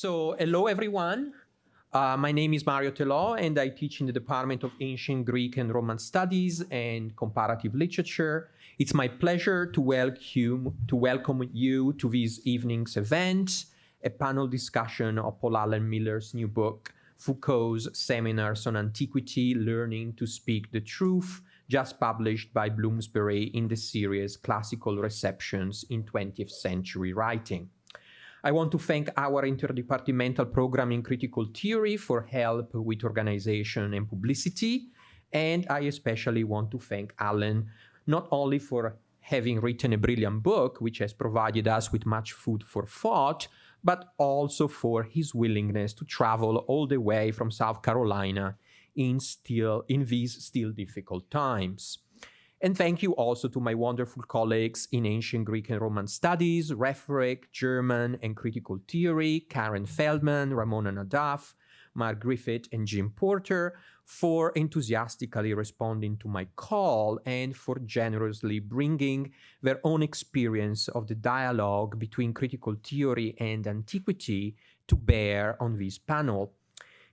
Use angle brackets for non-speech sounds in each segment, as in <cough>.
So, hello everyone. Uh, my name is Mario Telò, and I teach in the Department of Ancient Greek and Roman Studies and Comparative Literature. It's my pleasure to welcome, to welcome you to this evening's event, a panel discussion of Paul Allen Miller's new book, Foucault's Seminars on Antiquity, Learning to Speak the Truth, just published by Bloomsbury in the series Classical Receptions in 20th Century Writing. I want to thank our interdepartmental program in critical theory for help with organization and publicity. And I especially want to thank Allen, not only for having written a brilliant book, which has provided us with much food for thought, but also for his willingness to travel all the way from South Carolina in still in these still difficult times. And thank you also to my wonderful colleagues in ancient Greek and Roman studies, rhetoric, German, and critical theory, Karen Feldman, Ramona Naddaff, Mark Griffith, and Jim Porter, for enthusiastically responding to my call and for generously bringing their own experience of the dialogue between critical theory and antiquity to bear on this panel.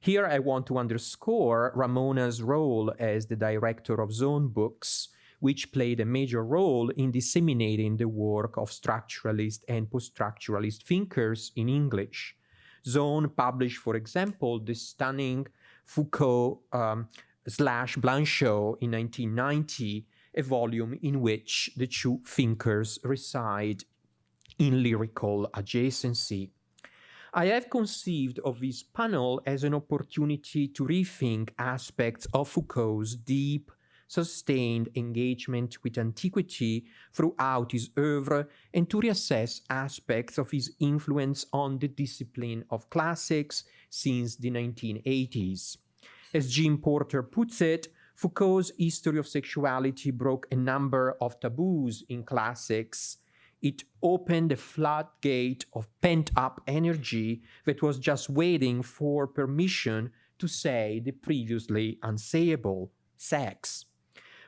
Here I want to underscore Ramona's role as the director of Zone Books, which played a major role in disseminating the work of structuralist and post-structuralist thinkers in English. Zone published, for example, the stunning Foucault um, slash Blanchot in 1990, a volume in which the two thinkers reside in lyrical adjacency. I have conceived of this panel as an opportunity to rethink aspects of Foucault's deep sustained engagement with antiquity throughout his oeuvre and to reassess aspects of his influence on the discipline of classics since the 1980s. As Jim Porter puts it, Foucault's history of sexuality broke a number of taboos in classics. It opened a floodgate of pent up energy that was just waiting for permission to say the previously unsayable sex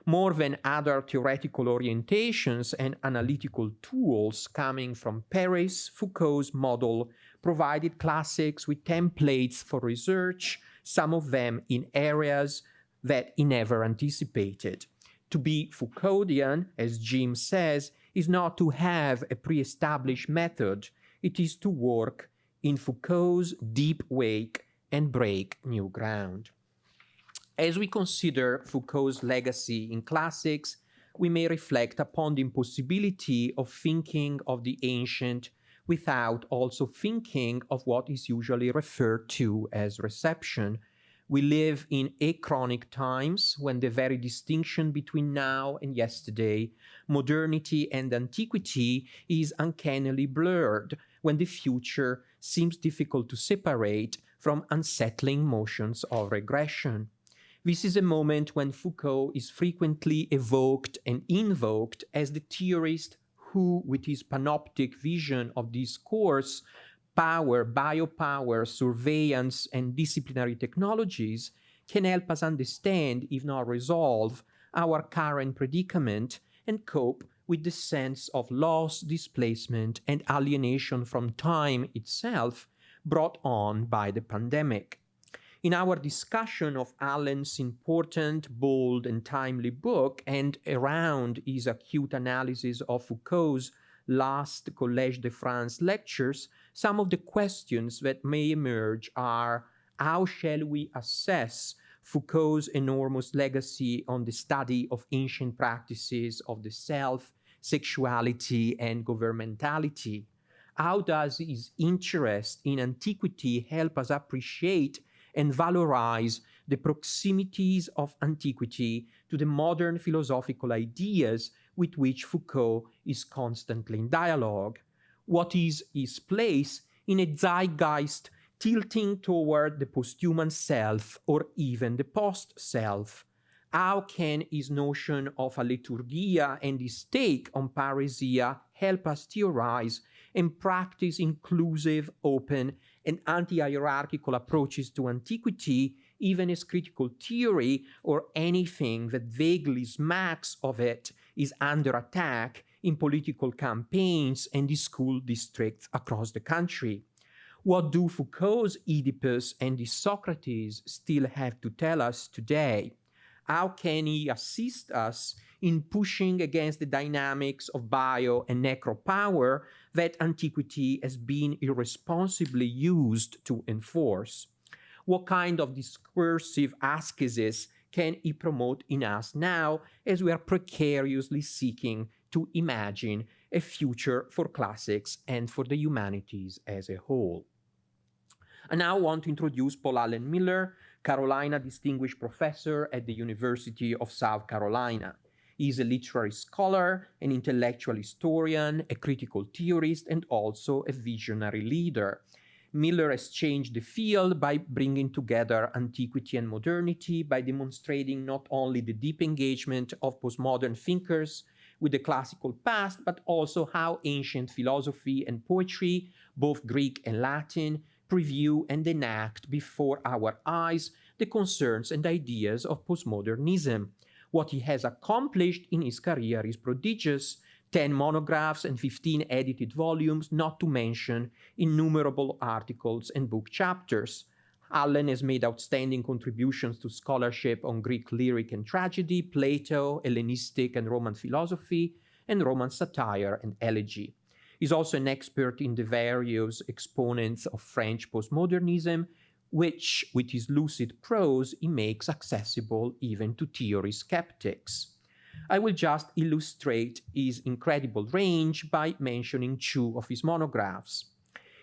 more than other theoretical orientations and analytical tools coming from Paris, Foucault's model provided classics with templates for research, some of them in areas that he never anticipated. To be Foucauldian, as Jim says, is not to have a pre-established method, it is to work in Foucault's deep wake and break new ground. As we consider Foucault's legacy in classics, we may reflect upon the impossibility of thinking of the ancient without also thinking of what is usually referred to as reception. We live in achronic times when the very distinction between now and yesterday, modernity and antiquity, is uncannily blurred, when the future seems difficult to separate from unsettling motions of regression. This is a moment when Foucault is frequently evoked and invoked as the theorist who, with his panoptic vision of discourse, power, biopower, surveillance, and disciplinary technologies, can help us understand, if not resolve, our current predicament and cope with the sense of loss, displacement, and alienation from time itself brought on by the pandemic. In our discussion of Allen's important, bold, and timely book, and around his acute analysis of Foucault's last Collège de France lectures, some of the questions that may emerge are how shall we assess Foucault's enormous legacy on the study of ancient practices of the self, sexuality, and governmentality? How does his interest in antiquity help us appreciate and valorize the proximities of antiquity to the modern philosophical ideas with which Foucault is constantly in dialogue. What is his place in a zeitgeist tilting toward the posthuman self or even the post-self? How can his notion of alethurgia and his take on parrhesia help us theorize and practice inclusive, open, and anti-hierarchical approaches to antiquity, even as critical theory or anything that vaguely smacks of it is under attack in political campaigns and in school districts across the country. What do Foucault's Oedipus and the Socrates still have to tell us today? How can he assist us in pushing against the dynamics of bio and necropower that antiquity has been irresponsibly used to enforce? What kind of discursive ascesis can he promote in us now as we are precariously seeking to imagine a future for classics and for the humanities as a whole? I now want to introduce Paul Allen Miller, Carolina Distinguished Professor at the University of South Carolina. Is a literary scholar, an intellectual historian, a critical theorist, and also a visionary leader. Miller has changed the field by bringing together antiquity and modernity, by demonstrating not only the deep engagement of postmodern thinkers with the classical past, but also how ancient philosophy and poetry, both Greek and Latin, preview and enact before our eyes the concerns and ideas of postmodernism. What he has accomplished in his career is prodigious 10 monographs and 15 edited volumes, not to mention innumerable articles and book chapters. Allen has made outstanding contributions to scholarship on Greek lyric and tragedy, Plato, Hellenistic and Roman philosophy, and Roman satire and elegy. He's also an expert in the various exponents of French postmodernism, which, with his lucid prose, he makes accessible even to theory skeptics. I will just illustrate his incredible range by mentioning two of his monographs.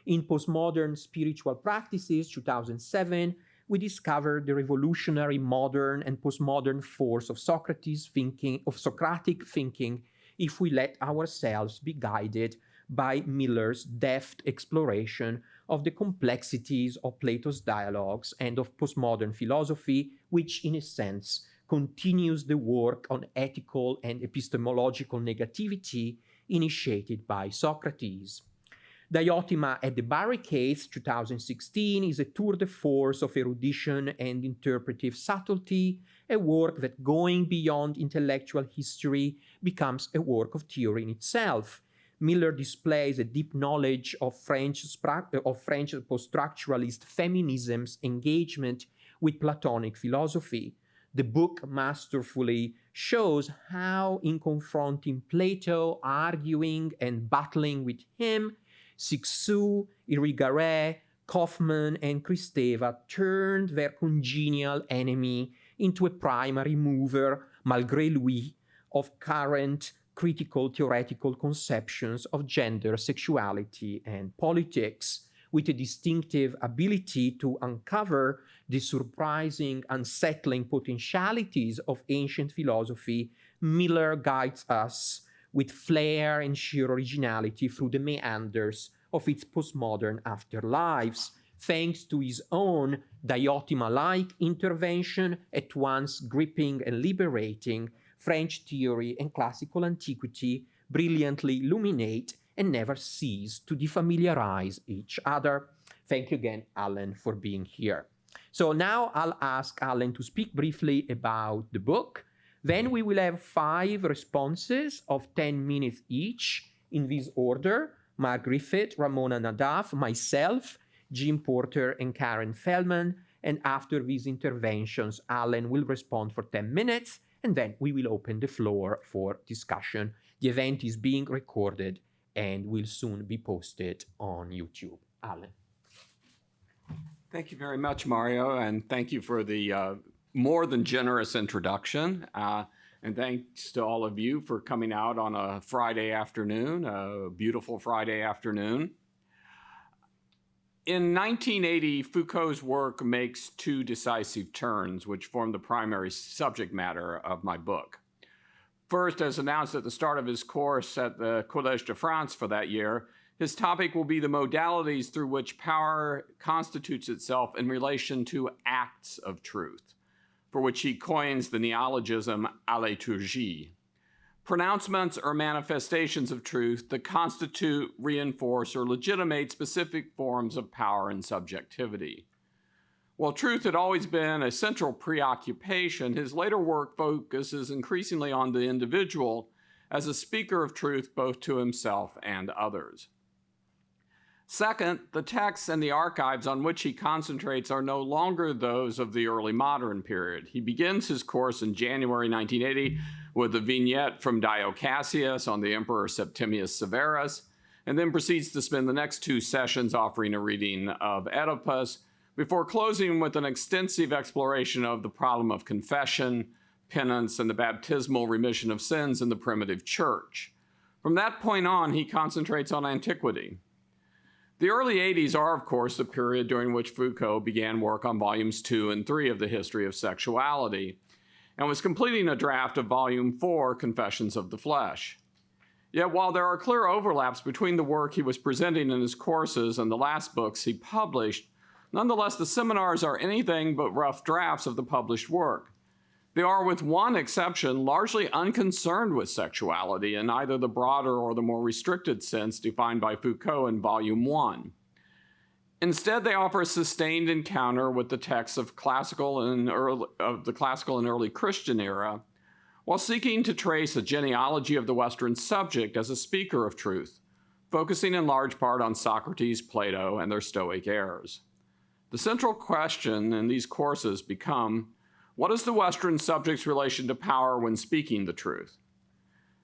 In Postmodern Spiritual Practices, 2007, we discovered the revolutionary modern and postmodern force of Socrates thinking, of Socratic thinking, if we let ourselves be guided by Miller's deft exploration of the complexities of Plato's dialogues and of postmodern philosophy, which, in a sense, continues the work on ethical and epistemological negativity initiated by Socrates. Diotima at the Barricades 2016 is a tour de force of erudition and interpretive subtlety, a work that going beyond intellectual history becomes a work of theory in itself. Miller displays a deep knowledge of French, of French post-structuralist feminism's engagement with Platonic philosophy, the book masterfully shows how, in confronting Plato, arguing and battling with him, Cixous, Irigaray, Kofman, and Kristeva turned their congenial enemy into a primary mover, malgré lui, of current critical theoretical conceptions of gender, sexuality, and politics, with a distinctive ability to uncover the surprising, unsettling potentialities of ancient philosophy, Miller guides us with flair and sheer originality through the meanders of its postmodern afterlives, thanks to his own Diotima-like intervention, at once gripping and liberating, French theory and classical antiquity brilliantly illuminate and never cease to defamiliarize each other. Thank you again, Allen, for being here. So now I'll ask Allen to speak briefly about the book. Then we will have five responses of 10 minutes each in this order. Mark Griffith, Ramona Naddaff, myself, Jim Porter, and Karen Feldman. And after these interventions, Allen will respond for 10 minutes, and then we will open the floor for discussion. The event is being recorded and will soon be posted on YouTube. Allen. Thank you very much, Mario, and thank you for the uh, more than generous introduction. Uh, and thanks to all of you for coming out on a Friday afternoon, a beautiful Friday afternoon. In 1980, Foucault's work makes two decisive turns, which form the primary subject matter of my book. First, as announced at the start of his course at the Collège de France for that year, his topic will be the modalities through which power constitutes itself in relation to acts of truth, for which he coins the neologism alethurgie. Pronouncements or manifestations of truth that constitute, reinforce, or legitimate specific forms of power and subjectivity. While truth had always been a central preoccupation, his later work focuses increasingly on the individual as a speaker of truth both to himself and others. Second, the texts and the archives on which he concentrates are no longer those of the early modern period. He begins his course in January 1980 with a vignette from Dio Cassius on the Emperor Septimius Severus, and then proceeds to spend the next two sessions offering a reading of Oedipus, before closing with an extensive exploration of the problem of confession, penance, and the baptismal remission of sins in the primitive church. From that point on, he concentrates on antiquity. The early 80s are, of course, the period during which Foucault began work on volumes two and three of the history of sexuality, and was completing a draft of volume four, Confessions of the Flesh. Yet while there are clear overlaps between the work he was presenting in his courses and the last books he published, nonetheless the seminars are anything but rough drafts of the published work. They are, with one exception, largely unconcerned with sexuality in either the broader or the more restricted sense defined by Foucault in Volume 1. Instead, they offer a sustained encounter with the texts of classical and early, of the classical and early Christian era, while seeking to trace a genealogy of the Western subject as a speaker of truth, focusing in large part on Socrates, Plato, and their Stoic heirs. The central question in these courses become, what is the Western subject's relation to power when speaking the truth?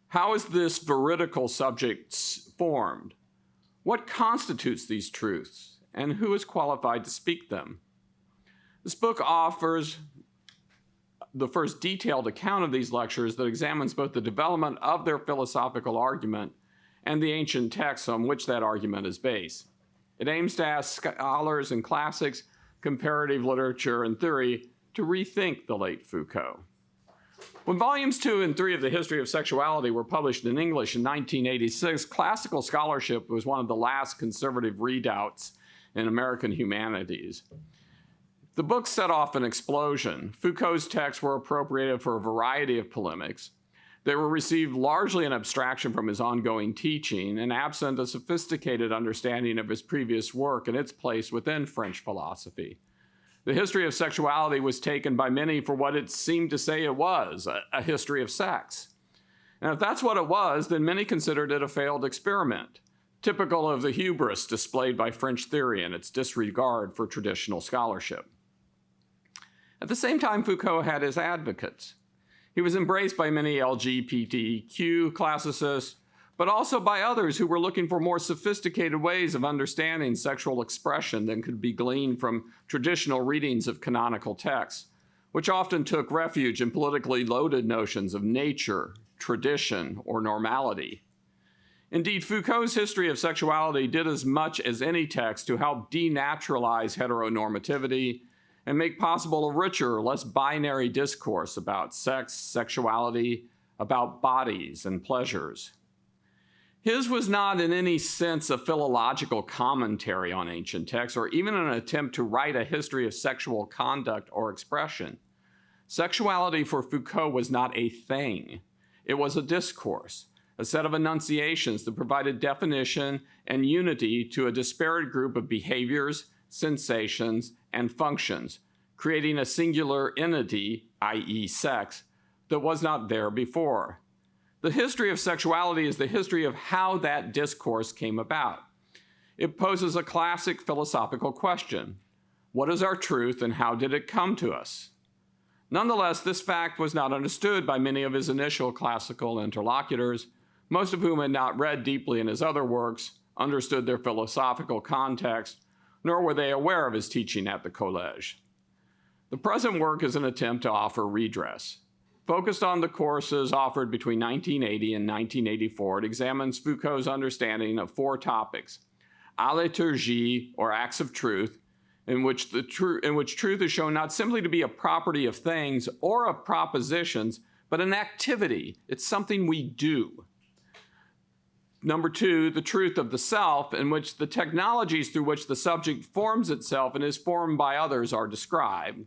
How is this veridical subject formed? What constitutes these truths, and who is qualified to speak them? This book offers the first detailed account of these lectures that examines both the development of their philosophical argument and the ancient texts on which that argument is based. It aims to ask scholars in classics, comparative literature, and theory to rethink the late Foucault. When volumes two and three of the history of sexuality were published in English in 1986, classical scholarship was one of the last conservative redoubts in American humanities. The book set off an explosion. Foucault's texts were appropriated for a variety of polemics. They were received largely in abstraction from his ongoing teaching and absent a sophisticated understanding of his previous work and its place within French philosophy. The history of sexuality was taken by many for what it seemed to say it was, a, a history of sex. And if that's what it was, then many considered it a failed experiment, typical of the hubris displayed by French theory and its disregard for traditional scholarship. At the same time, Foucault had his advocates. He was embraced by many LGBTQ classicists, but also by others who were looking for more sophisticated ways of understanding sexual expression than could be gleaned from traditional readings of canonical texts, which often took refuge in politically loaded notions of nature, tradition, or normality. Indeed, Foucault's history of sexuality did as much as any text to help denaturalize heteronormativity and make possible a richer, less binary discourse about sex, sexuality, about bodies and pleasures. His was not in any sense a philological commentary on ancient texts or even an attempt to write a history of sexual conduct or expression. Sexuality for Foucault was not a thing. It was a discourse, a set of enunciations that provided definition and unity to a disparate group of behaviors, sensations, and functions, creating a singular entity, i.e. sex, that was not there before. The history of sexuality is the history of how that discourse came about. It poses a classic philosophical question. What is our truth and how did it come to us? Nonetheless, this fact was not understood by many of his initial classical interlocutors, most of whom had not read deeply in his other works, understood their philosophical context, nor were they aware of his teaching at the Collège. The present work is an attempt to offer redress. Focused on the courses offered between 1980 and 1984, it examines Foucault's understanding of four topics. Alethurgie, or acts of truth, in which, the tr in which truth is shown not simply to be a property of things or of propositions, but an activity. It's something we do. Number two, the truth of the self, in which the technologies through which the subject forms itself and is formed by others are described.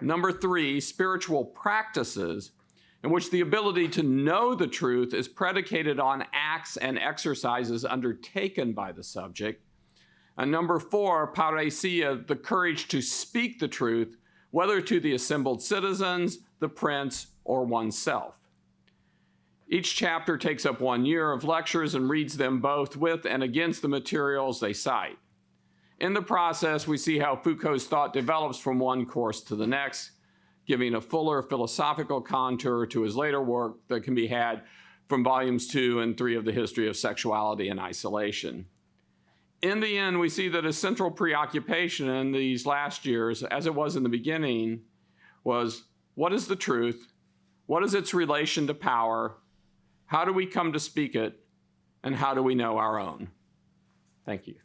Number three, spiritual practices, in which the ability to know the truth is predicated on acts and exercises undertaken by the subject. And number four, parrhesia, the courage to speak the truth, whether to the assembled citizens, the prince, or oneself. Each chapter takes up one year of lectures and reads them both with and against the materials they cite. In the process, we see how Foucault's thought develops from one course to the next, giving a fuller philosophical contour to his later work that can be had from volumes two and three of the History of Sexuality and Isolation. In the end, we see that a central preoccupation in these last years, as it was in the beginning, was what is the truth? What is its relation to power? How do we come to speak it? And how do we know our own? Thank you.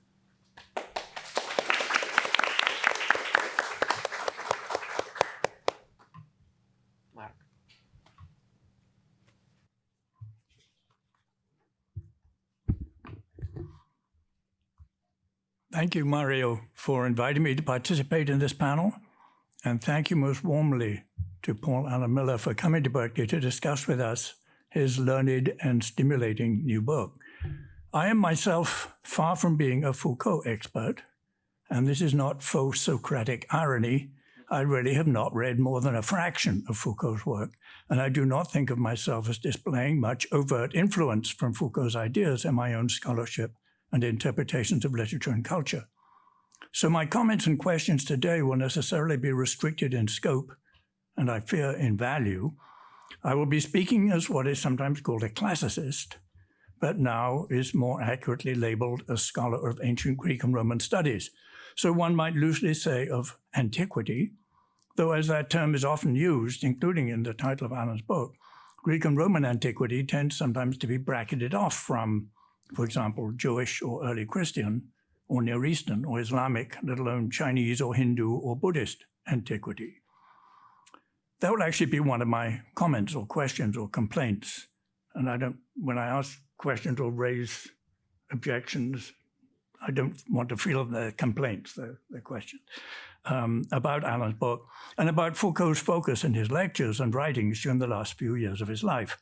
Thank you, Mario, for inviting me to participate in this panel. And thank you most warmly to Paul Allen Miller for coming to Berkeley to discuss with us his learned and stimulating new book. I am myself far from being a Foucault expert, and this is not faux Socratic irony. I really have not read more than a fraction of Foucault's work, and I do not think of myself as displaying much overt influence from Foucault's ideas in my own scholarship and interpretations of literature and culture. So my comments and questions today will necessarily be restricted in scope, and I fear in value. I will be speaking as what is sometimes called a classicist, but now is more accurately labeled a scholar of ancient Greek and Roman studies. So one might loosely say of antiquity, though as that term is often used, including in the title of Allen's book, Greek and Roman antiquity tends sometimes to be bracketed off from, for example, Jewish or early Christian, or Near Eastern or Islamic, let alone Chinese or Hindu or Buddhist antiquity. That will actually be one of my comments or questions or complaints. And I don't, when I ask questions or raise objections, I don't want to feel the complaints, the, the questions, um, about Allen's book and about Foucault's focus in his lectures and writings during the last few years of his life.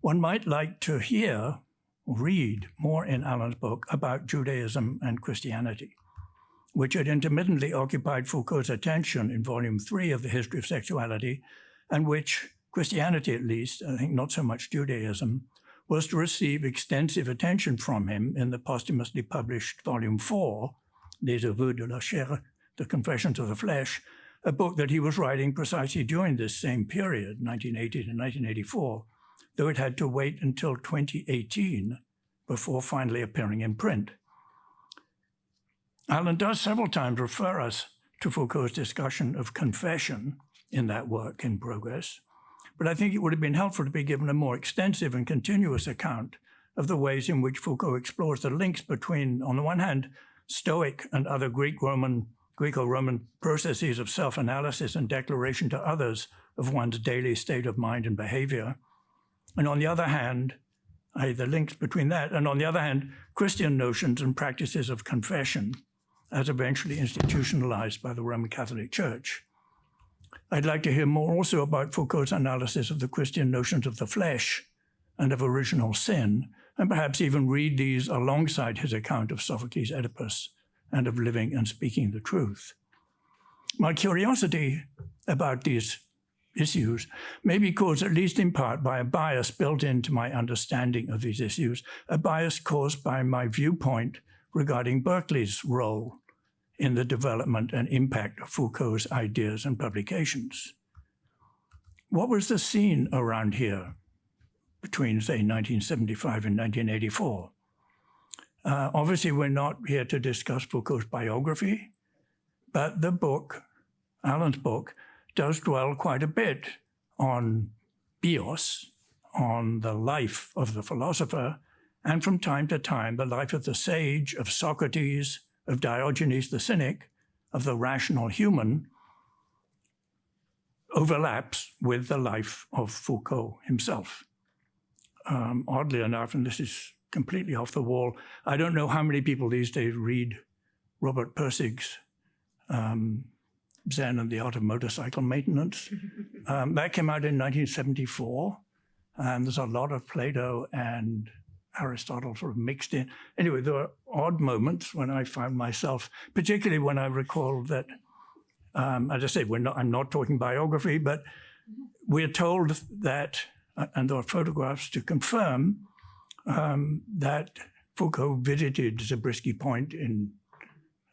One might like to hear, read more in Allen's book about Judaism and Christianity, which had intermittently occupied Foucault's attention in volume three of the History of Sexuality, and which Christianity at least, I think not so much Judaism, was to receive extensive attention from him in the posthumously published Volume 4, Les Aveux de la Chair, The Confessions of the Flesh, a book that he was writing precisely during this same period, 1980 to 1984, though it had to wait until 2018 before finally appearing in print. Allen does several times refer us to Foucault's discussion of confession in that work in progress, but I think it would have been helpful to be given a more extensive and continuous account of the ways in which Foucault explores the links between, on the one hand, Stoic and other Greek-Roman, Greco-Roman processes of self-analysis and declaration to others of one's daily state of mind and behavior. And on the other hand, i.e. the links between that, and on the other hand, Christian notions and practices of confession as eventually institutionalized by the Roman Catholic Church. I'd like to hear more also about Foucault's analysis of the Christian notions of the flesh and of original sin, and perhaps even read these alongside his account of Sophocles' Oedipus and of living and speaking the truth. My curiosity about these issues may be caused at least in part by a bias built into my understanding of these issues, a bias caused by my viewpoint regarding Berkeley's role in the development and impact of Foucault's ideas and publications. What was the scene around here between, say, 1975 and 1984? Uh, obviously, we're not here to discuss Foucault's biography, but the book, Allen's book, does dwell quite a bit on bios, on the life of the philosopher, and from time to time the life of the sage, of Socrates, of Diogenes the Cynic, of the rational human, overlaps with the life of Foucault himself. Um, oddly enough, and this is completely off the wall, I don't know how many people these days read Robert Pirsig's um, Zen and the Art of Motorcycle Maintenance. <laughs> Um, that came out in 1974. And there's a lot of Plato and Aristotle sort of mixed in. Anyway, there were odd moments when I found myself, particularly when I recall that, um, as I say, we're not, I'm not talking biography, but we're told that uh, and there are photographs to confirm um, that Foucault visited Zabriskie Point in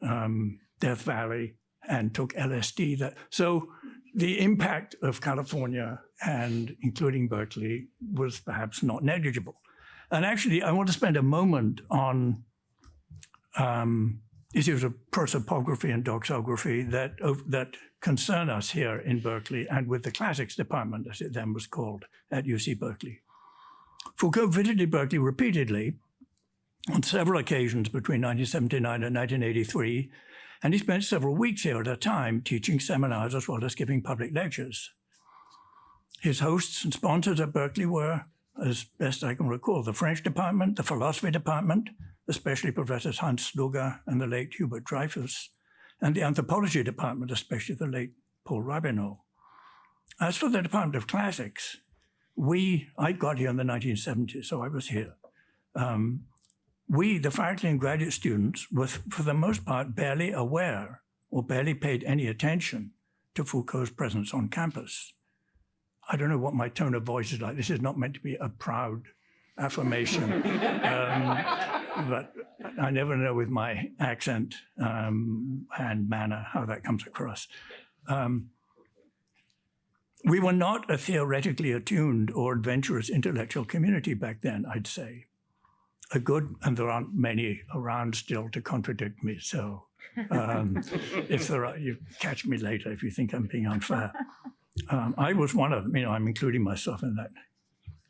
um, Death Valley and took LSD. That so the impact of California and including Berkeley was perhaps not negligible. And actually, I want to spend a moment on um, issues of prosopography and doxography that that concern us here in Berkeley and with the classics department, as it then was called at UC Berkeley. Foucault visited Berkeley repeatedly on several occasions between 1979 and 1983, and he spent several weeks here at a time teaching seminars as well as giving public lectures. His hosts and sponsors at Berkeley were, as best I can recall, the French department, the philosophy department, especially Professors Hans Sluga and the late Hubert Dreyfus, and the anthropology department, especially the late Paul Rabinow. As for the Department of Classics, we, I got here in the 1970s, so I was here. Um, we, the faculty and graduate students, were for the most part barely aware or barely paid any attention to Foucault's presence on campus. I don't know what my tone of voice is like. This is not meant to be a proud affirmation. <laughs> um, but I never know with my accent um, and manner how that comes across. Um, we were not a theoretically attuned or adventurous intellectual community back then, I'd say. A good, and there aren't many around still to contradict me, so um, <laughs> if there are, you catch me later if you think I'm being unfair. <laughs> Um, I was one of them, you know, I'm including myself in that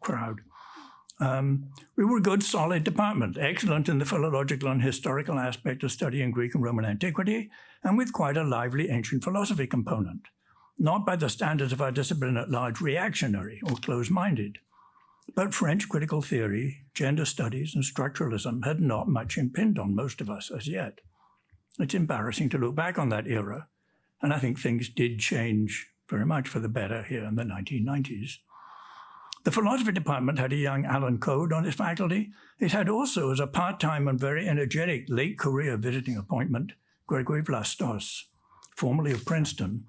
crowd. Um, we were a good, solid department, excellent in the philological and historical aspect of studying Greek and Roman antiquity, and with quite a lively ancient philosophy component. Not by the standards of our discipline at large reactionary or close-minded, but French critical theory, gender studies, and structuralism had not much impinged on most of us as yet. It's embarrassing to look back on that era, and I think things did change very much for the better here in the 1990s. The philosophy department had a young Alan Code on its faculty. It had also, as a part-time and very energetic late career visiting appointment, Gregory Vlastos, formerly of Princeton,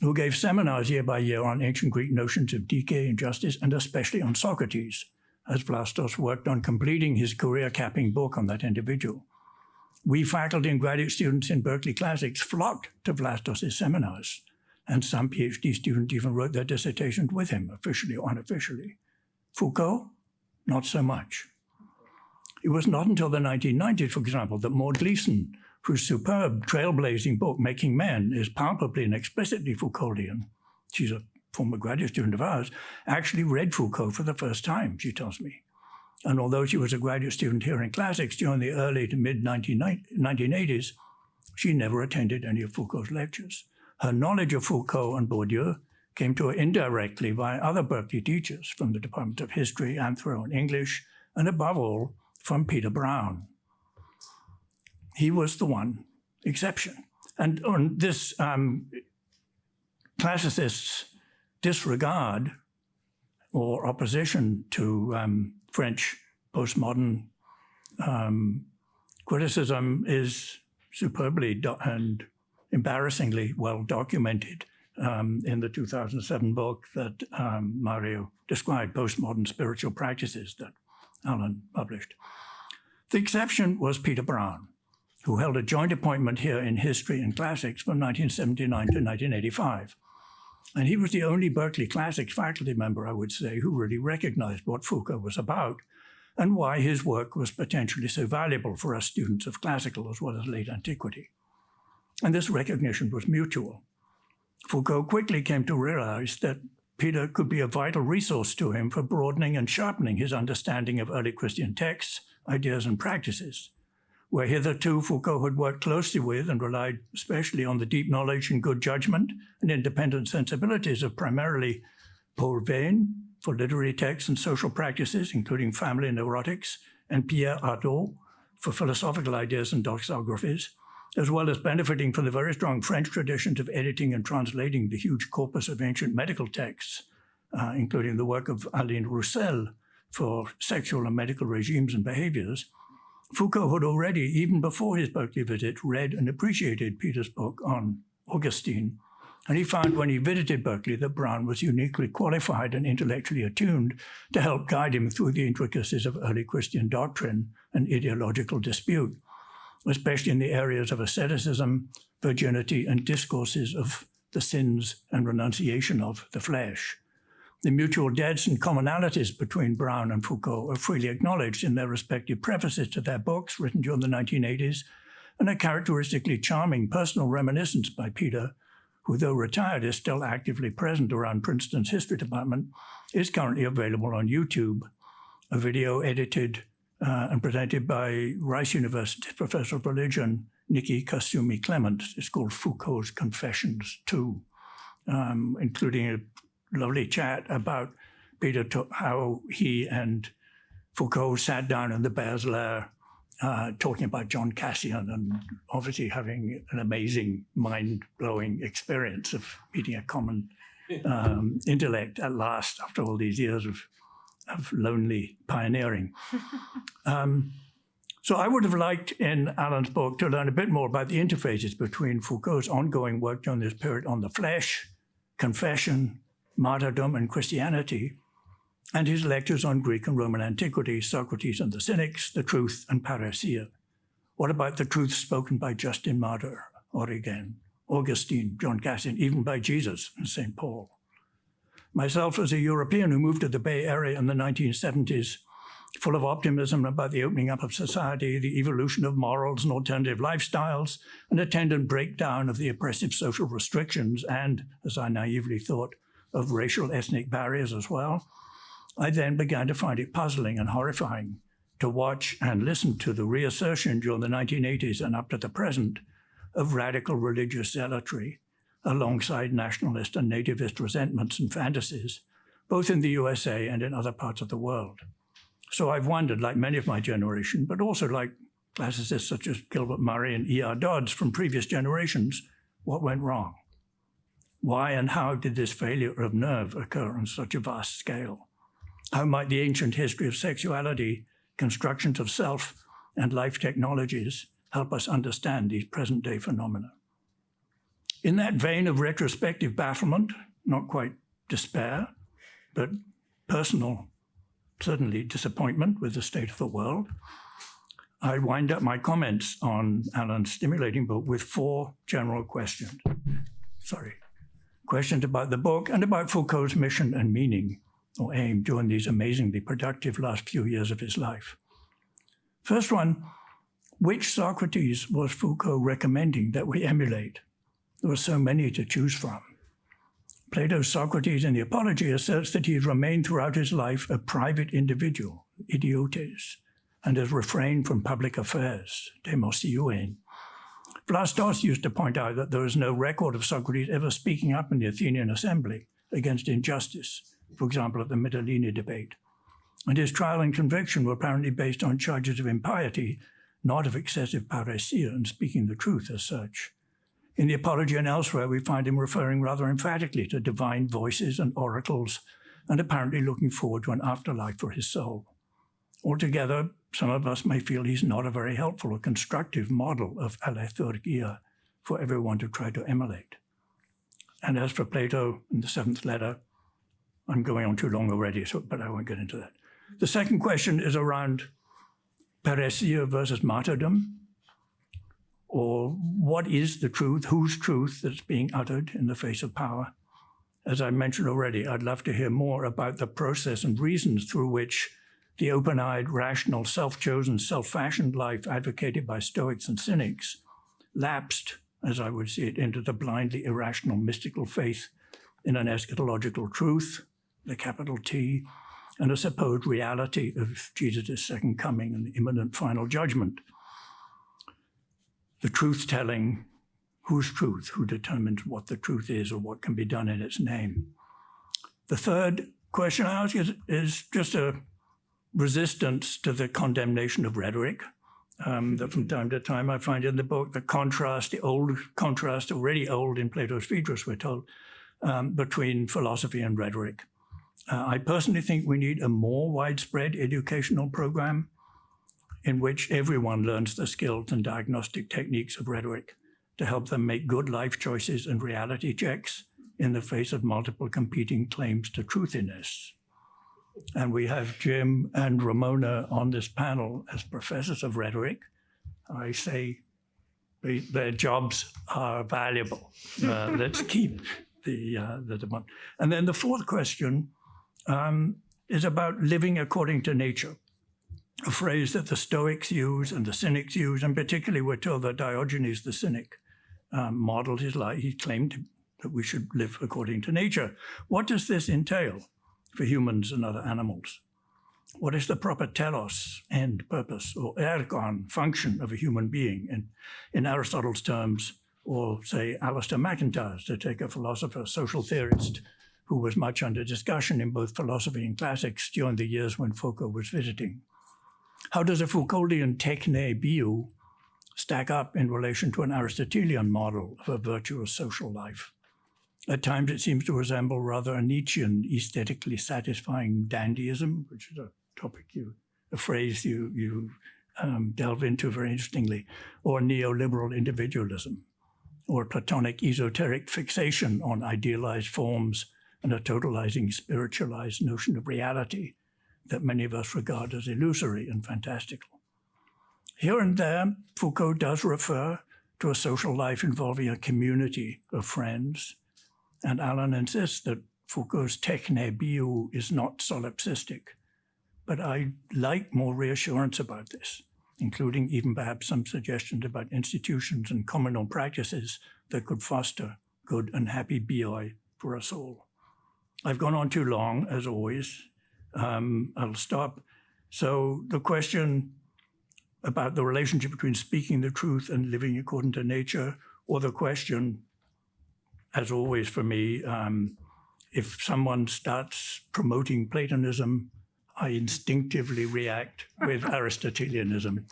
who gave seminars year by year on ancient Greek notions of decay and justice, and especially on Socrates, as Vlastos worked on completing his career-capping book on that individual. We faculty and graduate students in Berkeley Classics flocked to Vlastos' seminars, and some PhD students even wrote their dissertations with him, officially or unofficially. Foucault, not so much. It was not until the 1990s, for example, that Maud Gleason, whose superb trailblazing book, Making Men, is palpably and explicitly Foucauldian, she's a former graduate student of ours, actually read Foucault for the first time, she tells me. And although she was a graduate student here in classics during the early to mid 1980s, she never attended any of Foucault's lectures. Her knowledge of Foucault and Bourdieu came to her indirectly by other Berkeley teachers from the Department of History, Anthro, and English, and above all, from Peter Brown. He was the one exception. And on this um, classicist's disregard or opposition to um, French postmodern um, criticism is superbly and embarrassingly well documented um, in the 2007 book that um, Mario described, Postmodern Spiritual Practices, that Allen published. The exception was Peter Brown, who held a joint appointment here in History and Classics from 1979 to 1985. And he was the only Berkeley Classics faculty member, I would say, who really recognized what Foucault was about and why his work was potentially so valuable for us students of classical as well as late antiquity and this recognition was mutual. Foucault quickly came to realize that Peter could be a vital resource to him for broadening and sharpening his understanding of early Christian texts, ideas, and practices, where hitherto Foucault had worked closely with and relied especially on the deep knowledge and good judgment and independent sensibilities of primarily Paul Veyne for literary texts and social practices, including family and neurotics, and Pierre Hadot for philosophical ideas and doxographies, as well as benefiting from the very strong French traditions of editing and translating the huge corpus of ancient medical texts, uh, including the work of Aline Rousselle for sexual and medical regimes and behaviors, Foucault had already, even before his Berkeley visit, read and appreciated Peter's book on Augustine And he found when he visited Berkeley that Brown was uniquely qualified and intellectually attuned to help guide him through the intricacies of early Christian doctrine and ideological dispute, especially in the areas of asceticism, virginity, and discourses of the sins and renunciation of the flesh. The mutual debts and commonalities between Brown and Foucault are freely acknowledged in their respective prefaces to their books written during the 1980s, and a characteristically charming personal reminiscence by Peter who, though retired, is still actively present around Princeton's history department, is currently available on YouTube. A video edited uh, and presented by Rice University professor of religion, Niki Kasumi Clement. It's called Foucault's Confessions 2, um, including a lovely chat about Peter, how he and Foucault sat down in the Bear's Lair uh, talking about John Cassian and obviously having an amazing, mind blowing experience of meeting a common um, intellect at last after all these years of, of lonely pioneering. <laughs> Um, so I would have liked in Allen's book to learn a bit more about the interfaces between Foucault's ongoing work during this period on the flesh, confession, martyrdom, and Christianity, and his lectures on Greek and Roman antiquity, Socrates and the Cynics, the truth, and parrhesia. What about the truth spoken by Justin Martyr, Origen, Augustine, John Cassian, even by Jesus and St. Paul? Myself, as a European who moved to the Bay Area in the 1970s, full of optimism about the opening up of society, the evolution of morals and alternative lifestyles, an attendant breakdown of the oppressive social restrictions, and, as I naively thought, of racial ethnic barriers as well, I then began to find it puzzling and horrifying to watch and listen to the reassertion during the 1980s and up to the present of radical religious zealotry alongside nationalist and nativist resentments and fantasies, both in the USA and in other parts of the world. So I've wondered, like many of my generation, but also like classicists such as Gilbert Murray and E.R. Dodds from previous generations, what went wrong? Why and how did this failure of nerve occur on such a vast scale? How might the ancient history of sexuality, constructions of self, and life technologies help us understand these present day phenomena? In that vein of retrospective bafflement, not quite despair, but personal, certainly disappointment with the state of the world, I wind up my comments on Allen's stimulating book with four general questions. Sorry. Questions about the book and about Foucault's mission and meaning or aim during these amazingly productive last few years of his life. First one, which Socrates was Foucault recommending that we emulate? There were so many to choose from. Plato's Socrates in the Apology asserts that he has remained throughout his life a private individual, idiotes, and has refrained from public affairs, demosieuein. Vlastos used to point out that there is no record of Socrates ever speaking up in the Athenian assembly against injustice, for example, at the Mytilene debate. And his trial and conviction were apparently based on charges of impiety, not of excessive parrhesia and speaking the truth as such. In the Apology and elsewhere, we find him referring rather emphatically to divine voices and oracles, and apparently looking forward to an afterlife for his soul. Altogether, some of us may feel he's not a very helpful or constructive model of aletheurgia for everyone to try to emulate. And as for Plato in the seventh letter, I'm going on too long already, so, but I won't get into that. The second question is around parrhesia versus martyrdom, or what is the truth, whose truth that's being uttered in the face of power. As I mentioned already, I'd love to hear more about the process and reasons through which the open-eyed, rational, self-chosen, self-fashioned life advocated by Stoics and Cynics lapsed, as I would see it, into the blindly irrational mystical faith in an eschatological truth the capital T, and a supposed reality of Jesus' second coming and the imminent final judgment. The truth telling, whose truth, who determines what the truth is or what can be done in its name. The third question I ask is, is just a resistance to the condemnation of rhetoric. Um, that from time to time I find in the book the contrast, the old contrast, already old in Plato's Phaedrus, we're told, um, between philosophy and rhetoric. Uh, I personally think we need a more widespread educational program in which everyone learns the skills and diagnostic techniques of rhetoric to help them make good life choices and reality checks in the face of multiple competing claims to truthiness. And we have Jim and Ramona on this panel as professors of rhetoric. I say they, their jobs are valuable. Uh, let's keep the, uh, the demand. And then the fourth question um, is about living according to nature, a phrase that the Stoics use and the Cynics use, and particularly we're told that Diogenes the Cynic um, modeled his life. He claimed that we should live according to nature. What does this entail for humans and other animals? What is the proper telos, end, purpose, or ergon, function of a human being in, in Aristotle's terms, or say Alasdair MacIntyre's, to take a philosopher, social theorist, who was much under discussion in both philosophy and classics during the years when Foucault was visiting. How does a Foucauldian techne biou stack up in relation to an Aristotelian model of a virtuous social life? At times it seems to resemble rather a Nietzschean aesthetically satisfying dandyism, which is a topic you, a phrase you, you um, delve into very interestingly, or neoliberal individualism, or Platonic esoteric fixation on idealized forms and a totalizing spiritualized notion of reality that many of us regard as illusory and fantastical. Here and there, Foucault does refer to a social life involving a community of friends, and Allen insists that Foucault's techne biou is not solipsistic. But I like more reassurance about this, including even perhaps some suggestions about institutions and communal practices that could foster good and happy BI for us all. I've gone on too long, as always. Um, I'll stop. So the question about the relationship between speaking the truth and living according to nature, or the question, as always for me, um, if someone starts promoting Platonism, I instinctively react with <laughs> Aristotelianism.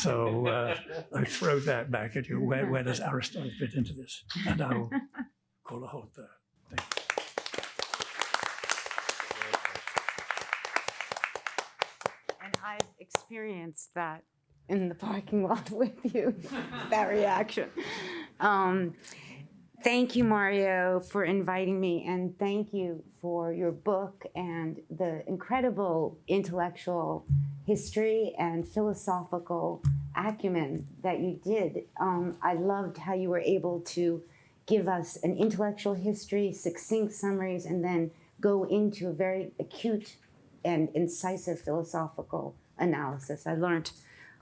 So uh, I throw that back at you. Where, where, does Aristotle fit into this? And I'll <laughs> call a halt there. Thank you. And I've experienced that in the parking lot <laughs> with you, that reaction. Um, thank you, Mario, for inviting me, and thank you for your book and the incredible intellectual history and philosophical acumen that you did. Um, I loved how you were able to give us an intellectual history, succinct summaries, and then go into a very acute and incisive philosophical analysis. I learned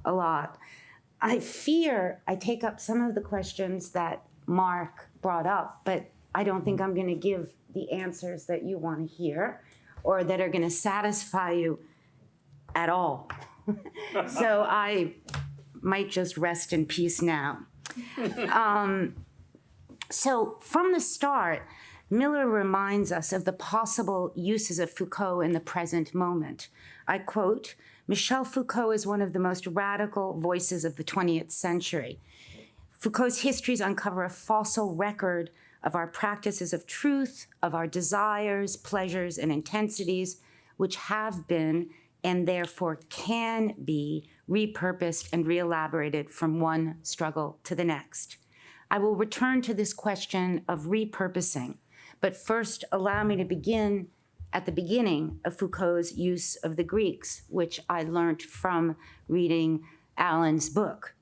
a lot. I fear I take up some of the questions that Mark brought up, but I don't think I'm going to give the answers that you want to hear or that are going to satisfy you at all. <laughs> so I might just rest in peace now. Um, so from the start, Miller reminds us of the possible uses of Foucault in the present moment. I quote, Michel Foucault is one of the most radical voices of the 20th century. Foucault's histories uncover a fossil record of our practices of truth, of our desires, pleasures, and intensities, which have been and therefore can be repurposed and reelaborated from one struggle to the next. I will return to this question of repurposing, but first allow me to begin at the beginning of Foucault's use of the Greeks, which I learned from reading Allen's book.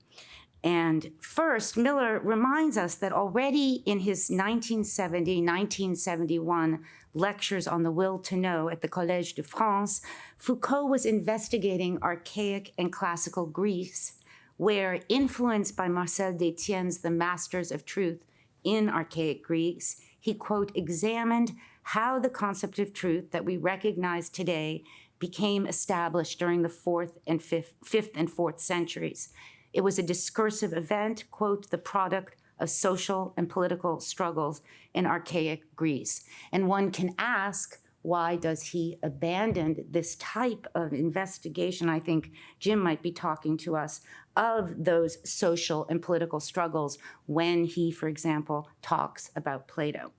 And first, Miller reminds us that already in his 1970 1971 lectures on the will to know at the Collège de France, Foucault was investigating archaic and classical Greece, where, influenced by Marcel Détienne's The Masters of Truth in Archaic Greece, he, quote, examined how the concept of truth that we recognize today became established during the fourth and fifth, fifth and fourth centuries. It was a discursive event, quote, the product of social and political struggles in archaic Greece. And one can ask, why does he abandon this type of investigation? I think Jim might be talking to us of those social and political struggles when he, for example, talks about Plato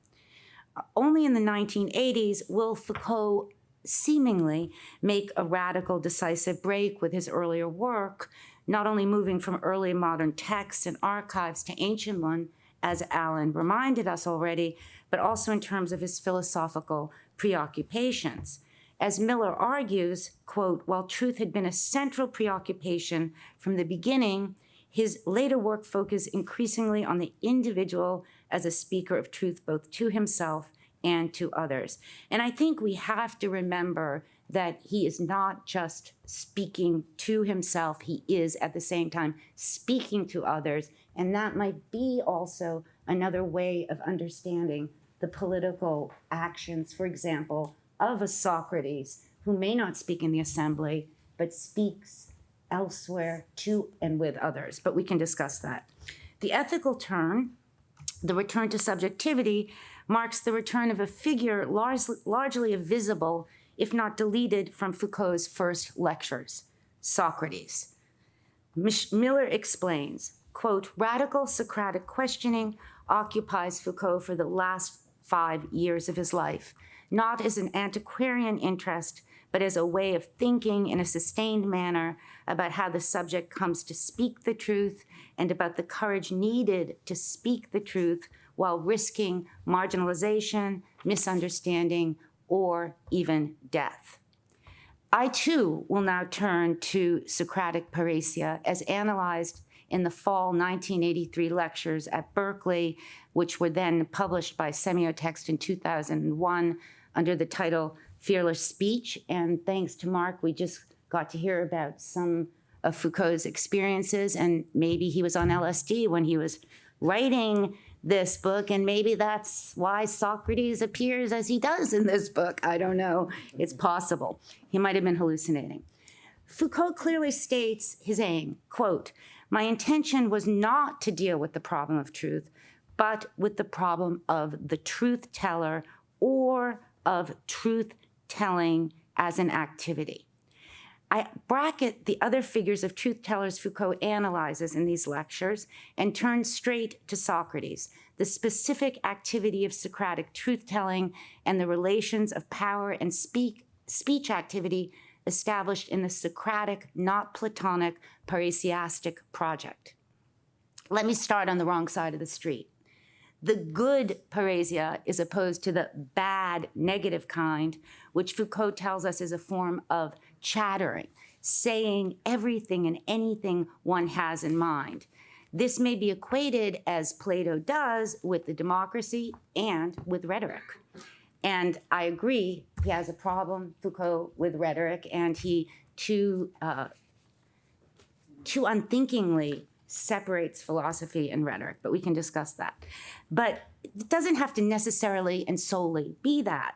only in the 1980s will Foucault seemingly make a radical, decisive break with his earlier work not only moving from early modern texts and archives to ancient one, as Allen reminded us already, but also in terms of his philosophical preoccupations. As Miller argues, quote, while truth had been a central preoccupation from the beginning, his later work focused increasingly on the individual as a speaker of truth, both to himself and to others. And I think we have to remember that he is not just speaking to himself, he is at the same time speaking to others. And that might be also another way of understanding the political actions, for example, of a Socrates who may not speak in the assembly, but speaks elsewhere to and with others. But we can discuss that. The ethical turn, the return to subjectivity, marks the return of a figure largely, largely visible, if not deleted, from Foucault's first lectures, Socrates. Mich- Miller explains, quote, radical Socratic questioning occupies Foucault for the last five years of his life, not as an antiquarian interest, but as a way of thinking in a sustained manner about how the subject comes to speak the truth and about the courage needed to speak the truth while risking marginalization, misunderstanding, or even death. I too will now turn to Socratic parrhesia as analyzed in the fall 1983 lectures at Berkeley, which were then published by Semiotext in 2001 under the title Fearless Speech. And thanks to Mark, we just got to hear about some of Foucault's experiences, and maybe he was on LSD when he was writing this book, and maybe that's why Socrates appears as he does in this book. I don't know. It's mm-hmm. possible. He might have been hallucinating. Foucault clearly states his aim, quote, my intention was not to deal with the problem of truth, but with the problem of the truth teller or of truth telling as an activity. I bracket the other figures of truth tellers Foucault analyzes in these lectures and turn straight to Socrates, the specific activity of Socratic truth telling and the relations of power and speak, speech activity established in the Socratic, not Platonic, parrhesiastic project. Let me start on the wrong side of the street. The good parrhesia is opposed to the bad, negative kind, which Foucault tells us is a form of chattering, saying everything and anything one has in mind. This may be equated, as Plato does, with the democracy and with rhetoric. And I agree, he has a problem, Foucault, with rhetoric, and he too, uh, too unthinkingly separates philosophy and rhetoric, but we can discuss that. But it doesn't have to necessarily and solely be that.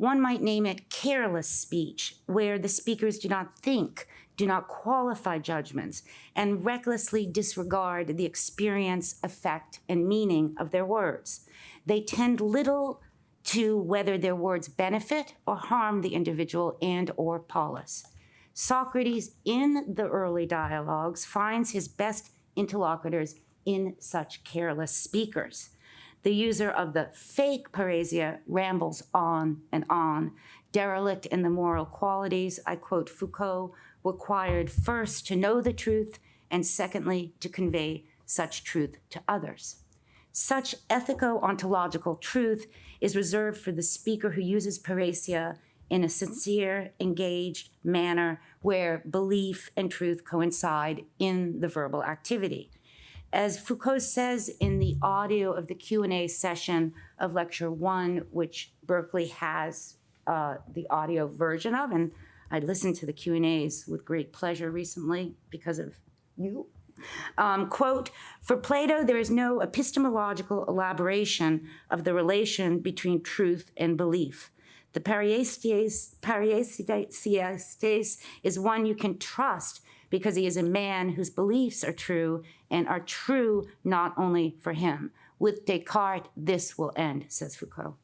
One might name it careless speech, where the speakers do not think, do not qualify judgments, and recklessly disregard the experience, effect, and meaning of their words. They tend little to whether their words benefit or harm the individual and or polis. Socrates in the early dialogues finds his best interlocutors in such careless speakers. The user of the fake parrhesia rambles on and on, derelict in the moral qualities, I quote Foucault, required first to know the truth and secondly to convey such truth to others. Such ethico-ontological truth is reserved for the speaker who uses parrhesia in a sincere, engaged manner where belief and truth coincide in the verbal activity. As Foucault says in the audio of the Q&A session of lecture one, which Berkeley has uh, the audio version of, and I listened to the Q&As with great pleasure recently because of you. Um, quote, for Plato, there is no epistemological elaboration of the relation between truth and belief. The parrhesiastes is one you can trust because he is a man whose beliefs are true and are true not only for him. With Descartes, this will end, says Foucault.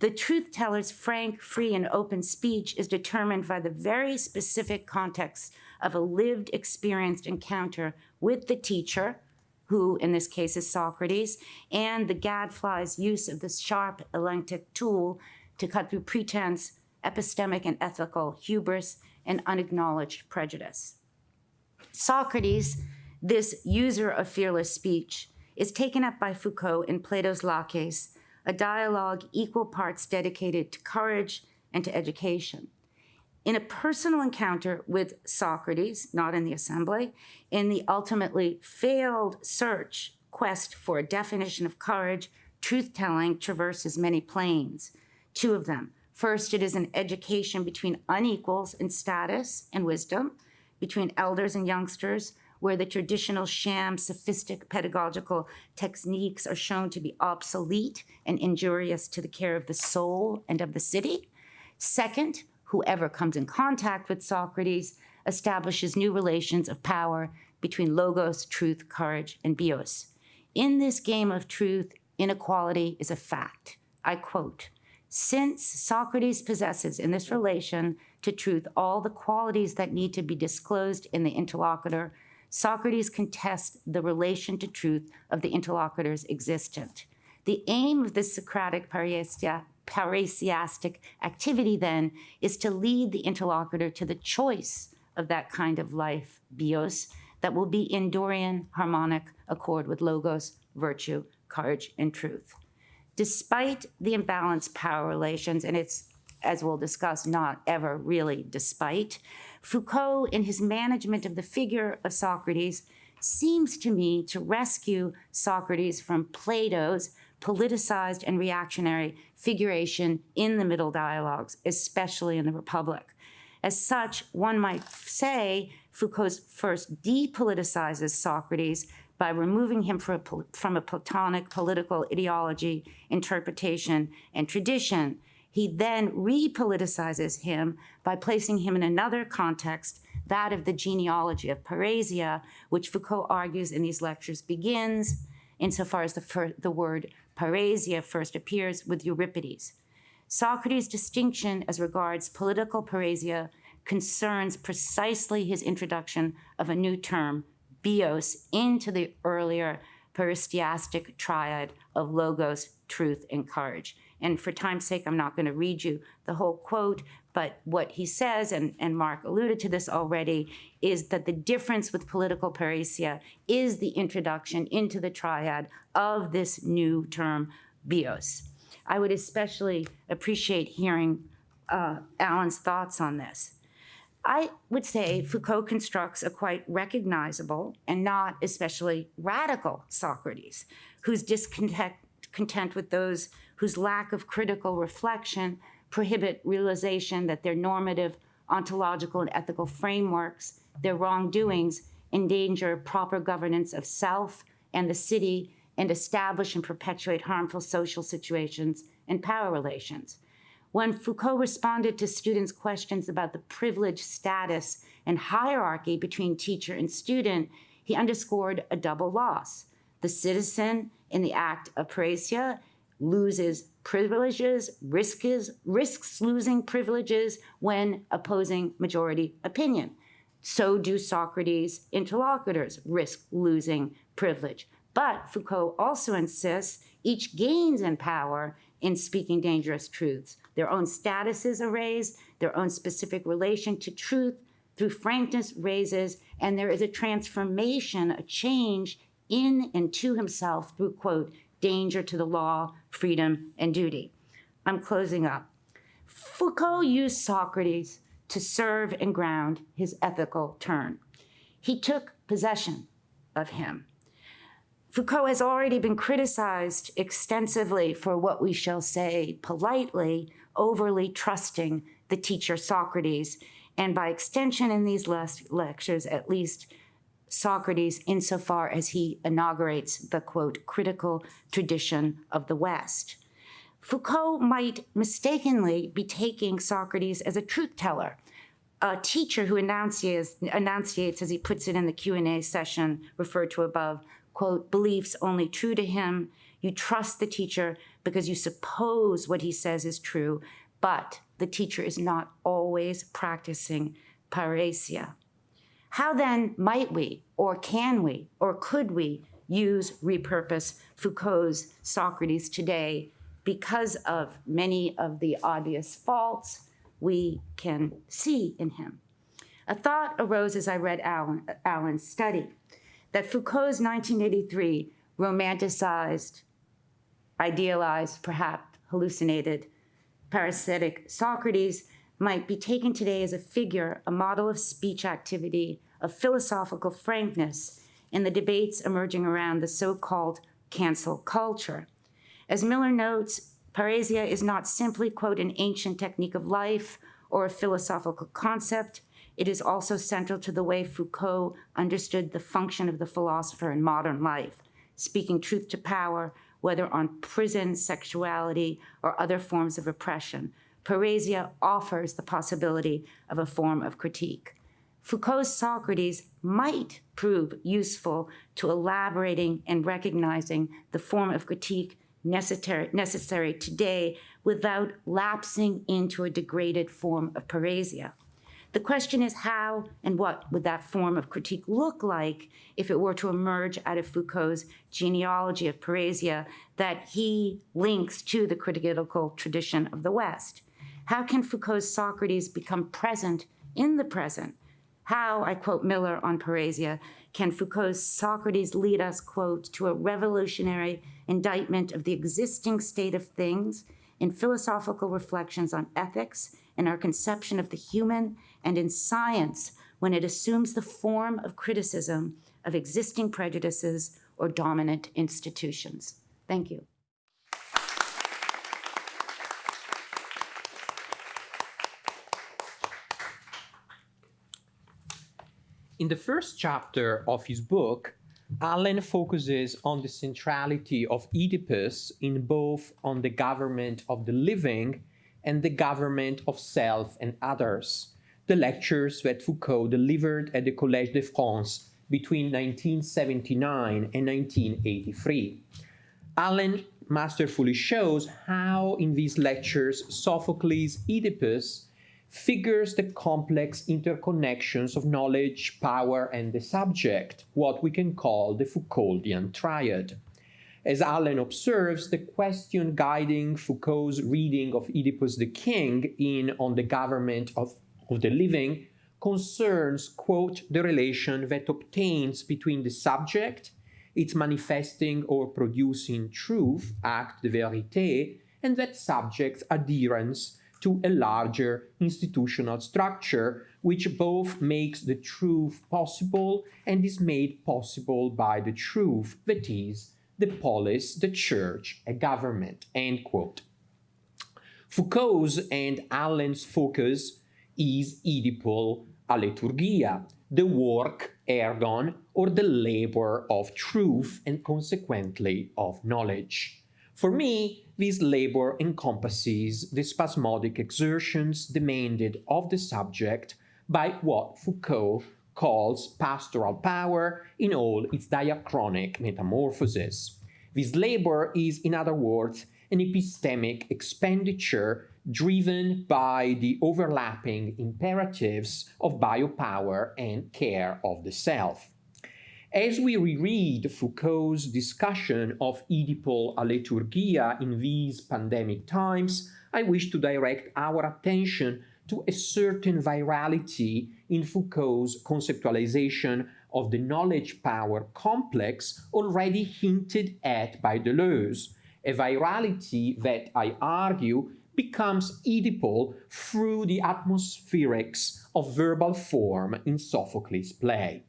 The truth teller's frank, free, and open speech is determined by the very specific context of a lived, experienced encounter with the teacher, who in this case is Socrates, and the gadfly's use of this sharp elenctic tool to cut through pretense, epistemic and ethical hubris, and unacknowledged prejudice. Socrates, this user of fearless speech, is taken up by Foucault in Plato's Laches, a dialogue equal parts dedicated to courage and to education. In a personal encounter with Socrates, not in the assembly, in the ultimately failed search, quest for a definition of courage, truth telling traverses many planes. Two of them. First, it is an education between unequals in status and wisdom, between elders and youngsters, where the traditional sham, sophistic pedagogical techniques are shown to be obsolete and injurious to the care of the soul and of the city. Second, whoever comes in contact with Socrates establishes new relations of power between logos, truth, courage, and bios. In this game of truth, inequality is a fact. I quote, since Socrates possesses in this relation to truth all the qualities that need to be disclosed in the interlocutor, Socrates contests the relation to truth of the interlocutor's existent. The aim of this Socratic parrhesia, parrhesiastic activity then is to lead the interlocutor to the choice of that kind of life, bios, that will be in Dorian harmonic accord with logos, virtue, courage, and truth. Despite the imbalanced power relations, and it's, as we'll discuss, not ever really despite, Foucault, in his management of the figure of Socrates, seems to me to rescue Socrates from Plato's politicized and reactionary figuration in the middle dialogues, especially in the Republic. As such, one might say Foucault first depoliticizes Socrates by removing him from a Platonic political ideology, interpretation, and tradition. He then repoliticizes him by placing him in another context, that of the genealogy of Parrhesia, which Foucault argues in these lectures begins, insofar as the, the word Parrhesia first appears with Euripides. Socrates' distinction as regards political Parrhesia concerns precisely his introduction of a new term, bios, into the earlier parrhesiastic triad of logos, truth, and courage. And for time's sake, I'm not going to read you the whole quote, but what he says, and, and Mark alluded to this already, is that the difference with political parrhesia is the introduction into the triad of this new term, bios. I would especially appreciate hearing uh, Allen's thoughts on this. I would say Foucault constructs a quite recognizable and not especially radical Socrates, who's discontent content with those whose lack of critical reflection prohibit realization that their normative, ontological, and ethical frameworks, their wrongdoings, endanger proper governance of self and the city and establish and perpetuate harmful social situations and power relations. When Foucault responded to students' questions about the privileged status and hierarchy between teacher and student, he underscored a double loss. The citizen in the act of parrhesia loses privileges, risks, risks losing privileges when opposing majority opinion. So do Socrates' interlocutors risk losing privilege. But Foucault also insists each gains in power in speaking dangerous truths. Their own statuses are raised, their own specific relation to truth through frankness raises, and there is a transformation, a change in and to himself through, quote, danger to the law, freedom, and duty. I'm closing up. Foucault used Socrates to serve and ground his ethical turn. He took possession of him. Foucault has already been criticized extensively for what we shall say politely, overly trusting the teacher Socrates, and by extension in these last lectures, at least Socrates insofar as he inaugurates the quote, critical tradition of the West. Foucault might mistakenly be taking Socrates as a truth teller, a teacher who enunciates, enunciates, as he puts it in the Q&A session referred to above, quote, beliefs only true to him. You trust the teacher because you suppose what he says is true, but the teacher is not always practicing parrhesia. How then might we, or can we, or could we use, repurpose Foucault's Socrates today because of many of the obvious faults we can see in him? A thought arose as I read Allen, Allen's study that Foucault's 1983 romanticized, idealized, perhaps hallucinated, parrhesiastic Socrates might be taken today as a figure, a model of speech activity, of philosophical frankness in the debates emerging around the so-called cancel culture. As Miller notes, parrhesia is not simply, quote, an ancient technique of life or a philosophical concept. It is also central to the way Foucault understood the function of the philosopher in modern life, speaking truth to power, whether on prison, sexuality, or other forms of oppression. Parrhesia offers the possibility of a form of critique. Foucault's Socrates might prove useful to elaborating and recognizing the form of critique necessary, necessary today without lapsing into a degraded form of parrhesia. The question is how and what would that form of critique look like if it were to emerge out of Foucault's genealogy of parrhesia that he links to the critical tradition of the West? How can Foucault's Socrates become present in the present? How, I quote Miller on parrhesia, can Foucault's Socrates lead us, quote, to a revolutionary indictment of the existing state of things in philosophical reflections on ethics and our conception of the human and in science when it assumes the form of criticism of existing prejudices or dominant institutions. Thank you. In the first chapter of his book, Allen focuses on the centrality of Oedipus in both on the government of the living and the government of self and others, the lectures that Foucault delivered at the Collège de France between 1979 and 1983. Allen masterfully shows how in these lectures Sophocles' Oedipus figures the complex interconnections of knowledge, power, and the subject, what we can call the Foucauldian triad. As Allen observes, the question guiding Foucault's reading of Oedipus the King in On the Government of, of the Living concerns, quote, the relation that obtains between the subject, its manifesting or producing truth, acte de vérité, and that subject's adherence to a larger institutional structure, which both makes the truth possible and is made possible by the truth, that is, the polis, the church, a government, end quote. Foucault's and Allen's focus is Oedipal alethurgia, the work, ergon, or the labor of truth and consequently of knowledge. For me, this labor encompasses the spasmodic exertions demanded of the subject by what Foucault calls pastoral power in all its diachronic metamorphoses. This labor is, in other words, an epistemic expenditure driven by the overlapping imperatives of biopower and care of the self. As we reread Foucault's discussion of Oedipal alethurgia in these pandemic times, I wish to direct our attention to a certain virality in Foucault's conceptualization of the knowledge power complex already hinted at by Deleuze, a virality that I argue becomes Oedipal through the atmospherics of verbal form in Sophocles' play.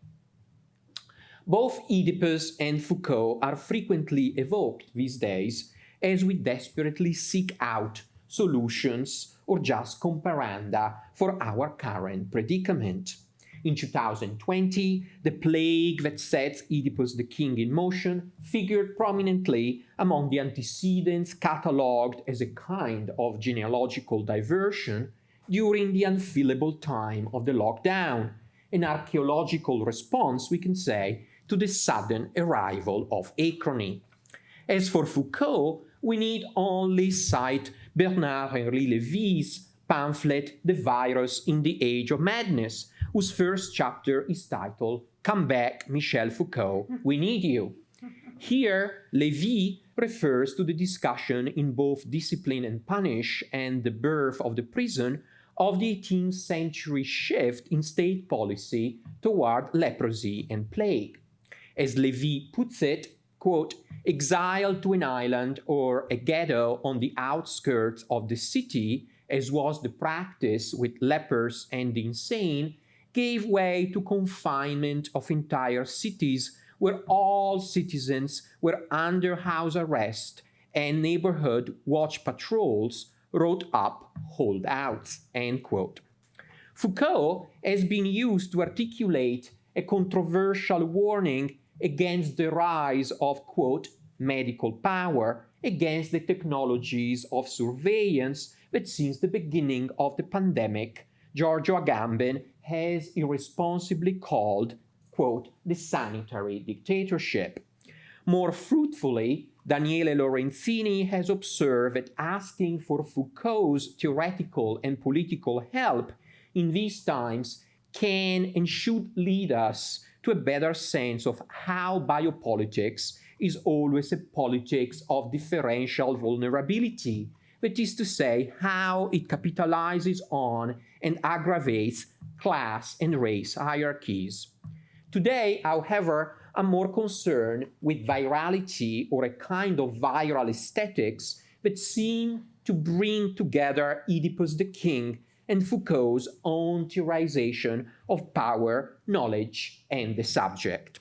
Both Oedipus and Foucault are frequently evoked these days as we desperately seek out solutions or just comparanda for our current predicament. In 2020, the plague that sets Oedipus the king in motion figured prominently among the antecedents catalogued as a kind of genealogical diversion during the unfillable time of the lockdown, an archaeological response, we can say, to the sudden arrival of acrony. As for Foucault, we need only cite Bernard-Henri Lévy's pamphlet The Virus in the Age of Madness, whose first chapter is titled Come Back, Michel Foucault, We Need You. Here, Lévy refers to the discussion in both Discipline and Punish and The Birth of the Prison of the 18th century shift in state policy toward leprosy and plague. As Levy puts it, quote, exiled to an island or a ghetto on the outskirts of the city, as was the practice with lepers and the insane, gave way to confinement of entire cities where all citizens were under house arrest and neighborhood watch patrols wrote up holdouts, end quote. Foucault has been used to articulate a controversial warning against the rise of, quote, medical power against the technologies of surveillance that since the beginning of the pandemic, Giorgio Agamben has irresponsibly called, quote, the sanitary dictatorship. More fruitfully, Daniele Lorenzini has observed that asking for Foucault's theoretical and political help in these times can and should lead us to a better sense of how biopolitics is always a politics of differential vulnerability, that is to say, how it capitalizes on and aggravates class and race hierarchies. Today, however, I'm more concerned with virality or a kind of viral aesthetics that seem to bring together Oedipus the king and Foucault's own theorization of power, knowledge, and the subject.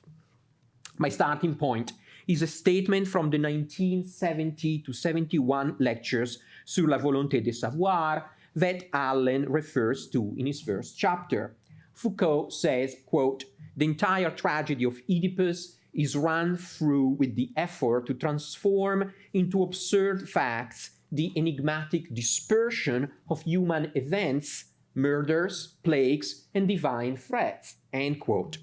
My starting point is a statement from the 1970 to 71 lectures sur la volonté de savoir that Allen refers to in his first chapter. Foucault says, quote, the entire tragedy of Oedipus is run through with the effort to transform into absurd facts the enigmatic dispersion of human events, murders, plagues, and divine threats, end quote.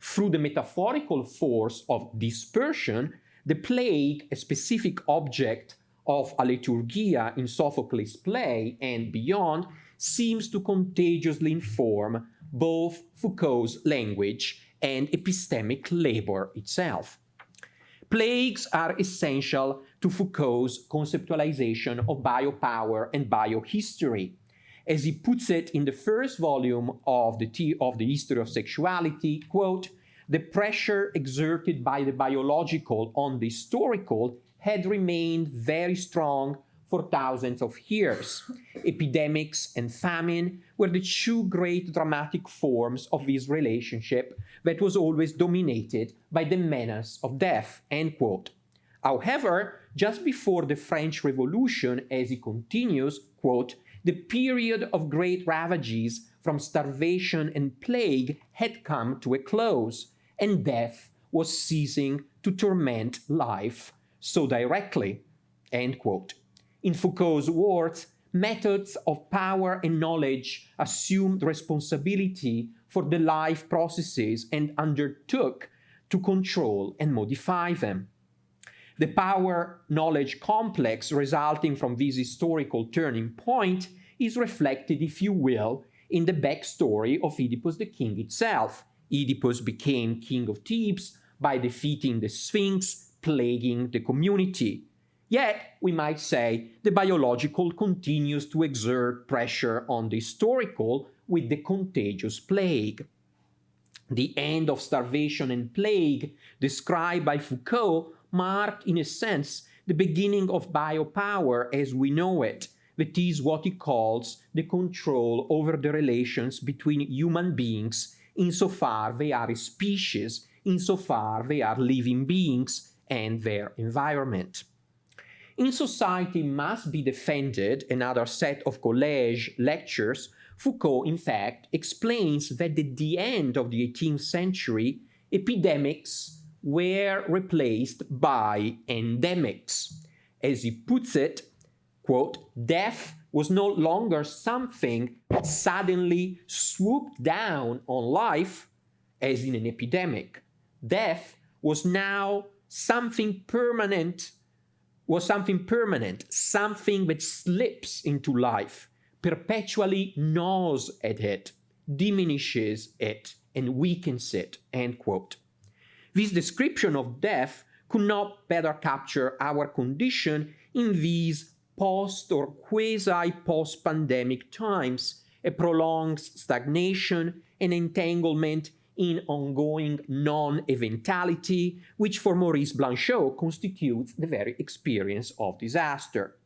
Through the metaphorical force of dispersion, the plague, a specific object of alethurgia in Sophocles' play and beyond, seems to contagiously inform both Foucault's language and epistemic labor itself. Plagues are essential to Foucault's conceptualization of biopower and biohistory. As he puts it in the first volume of the, of the History of Sexuality, quote, the pressure exerted by the biological on the historical had remained very strong for thousands of years. Epidemics and famine were the two great dramatic forms of this relationship that was always dominated by the menace of death, end quote. However, just before the French Revolution, as he continues, quote, the period of great ravages from starvation and plague had come to a close, and death was ceasing to torment life so directly, end quote. In Foucault's words, methods of power and knowledge assumed responsibility for the life processes and undertook to control and modify them. The power-knowledge complex resulting from this historical turning point is reflected, if you will, in the backstory of Oedipus the king itself. Oedipus became king of Thebes by defeating the Sphinx, plaguing the community. Yet, we might say, the biological continues to exert pressure on the historical with the contagious plague. The end of starvation and plague, described by Foucault, marked, in a sense, the beginning of biopower as we know it. That is what he calls the control over the relations between human beings insofar they are a species, insofar they are living beings and their environment in society must be defended, another set of college lectures, Foucault, in fact, explains that at the end of the 18th century, epidemics were replaced by endemics. As he puts it, quote, death was no longer something that suddenly swooped down on life, as in an epidemic. Death was now something permanent was something permanent, something that slips into life, perpetually gnaws at it, diminishes it, and weakens it, end quote. This description of death could not better capture our condition in these post or quasi-post-pandemic times, a prolonged stagnation, an entanglement in ongoing non-eventality, which for Maurice Blanchot constitutes the very experience of disaster.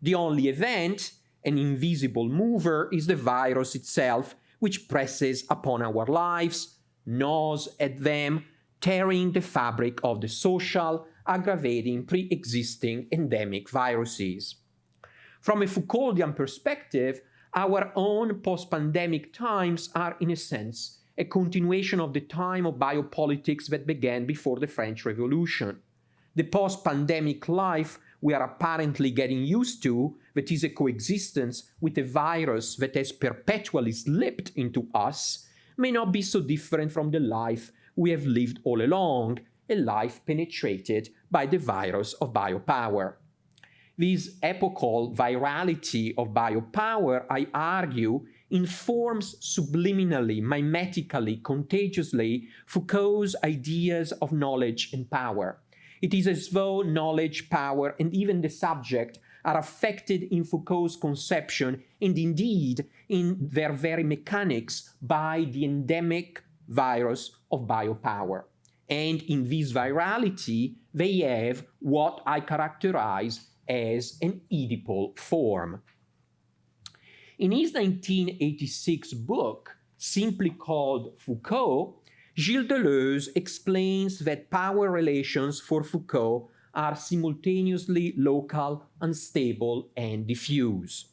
The only event, an invisible mover, is the virus itself, which presses upon our lives, gnaws at them, tearing the fabric of the social, aggravating pre-existing endemic viruses. From a Foucauldian perspective, our own post-pandemic times are, in a sense, a continuation of the time of biopolitics that began before the French Revolution. The post-pandemic life we are apparently getting used to, that is a coexistence with a virus that has perpetually slipped into us, may not be so different from the life we have lived all along, a life penetrated by the virus of biopower. This epochal virality of biopower, I argue, informs subliminally, mimetically, contagiously Foucault's ideas of knowledge and power. It is as though knowledge, power, and even the subject are affected in Foucault's conception and indeed in their very mechanics by the endemic virus of biopower. And in this virality, they have what I characterize as an Oedipal form. In his 1986 book, simply called Foucault, Gilles Deleuze explains that power relations for Foucault are simultaneously local, unstable, and diffuse.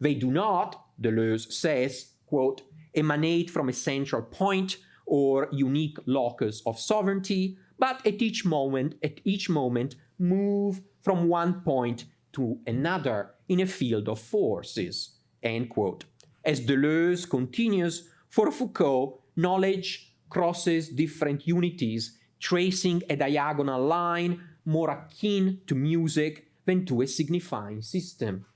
They do not, Deleuze says, quote, emanate from a central point or unique locus of sovereignty, but at each moment, at each moment, move from one point to another in a field of forces, end quote. As Deleuze continues, for Foucault, knowledge crosses different unities, tracing a diagonal line more akin to music than to a signifying system.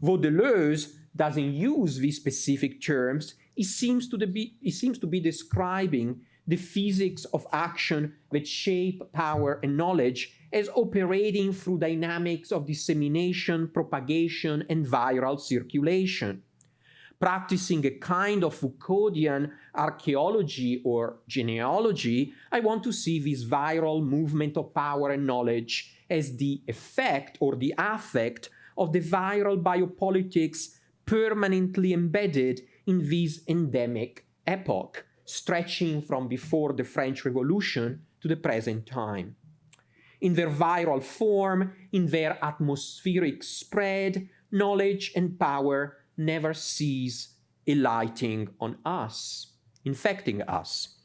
Though Deleuze doesn't use these specific terms, he seems to be, he seems to be describing the physics of action that shape power and knowledge as operating through dynamics of dissemination, propagation, and viral circulation. Practicing a kind of Foucauldian archaeology or genealogy, I want to see this viral movement of power and knowledge as the effect or the affect of the viral biopolitics permanently embedded in this endemic epoch, stretching from before the French Revolution to the present time. In their viral form, in their atmospheric spread, knowledge and power never cease alighting on us, infecting us.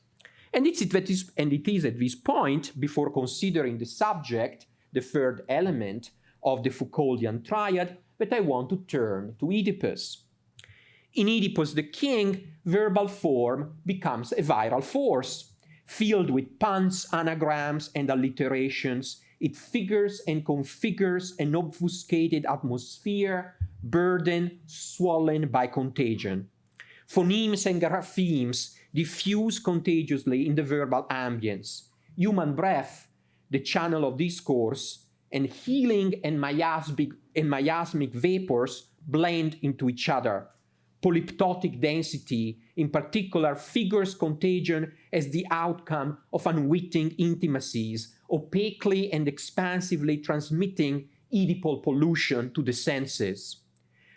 And, it's, and it is at this point, before considering the subject, the third element of the Foucauldian triad, that I want to turn to Oedipus. In Oedipus the king, verbal form becomes a viral force. Filled with puns, anagrams, and alliterations, it figures and configures an obfuscated atmosphere, burdened, swollen by contagion. Phonemes and graphemes diffuse contagiously in the verbal ambience. Human breath, the channel of discourse, and healing and miasmic, and miasmic vapors blend into each other, polyptotic density, in particular, figures contagion as the outcome of unwitting intimacies, opaquely and expansively transmitting Oedipal pollution to the senses.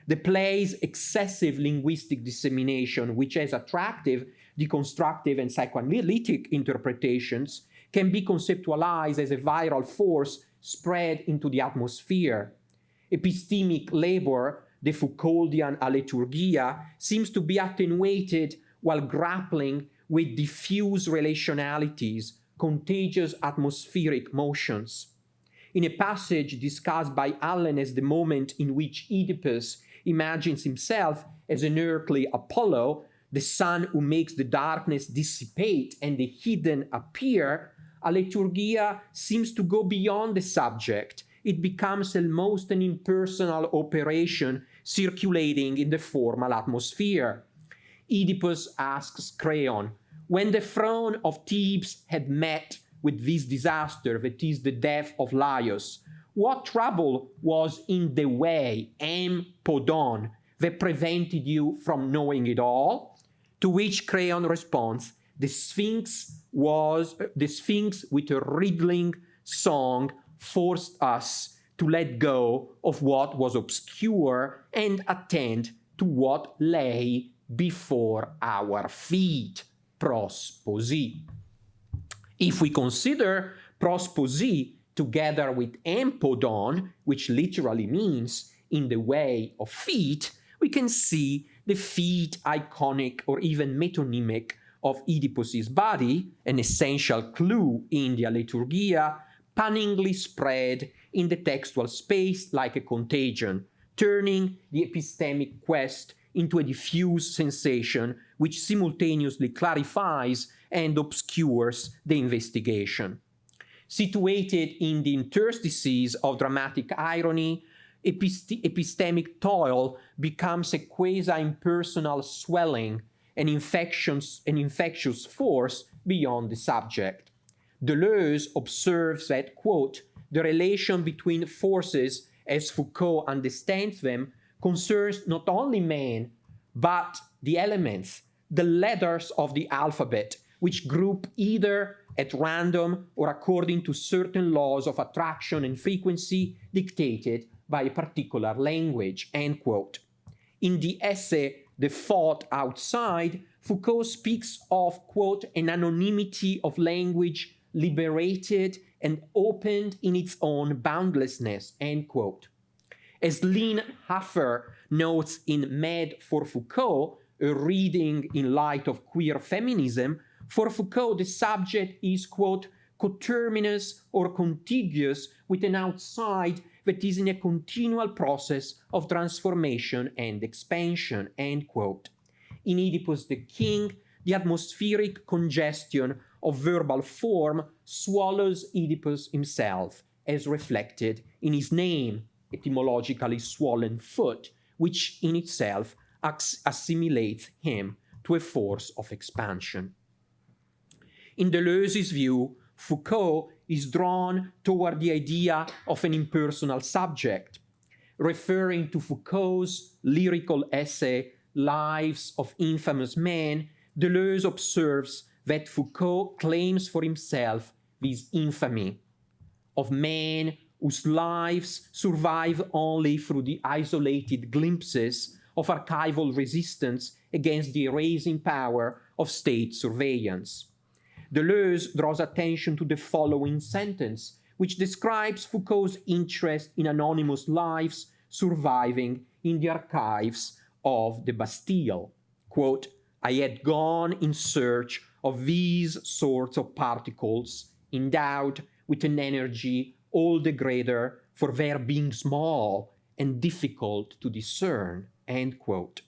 The play's excessive linguistic dissemination, which has attractive, deconstructive, and psychoanalytic interpretations, can be conceptualized as a viral force spread into the atmosphere. Epistemic labor the Foucauldian alethurgia seems to be attenuated while grappling with diffuse relationalities, contagious atmospheric motions. In a passage discussed by Allen as the moment in which Oedipus imagines himself as an earthly Apollo, the sun who makes the darkness dissipate and the hidden appear, alethurgia seems to go beyond the subject. It becomes almost an impersonal operation circulating in the formal atmosphere. Oedipus asks Creon, when the throne of Thebes had met with this disaster, that is the death of Laius, what trouble was in the way, em podon, that prevented you from knowing it all? To which Creon responds, the Sphinx was, the Sphinx with a riddling song forced us to let go of what was obscure and attend to what lay before our feet. Prosposi. If we consider prosposi together with empodon, which literally means in the way of feet, we can see the feet iconic or even metonymic of Oedipus's body, an essential clue in the alethurgia, punningly spread in the textual space like a contagion, turning the epistemic quest into a diffuse sensation which simultaneously clarifies and obscures the investigation. Situated in the interstices of dramatic irony, epist epistemic toil becomes a quasi-impersonal swelling, an an infectious force beyond the subject. Deleuze observes that, quote, the relation between forces as Foucault understands them concerns not only man, but the elements, the letters of the alphabet, which group either at random or according to certain laws of attraction and frequency dictated by a particular language, end quote. In the essay, The Thought Outside, Foucault speaks of, quote, an anonymity of language liberated and opened in its own boundlessness, end quote. As Lynne Huffer notes in Mad for Foucault, a reading in light of queer feminism, for Foucault the subject is, quote, coterminous or contiguous with an outside that is in a continual process of transformation and expansion, end quote. In Oedipus the King, the atmospheric congestion of verbal form swallows Oedipus himself, as reflected in his name, etymologically swollen foot, which in itself assimilates him to a force of expansion. In Deleuze's view, Foucault is drawn toward the idea of an impersonal subject, referring to Foucault's lyrical essay, Lives of Infamous Men, Deleuze observes that Foucault claims for himself this infamy of men whose lives survive only through the isolated glimpses of archival resistance against the erasing power of state surveillance. Deleuze draws attention to the following sentence, which describes Foucault's interest in anonymous lives surviving in the archives of the Bastille. Quote, I had gone in search of these sorts of particles endowed with an energy all the greater for their being small and difficult to discern, end quote.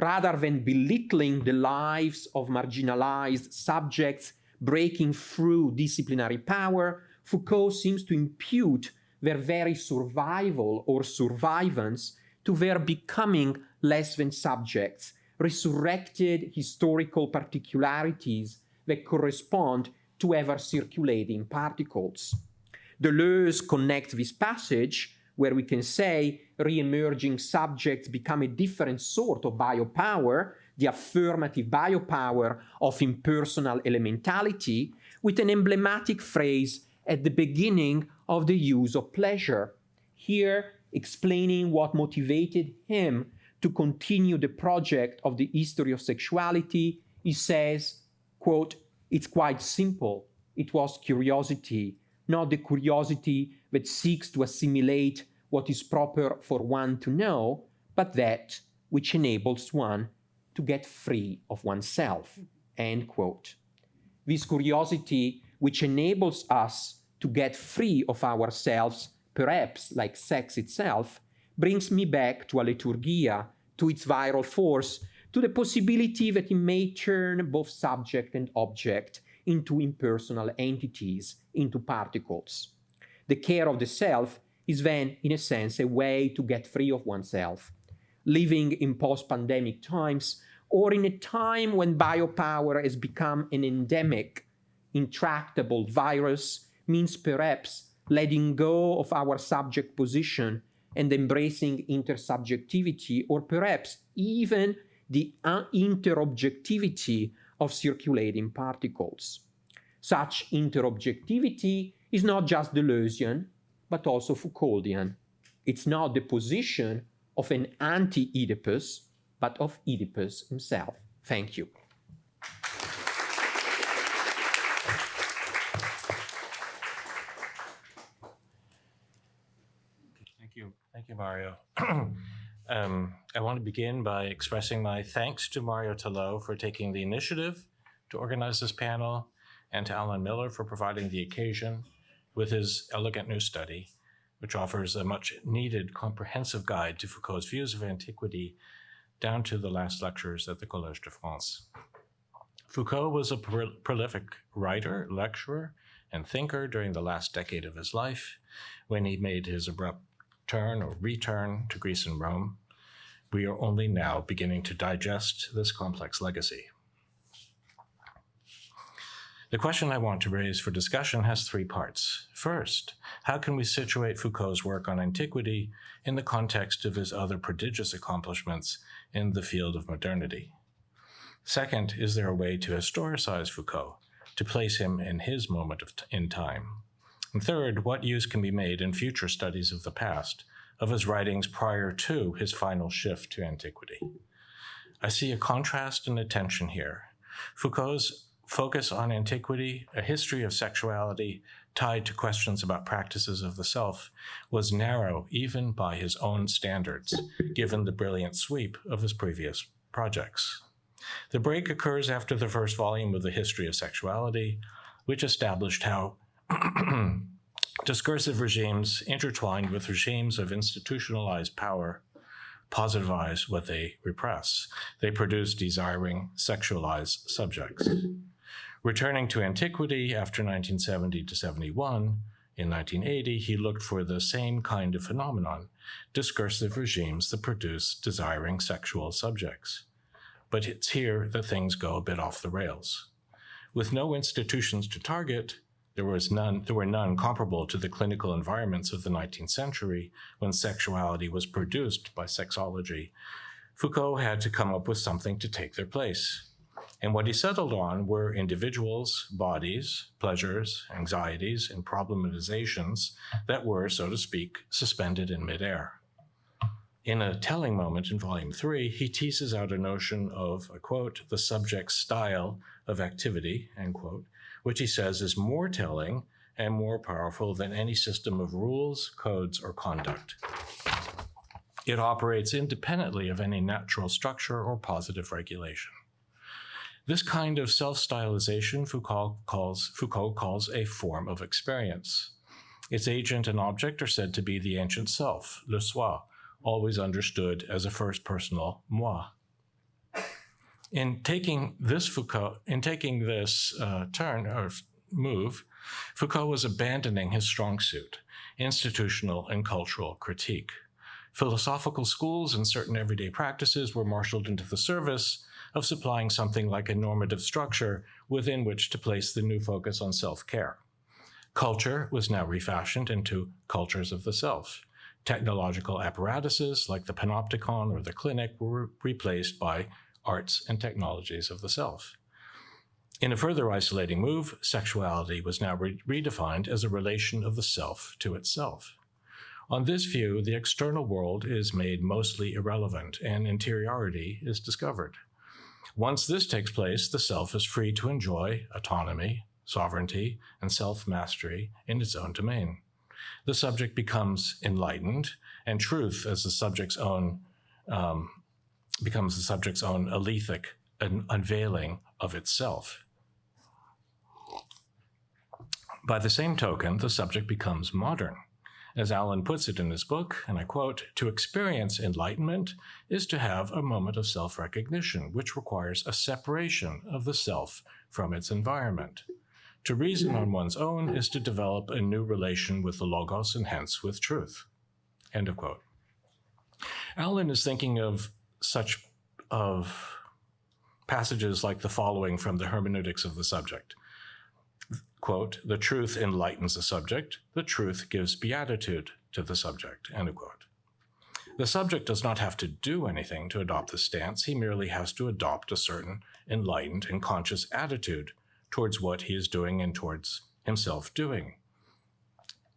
Rather than belittling the lives of marginalized subjects breaking through disciplinary power, Foucault seems to impute their very survival or survivance to their becoming less than subjects, resurrected historical particularities that correspond to ever circulating particles. Deleuze connects this passage, where we can say re-emerging subjects become a different sort of biopower, the affirmative biopower of impersonal elementality, with an emblematic phrase at the beginning of the use of pleasure, here explaining what motivated him to continue the project of the history of sexuality, he says, quote, it's quite simple. It was curiosity, not the curiosity that seeks to assimilate what is proper for one to know, but that which enables one to get free of oneself. End quote. This curiosity which enables us to get free of ourselves, perhaps like sex itself, brings me back to alethurgia, to its viral force, to the possibility that it may turn both subject and object into impersonal entities, into particles. The care of the self is then, in a sense, a way to get free of oneself. Living in post-pandemic times, or in a time when biopower has become an endemic, intractable virus, means perhaps letting go of our subject position and embracing intersubjectivity or perhaps even the interobjectivity of circulating particles. Such interobjectivity is not just Deleuzian, but also Foucauldian. It's not the position of an anti-Oedipus, but of Oedipus himself. Thank you. Thank you. Thank you, Mario. <clears throat> um, I want to begin by expressing my thanks to Mario Telò for taking the initiative to organize this panel and to Allen Miller for providing the occasion with his elegant new study, which offers a much needed comprehensive guide to Foucault's views of antiquity down to the last lectures at the Collège de France. Foucault was a pro prolific writer, lecturer, and thinker during the last decade of his life when he made his abrupt turn or return to Greece and Rome. We are only now beginning to digest this complex legacy. The question I want to raise for discussion has three parts. First, how can we situate Foucault's work on antiquity in the context of his other prodigious accomplishments in the field of modernity? Second, is there a way to historicize Foucault, to place him in his moment in time? And third, what use can be made in future studies of the past of his writings prior to his final shift to antiquity? I see a contrast and a tension here. Foucault's focus on antiquity, a history of sexuality tied to questions about practices of the self, was narrow even by his own standards, given the brilliant sweep of his previous projects. The break occurs after the first volume of the History of Sexuality, which established how <clears throat> discursive regimes intertwined with regimes of institutionalized power positivize what they repress. They produce desiring, sexualized subjects. Returning to antiquity after 1970 to 71, in 1980, he looked for the same kind of phenomenon, discursive regimes that produce desiring sexual subjects. But it's here that things go a bit off the rails. With no institutions to target, there, was none, there were none comparable to the clinical environments of the 19th century when sexuality was produced by sexology. Foucault had to come up with something to take their place. And what he settled on were individuals, bodies, pleasures, anxieties, and problematizations that were, so to speak, suspended in midair. In a telling moment in volume three, he teases out a notion of, a quote, the subject's style of activity, end quote, which he says is more telling and more powerful than any system of rules, codes, or conduct. It operates independently of any natural structure or positive regulation. This kind of self-stylization Foucault calls, Foucault calls a form of experience. Its agent and object are said to be the ancient self, le soi, always understood as a first personal moi. In taking this Foucault, in taking this uh, turn or move, Foucault was abandoning his strong suit, institutional and cultural critique. Philosophical schools and certain everyday practices were marshaled into the service of supplying something like a normative structure within which to place the new focus on self-care. Culture was now refashioned into cultures of the self. Technological apparatuses like the panopticon or the clinic were replaced by arts and technologies of the self. In a further isolating move, sexuality was now re redefined as a relation of the self to itself. On this view, the external world is made mostly irrelevant and interiority is discovered. Once this takes place, the self is free to enjoy autonomy, sovereignty, and self-mastery in its own domain. The subject becomes enlightened, and truth as the subject's own um, becomes the subject's own alethic un unveiling of itself. By the same token, the subject becomes modern. As Allen puts it in his book, and I quote, to experience enlightenment is to have a moment of self-recognition, which requires a separation of the self from its environment. To reason on one's own is to develop a new relation with the logos and hence with truth. End of quote. Allen is thinking of such of passages like the following from the hermeneutics of the subject quote, the truth enlightens the subject, the truth gives beatitude to the subject, end quote. The subject does not have to do anything to adopt this stance, he merely has to adopt a certain enlightened and conscious attitude towards what he is doing and towards himself doing.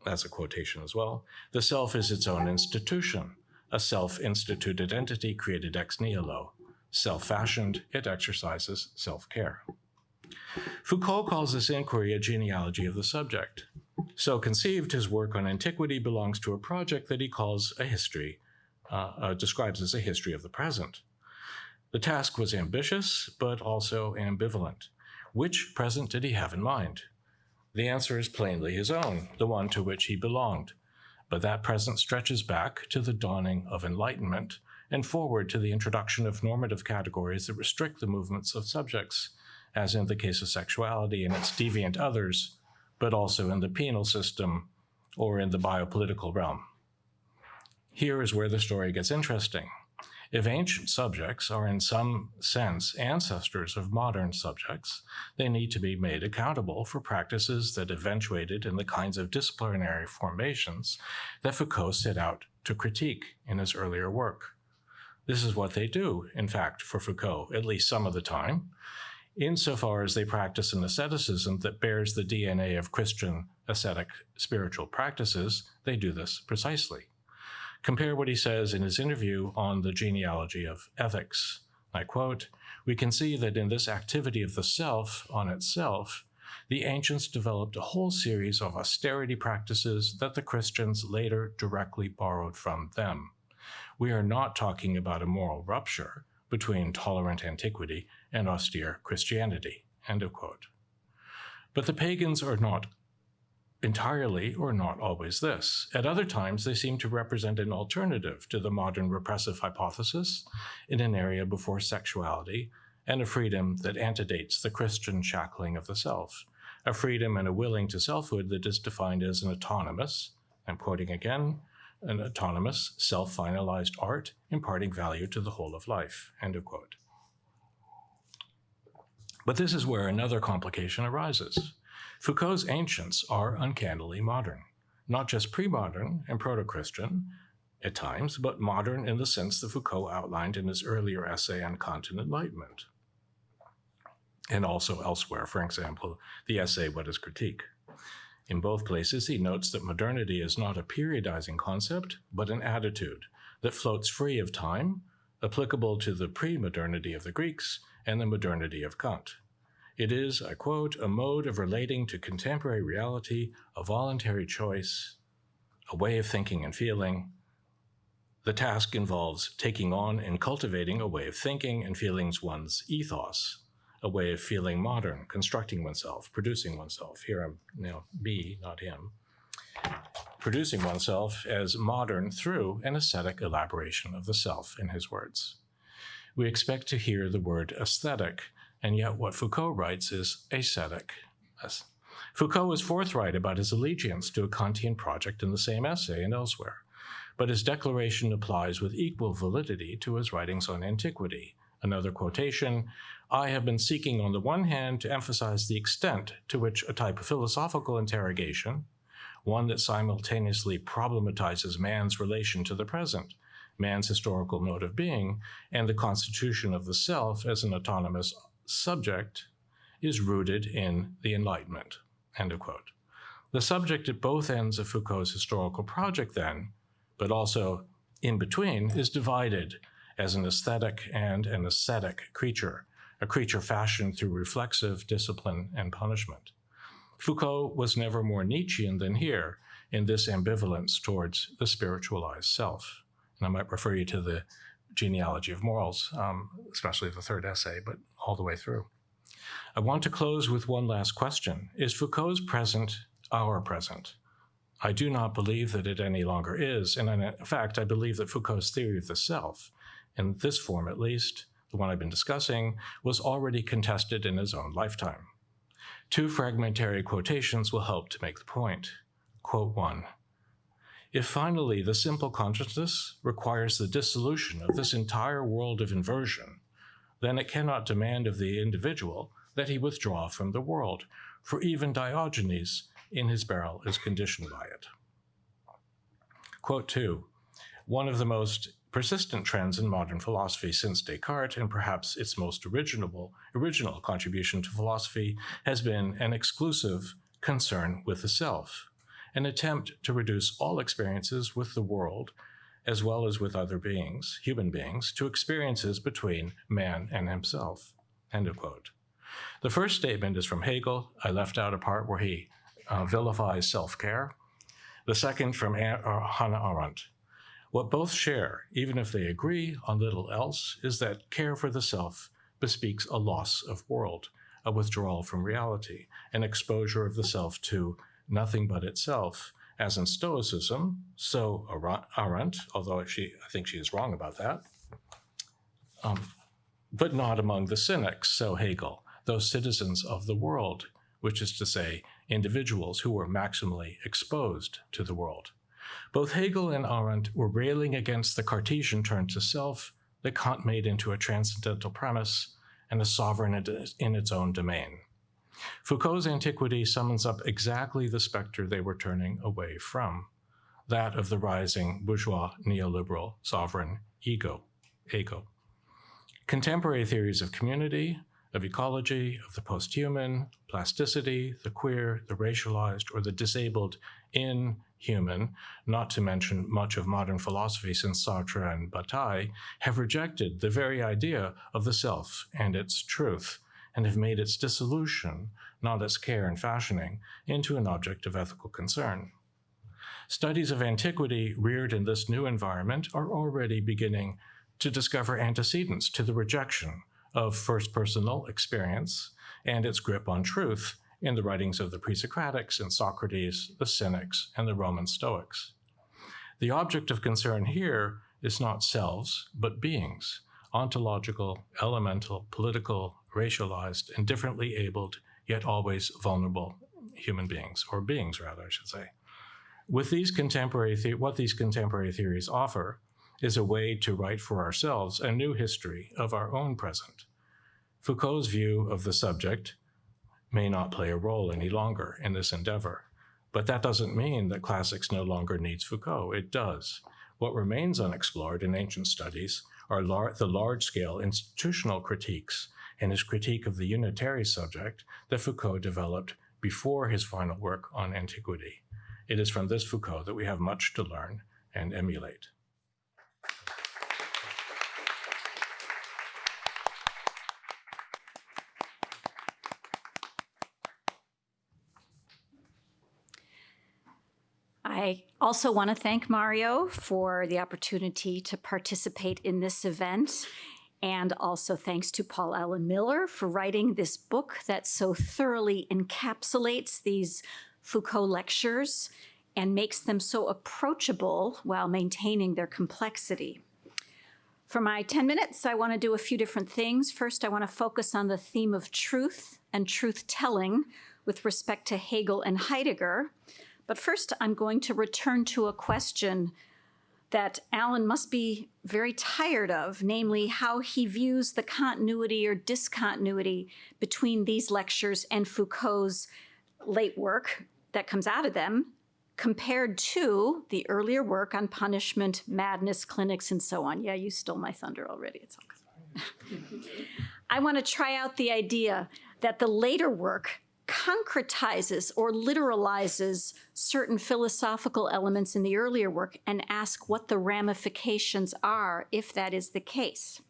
That's a quotation as well. The self is its own institution, a self instituted entity created ex nihilo. Self fashioned, it exercises self care. Foucault calls this inquiry a genealogy of the subject. So conceived, his work on antiquity belongs to a project that he calls a history, uh, uh, describes as a history of the present. The task was ambitious, but also ambivalent. Which present did he have in mind? The answer is plainly his own, the one to which he belonged. But that present stretches back to the dawning of enlightenment and forward to the introduction of normative categories that restrict the movements of subjects, as in the case of sexuality and its deviant others, but also in the penal system or in the biopolitical realm. Here is where the story gets interesting. If ancient subjects are in some sense ancestors of modern subjects, they need to be made accountable for practices that eventuated in the kinds of disciplinary formations that Foucault set out to critique in his earlier work. This is what they do, in fact, for Foucault, at least some of the time, insofar as they practice an asceticism that bears the DNA of Christian ascetic spiritual practices, they do this precisely. Compare what he says in his interview on the genealogy of ethics. I quote, We can see that in this activity of the self on itself, the ancients developed a whole series of austerity practices that the Christians later directly borrowed from them. We are not talking about a moral rupture between tolerant antiquity and austere Christianity. End of quote. But the pagans are not entirely or not always this. At other times, they seem to represent an alternative to the modern repressive hypothesis in an area before sexuality and a freedom that antedates the Christian shackling of the self, a freedom and a willing to selfhood that is defined as an autonomous, I'm quoting again, an autonomous, self-finalized art imparting value to the whole of life, end of quote. But this is where another complication arises. Foucault's ancients are uncannily modern, not just pre-modern and proto-Christian at times, but modern in the sense that Foucault outlined in his earlier essay on Kant on enlightenment, and also elsewhere, for example, the essay What is Critique? In both places, he notes that modernity is not a periodizing concept, but an attitude that floats free of time, applicable to the pre-modernity of the Greeks and the modernity of Kant. It is, I quote, a mode of relating to contemporary reality, a voluntary choice, a way of thinking and feeling. The task involves taking on and cultivating a way of thinking and feelings one's ethos, a way of feeling modern, constructing oneself, producing oneself. Here I'm now me, not him. Producing oneself as modern through an aesthetic elaboration of the self, in his words. We expect to hear the word aesthetic and yet what Foucault writes is ascetic. Foucault is forthright about his allegiance to a Kantian project in the same essay and elsewhere, but his declaration applies with equal validity to his writings on antiquity. Another quotation, I have been seeking on the one hand to emphasize the extent to which a type of philosophical interrogation, one that simultaneously problematizes man's relation to the present, man's historical mode of being, and the constitution of the self as an autonomous subject is rooted in the Enlightenment. End of quote. The subject at both ends of Foucault's historical project, then, but also in between, is divided as an aesthetic and an ascetic creature, a creature fashioned through reflexive discipline and punishment. Foucault was never more Nietzschean than here in this ambivalence towards the spiritualized self. And I might refer you to the genealogy of morals, um, especially the third essay, but all the way through. I want to close with one last question. Is Foucault's present our present? I do not believe that it any longer is, and in fact, I believe that Foucault's theory of the self, in this form at least, the one I've been discussing, was already contested in his own lifetime. Two fragmentary quotations will help to make the point. Quote one, if finally the simple consciousness requires the dissolution of this entire world of inversion, then it cannot demand of the individual that he withdraw from the world, for even Diogenes in his barrel is conditioned by it. Quote two, One of the most persistent trends in modern philosophy since Descartes, and perhaps its most original, original contribution to philosophy, has been an exclusive concern with the self, an attempt to reduce all experiences with the world, as well as with other beings, human beings, to experiences between man and himself. End of quote. The first statement is from Hegel. I left out a part where he uh, vilifies self-care. The second from uh, Hannah Arendt. What both share, even if they agree on little else, is that care for the self bespeaks a loss of world, a withdrawal from reality, an exposure of the self to nothing but itself, as in Stoicism, so Arendt, although she, I think she is wrong about that, um, but not among the cynics, so Hegel, those citizens of the world, which is to say, individuals who were maximally exposed to the world. Both Hegel and Arendt were railing against the Cartesian turn to self that Kant made into a transcendental premise and a sovereign in its own domain. Foucault's Antiquity summons up exactly the specter they were turning away from, that of the rising bourgeois neoliberal sovereign ego, ego. Contemporary theories of community, of ecology, of the posthuman, plasticity, the queer, the racialized, or the disabled in human, not to mention much of modern philosophy since Sartre and Bataille, have rejected the very idea of the self and its truth, and have made its dissolution, not its care and fashioning, into an object of ethical concern. Studies of antiquity reared in this new environment are already beginning to discover antecedents to the rejection of first personal experience and its grip on truth in the writings of the pre-Socratics and Socrates, the Cynics, and the Roman Stoics. The object of concern here is not selves, but beings, ontological, elemental, political, racialized, and differently abled, yet always vulnerable human beings, or beings rather, I should say. With these contemporary, what these contemporary theories offer is a way to write for ourselves a new history of our own present. Foucault's view of the subject may not play a role any longer in this endeavor. But that doesn't mean that classics no longer needs Foucault. It does. What remains unexplored in ancient studies are lar the large-scale institutional critiques and his critique of the unitary subject that Foucault developed before his final work on antiquity. It is from this Foucault that we have much to learn and emulate. I also want to thank Mario for the opportunity to participate in this event. And also thanks to Paul Allen Miller for writing this book that so thoroughly encapsulates these Foucault lectures and makes them so approachable while maintaining their complexity. For my 10 minutes, I want to do a few different things. First, I want to focus on the theme of truth and truth-telling with respect to Hegel and Heidegger. But first, I'm going to return to a question that Allen must be very tired of, namely how he views the continuity or discontinuity between these lectures and Foucault's late work that comes out of them, compared to the earlier work on punishment, madness clinics, and so on. Yeah, you stole my thunder already. It's all <laughs> I want to try out the idea that the later work concretizes or literalizes certain philosophical elements in the earlier work and ask what the ramifications are if that is the case.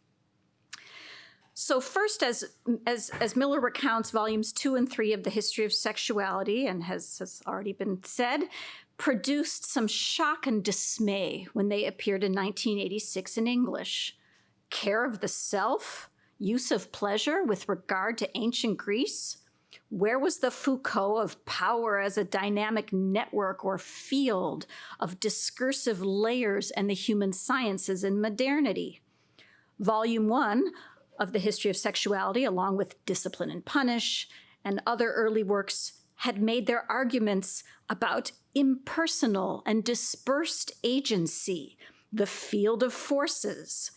So first, as, as, as Miller recounts volumes two and three of the history of sexuality, and has, has already been said, produced some shock and dismay when they appeared in 1986 in English. Care of the self, use of pleasure with regard to ancient Greece, where was the Foucault of power as a dynamic network or field of discursive layers and the human sciences in modernity? Volume one of the history of sexuality, along with Discipline and Punish and other early works, had made their arguments about impersonal and dispersed agency, the field of forces,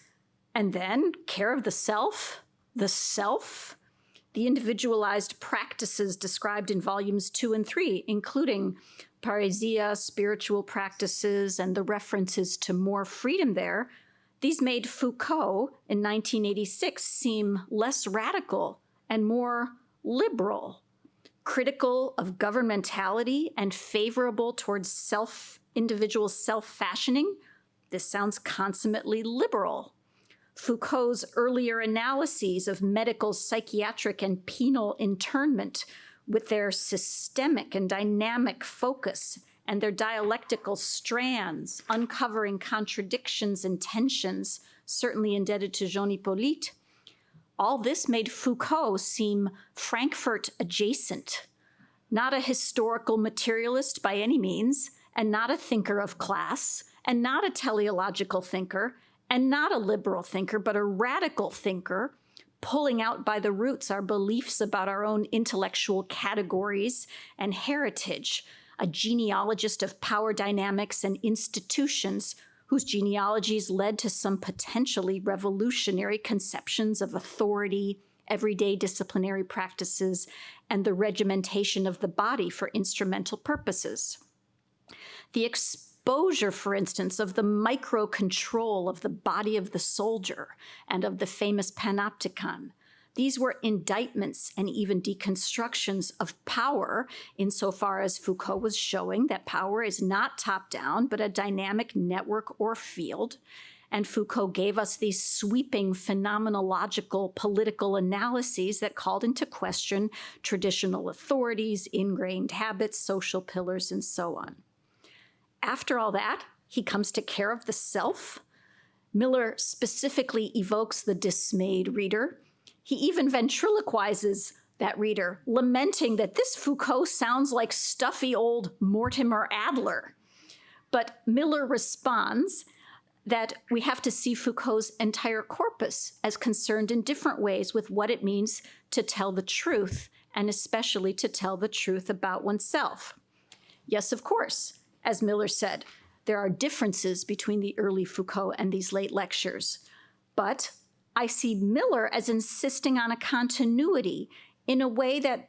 and then care of the self, the self, the individualized practices described in volumes two and three, including parrhesia, spiritual practices, and the references to more freedom there, these made Foucault in 1986 seem less radical and more liberal, critical of governmentality and favorable towards self individual self-fashioning. This sounds consummately liberal. Foucault's earlier analyses of medical, psychiatric, and penal internment with their systemic and dynamic focus and their dialectical strands, uncovering contradictions and tensions, certainly indebted to Jean Hyppolite. All this made Foucault seem Frankfurt adjacent, not a historical materialist by any means, and not a thinker of class, and not a teleological thinker, and not a liberal thinker, but a radical thinker, pulling out by the roots our beliefs about our own intellectual categories and heritage, a genealogist of power dynamics and institutions whose genealogies led to some potentially revolutionary conceptions of authority, everyday disciplinary practices, and the regimentation of the body for instrumental purposes. The exposure, for instance, of the micro control of the body of the soldier and of the famous panopticon. These were indictments and even deconstructions of power, insofar as Foucault was showing that power is not top down, but a dynamic network or field. And Foucault gave us these sweeping phenomenological political analyses that called into question traditional authorities, ingrained habits, social pillars, and so on. After all that, he comes to care of the self. Miller specifically evokes the dismayed reader. He even ventriloquizes that reader, lamenting that this Foucault sounds like stuffy old Mortimer Adler. But Miller responds that we have to see Foucault's entire corpus as concerned in different ways with what it means to tell the truth, and especially to tell the truth about oneself. Yes, of course, as Miller said, there are differences between the early Foucault and these late lectures. But I see Miller as insisting on a continuity in a way that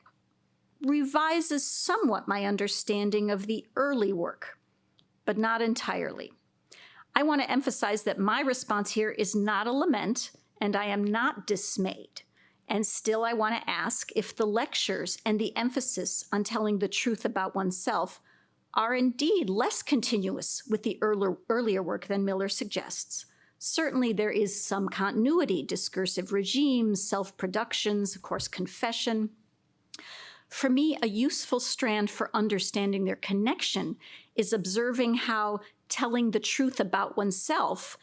revises somewhat my understanding of the early work, but not entirely. I want to emphasize that my response here is not a lament, and I am not dismayed. And still, I want to ask if the lectures and the emphasis on telling the truth about oneself are indeed less continuous with the earlier, earlier work than Miller suggests. Certainly, there is some continuity, discursive regimes, self productions, of course, confession. For me, a useful strand for understanding their connection is observing how telling the truth about oneself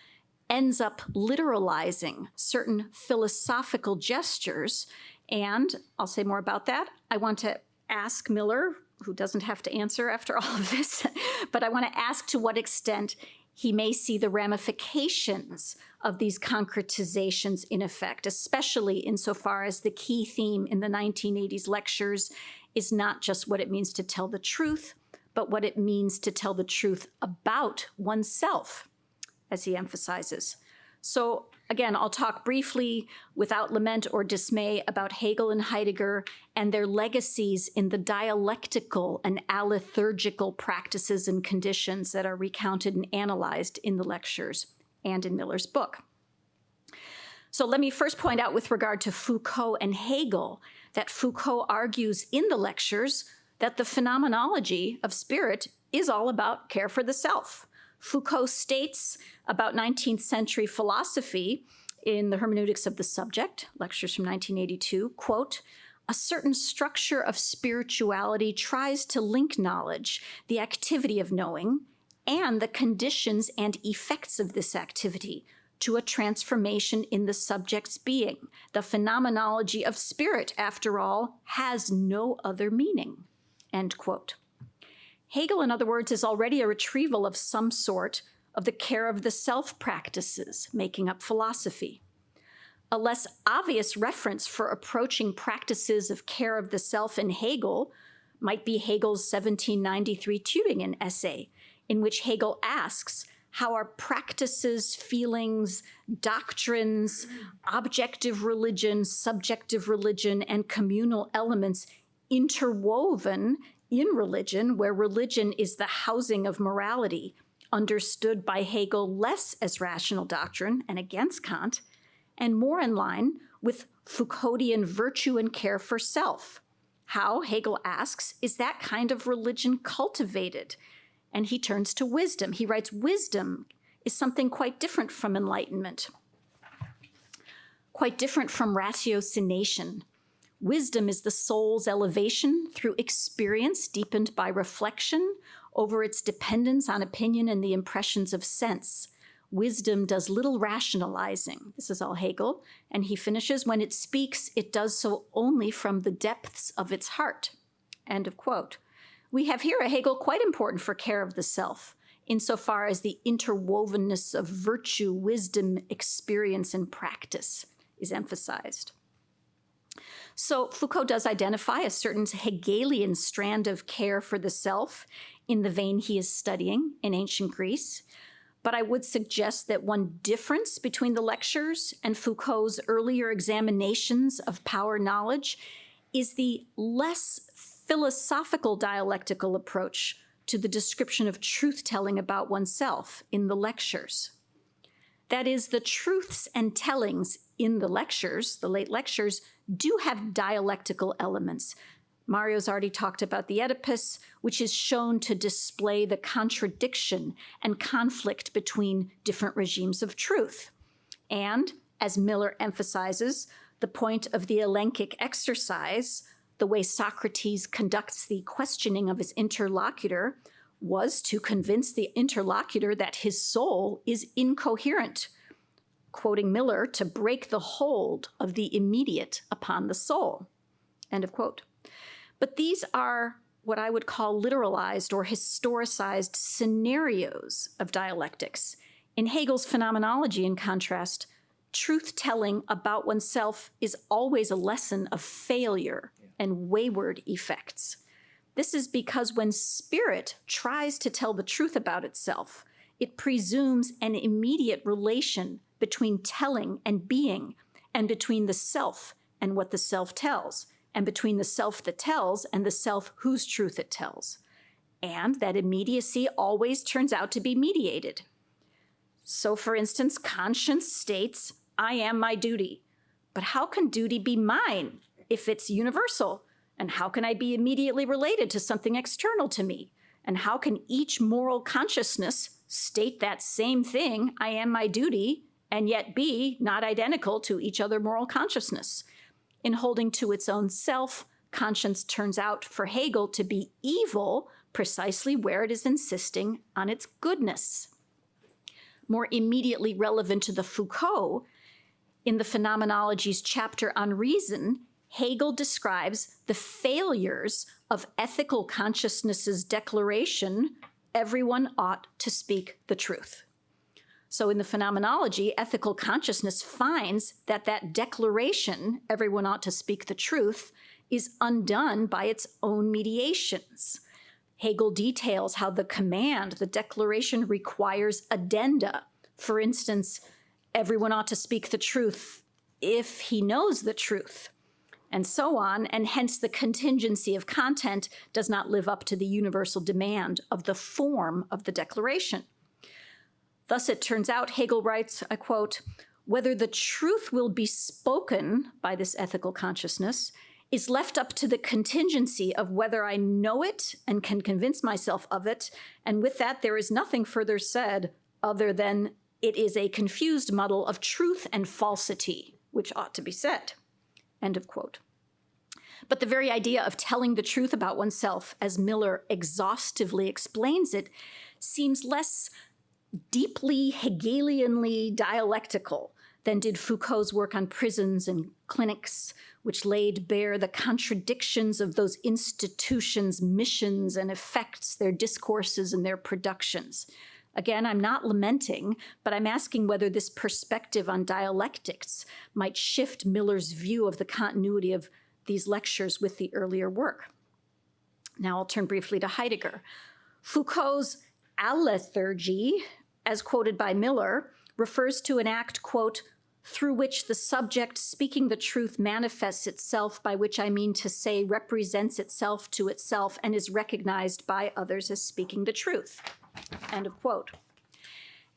ends up literalizing certain philosophical gestures. And I'll say more about that. I want to ask Miller who doesn't have to answer after <laughs> all of this, but I want to ask to what extent he may see the ramifications of these concretizations in effect, especially insofar as the key theme in the 1980s lectures is not just what it means to tell the truth, but what it means to tell the truth about oneself, as he emphasizes. So again, I'll talk briefly without lament or dismay about Hegel and Heidegger and their legacies in the dialectical and alethurgical practices and conditions that are recounted and analyzed in the lectures and in Miller's book. So let me first point out with regard to Foucault and Hegel that Foucault argues in the lectures that the phenomenology of spirit is all about care for the self. Foucault states about 19th century philosophy in the hermeneutics of the subject, lectures from 1982, quote, a certain structure of spirituality tries to link knowledge, the activity of knowing, and the conditions and effects of this activity to a transformation in the subject's being. The phenomenology of spirit, after all, has no other meaning. End quote. Hegel, in other words, is already a retrieval of some sort of the care of the self practices making up philosophy. A less obvious reference for approaching practices of care of the self in Hegel might be Hegel's 1793 Tübingen essay, in which Hegel asks how our practices, feelings, doctrines, objective religion, subjective religion, and communal elements interwoven in religion, where religion is the housing of morality, understood by Hegel less as rational doctrine and against Kant, and more in line with Foucauldian virtue and care for self. How, Hegel asks, is that kind of religion cultivated? And he turns to wisdom. He writes, Wisdom is something quite different from enlightenment, quite different from ratiocination. Wisdom is the soul's elevation through experience deepened by reflection over its dependence on opinion and the impressions of sense. Wisdom does little rationalizing. This is all Hegel. And he finishes when it speaks, it does so only from the depths of its heart. End of quote. We have here a Hegel quite important for care of the self, insofar as the interwovenness of virtue, wisdom, experience, and practice is emphasized. So Foucault does identify a certain Hegelian strand of care for the self in the vein he is studying in ancient Greece. But I would suggest that one difference between the lectures and Foucault's earlier examinations of power knowledge is the less philosophical dialectical approach to the description of truth telling about oneself in the lectures. That is, the truths and tellings in the lectures, the late lectures, do have dialectical elements. Mario's already talked about the Oedipus, which is shown to display the contradiction and conflict between different regimes of truth. And, as Miller emphasizes, the point of the elenchic exercise the way Socrates conducts the questioning of his interlocutor was to convince the interlocutor that his soul is incoherent, quoting Miller, to break the hold of the immediate upon the soul. End of quote. But these are what I would call literalized or historicized scenarios of dialectics. In Hegel's phenomenology, in contrast, truth telling about oneself is always a lesson of failure and wayward effects. This is because when spirit tries to tell the truth about itself, it presumes an immediate relation between telling and being, and between the self and what the self tells, and between the self that tells and the self whose truth it tells. And that immediacy always turns out to be mediated. So, for instance, conscience states, I am my duty. But how can duty be mine if it's universal? And how can I be immediately related to something external to me? And how can each moral consciousness state that same thing, I am my duty, and yet be not identical to each other moral consciousness? In holding to its own self, conscience turns out for Hegel to be evil precisely where it is insisting on its goodness. More immediately relevant to the Foucault, in the Phenomenology's chapter on reason, Hegel describes the failures of ethical consciousness's declaration everyone ought to speak the truth. So, in the phenomenology, ethical consciousness finds that that declaration, everyone ought to speak the truth, is undone by its own mediations. Hegel details how the command, the declaration, requires addenda. For instance, everyone ought to speak the truth if he knows the truth and so on, and hence the contingency of content does not live up to the universal demand of the form of the declaration. Thus, it turns out, Hegel writes, I quote, whether the truth will be spoken by this ethical consciousness is left up to the contingency of whether I know it and can convince myself of it, and with that, there is nothing further said other than it is a confused muddle of truth and falsity, which ought to be said. End of quote. But the very idea of telling the truth about oneself, as Miller exhaustively explains it, seems less deeply Hegelianly dialectical than did Foucault's work on prisons and clinics, which laid bare the contradictions of those institutions' missions and effects, their discourses and their productions. Again, I'm not lamenting, but I'm asking whether this perspective on dialectics might shift Miller's view of the continuity of these lectures with the earlier work. Now I'll turn briefly to Heidegger. Foucault's alethurgy as quoted by Miller, refers to an act, quote, through which the subject speaking the truth manifests itself, by which I mean to say represents itself to itself and is recognized by others as speaking the truth. End of quote.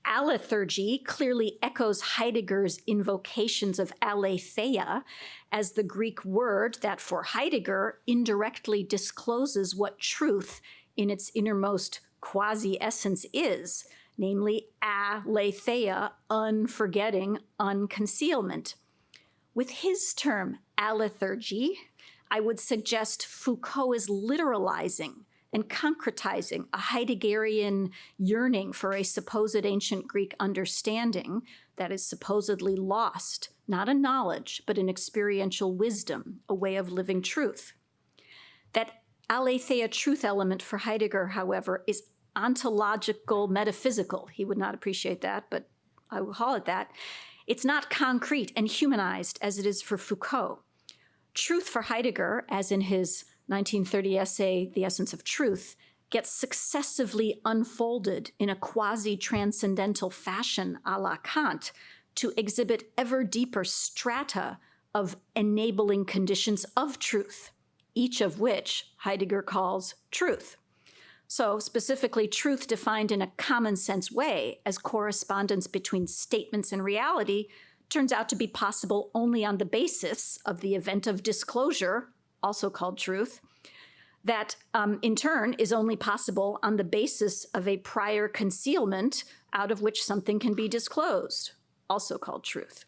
Alethurgy clearly echoes Heidegger's invocations of aletheia as the Greek word that for Heidegger indirectly discloses what truth in its innermost quasi essence is, namely aletheia, unforgetting, unconcealment. With his term alethurgy, I would suggest Foucault is literalizing and concretizing a Heideggerian yearning for a supposed ancient Greek understanding that is supposedly lost, not a knowledge, but an experiential wisdom, a way of living truth. That aletheia truth element for Heidegger, however, is ontological metaphysical. He would not appreciate that, but I will call it that. It's not concrete and humanized as it is for Foucault. Truth for Heidegger, as in his 1930 essay, The Essence of Truth, gets successively unfolded in a quasi transcendental fashion a la Kant to exhibit ever deeper strata of enabling conditions of truth, each of which Heidegger calls truth. So, specifically, truth defined in a common sense way as correspondence between statements and reality turns out to be possible only on the basis of the event of disclosure also called truth, that um, in turn is only possible on the basis of a prior concealment out of which something can be disclosed, also called truth.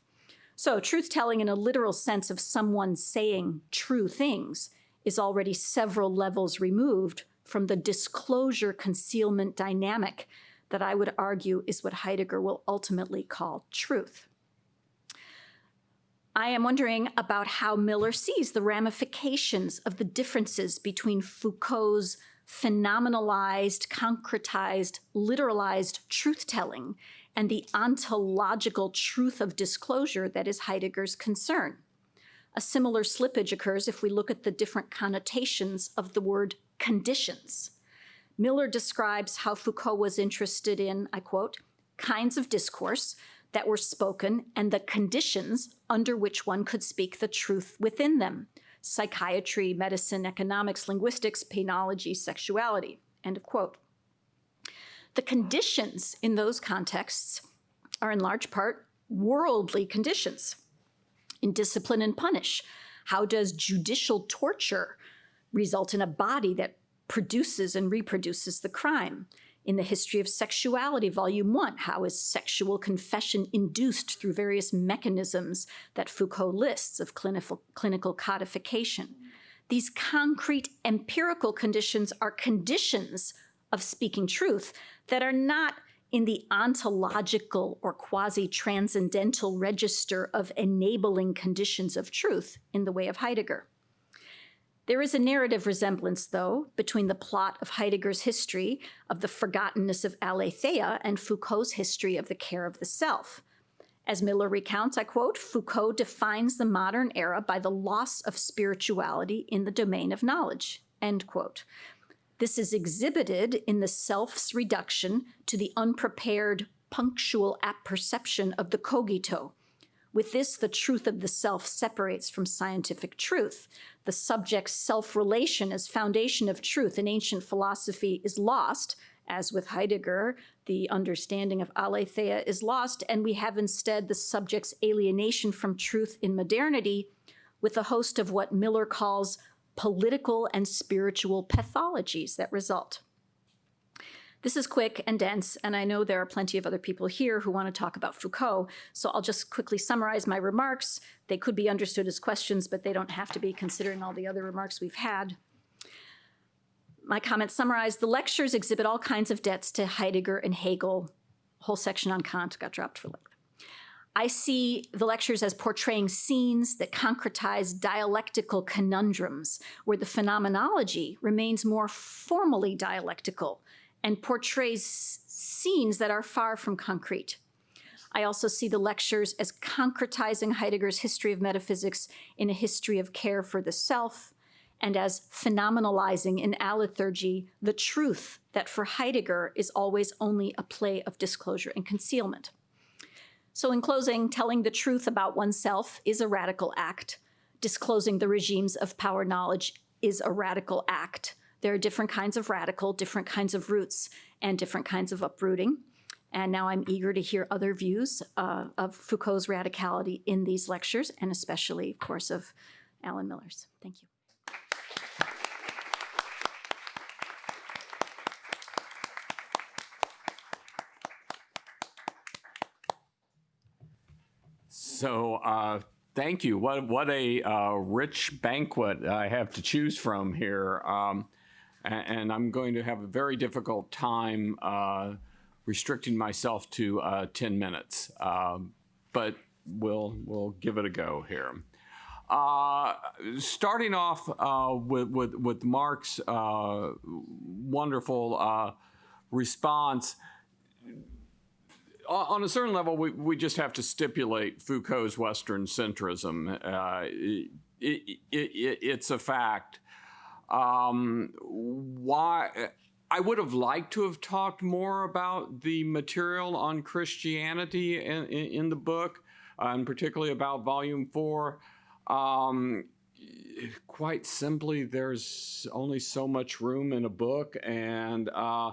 So, truth telling in a literal sense of someone saying true things is already several levels removed from the disclosure concealment dynamic that I would argue is what Heidegger will ultimately call truth. I am wondering about how Miller sees the ramifications of the differences between Foucault's phenomenalized, concretized, literalized truth telling and the ontological truth of disclosure that is Heidegger's concern. A similar slippage occurs if we look at the different connotations of the word conditions. Miller describes how Foucault was interested in, I quote, kinds of discourse that were spoken and the conditions under which one could speak the truth within them psychiatry, medicine, economics, linguistics, penology, sexuality. End of quote. The conditions in those contexts are in large part worldly conditions. In discipline and punish, how does judicial torture result in a body that produces and reproduces the crime? in the History of Sexuality, Volume 1. How is sexual confession induced through various mechanisms that Foucault lists of clinical, clinical codification? These concrete empirical conditions are conditions of speaking truth that are not in the ontological or quasi transcendental register of enabling conditions of truth in the way of Heidegger. There is a narrative resemblance, though, between the plot of Heidegger's history of the forgottenness of aletheia and Foucault's history of the care of the self. As Miller recounts, I quote, Foucault defines the modern era by the loss of spirituality in the domain of knowledge, end quote. This is exhibited in the self's reduction to the unprepared, punctual apperception of the cogito, with this, the truth of the self separates from scientific truth. The subject's self relation as foundation of truth in ancient philosophy is lost, as with Heidegger, the understanding of aletheia is lost, and we have instead the subject's alienation from truth in modernity with a host of what Miller calls political and spiritual pathologies that result. This is quick and dense, and I know there are plenty of other people here who want to talk about Foucault, so I'll just quickly summarize my remarks. They could be understood as questions, but they don't have to be considering all the other remarks we've had. My comments summarize the lectures exhibit all kinds of debts to Heidegger and Hegel. whole section on Kant got dropped for length. I see the lectures as portraying scenes that concretize dialectical conundrums, where the phenomenology remains more formally dialectical and portrays scenes that are far from concrete. I also see the lectures as concretizing Heidegger's history of metaphysics in a history of care for the self, and as phenomenalizing in alethurgy the truth that for Heidegger is always only a play of disclosure and concealment. So, in closing, telling the truth about oneself is a radical act. Disclosing the regimes of power knowledge is a radical act. There are different kinds of radical, different kinds of roots, and different kinds of uprooting. And now I'm eager to hear other views uh, of Foucault's radicality in these lectures, and especially, of course, of Allen Miller's. Thank you. So, uh, thank you. What what a uh, rich banquet I have to choose from here, um, and, I'm going to have a very difficult time uh, restricting myself to uh, ten minutes. Um, but we'll we'll give it a go here. Uh, starting off uh, with, with with Mark's wonderful response on a certain level, we, we just have to stipulate Foucault's Western centrism. Uh, it, it, it, it's a fact. Um, why? I would have liked to have talked more about the material on Christianity in, in, in the book, uh, and particularly about Volume 4. Um, quite simply, there's only so much room in a book, and uh,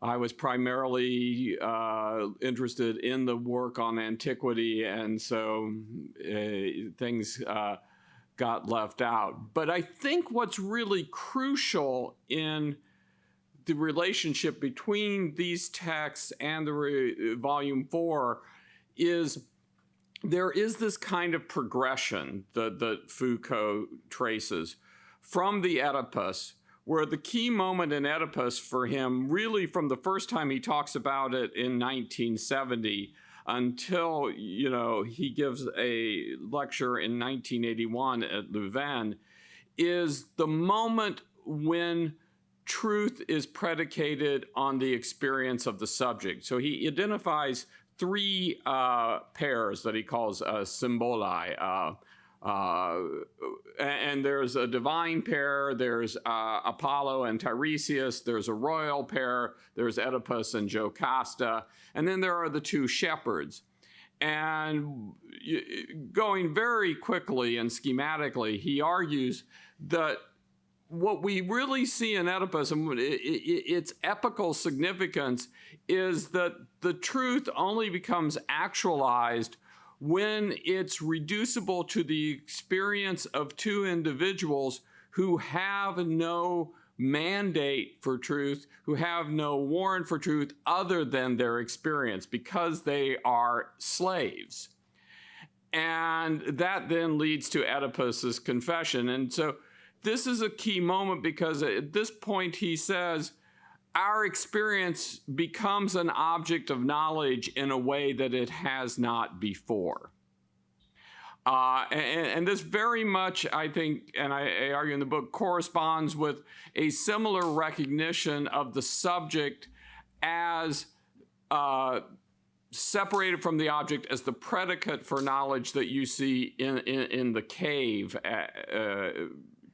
I was primarily uh, interested in the work on antiquity, and so uh, things uh, got left out. But I think what's really crucial in the relationship between these texts and the volume four is there is this kind of progression that, that Foucault traces from the Oedipus where the key moment in Oedipus for him, really from the first time he talks about it in 1970 until, you know, he gives a lecture in 1981 at Louvain, is the moment when truth is predicated on the experience of the subject. So he identifies three uh, pairs that he calls uh, symboli. Uh, uh, and there's a divine pair, there's uh, Apollo and Tiresias, there's a royal pair, there's Oedipus and Jocasta, and then there are the two shepherds. And going very quickly and schematically, he argues that what we really see in Oedipus and its epical significance is that the truth only becomes actualized when it's reducible to the experience of two individuals who have no mandate for truth, who have no warrant for truth other than their experience because they are slaves. And that then leads to Oedipus's confession. And so this is a key moment because at this point he says, our experience becomes an object of knowledge in a way that it has not before. Uh, and, and, this very much, I think, and I, I, argue in the book, corresponds with a similar recognition of the subject as uh, separated from the object as the predicate for knowledge that you see in, in, in the cave. Uh, uh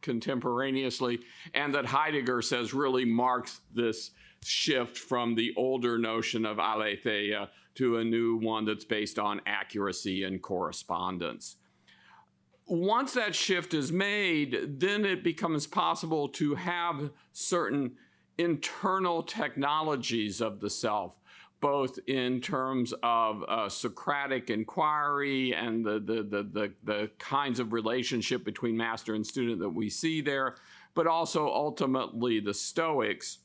contemporaneously, and that Heidegger says really marks this shift from the older notion of aletheia to a new one that's based on accuracy and correspondence. Once that shift is made, then it becomes possible to have certain internal technologies of the self both in terms of uh, Socratic inquiry and the, the, the, the, the kinds of relationship between master and student that we see there, but also ultimately the Stoics.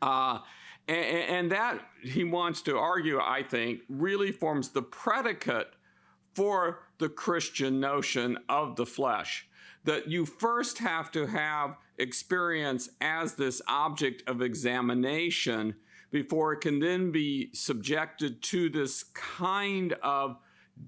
Uh, and, and, that, he wants to argue, I think, really forms the predicate for the Christian notion of the flesh. That you first have to have experience as this object of examination before it can then be subjected to this kind of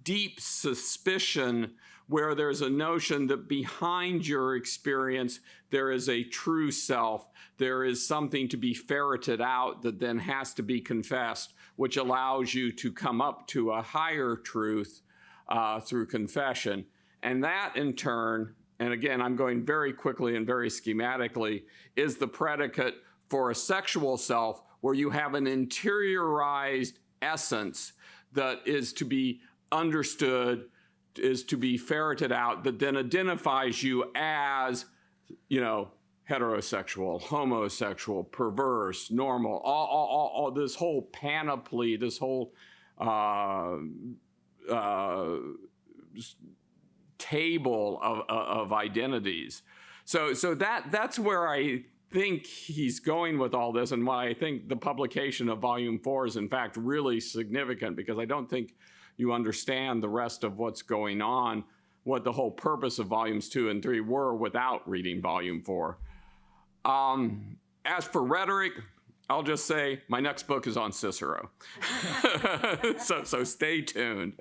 deep suspicion where there's a notion that behind your experience there is a true self, there is something to be ferreted out that then has to be confessed, which allows you to come up to a higher truth uh, through confession. And that in turn and again, I'm going very quickly and very schematically, is the predicate for a sexual self where you have an interiorized essence that is to be understood, is to be ferreted out, that then identifies you as, you know, heterosexual, homosexual, perverse, normal, all, all, all, all this whole panoply, this whole uh, uh, table of, of identities. So, so that that's where I think he's going with all this, and why I think the publication of Volume Four is in fact really significant because I don't think you understand the rest of what's going on, what the whole purpose of Volumes Two and Three were without reading Volume Four. Um, as for rhetoric, I'll just say my next book is on Cicero. <laughs> so, so stay tuned.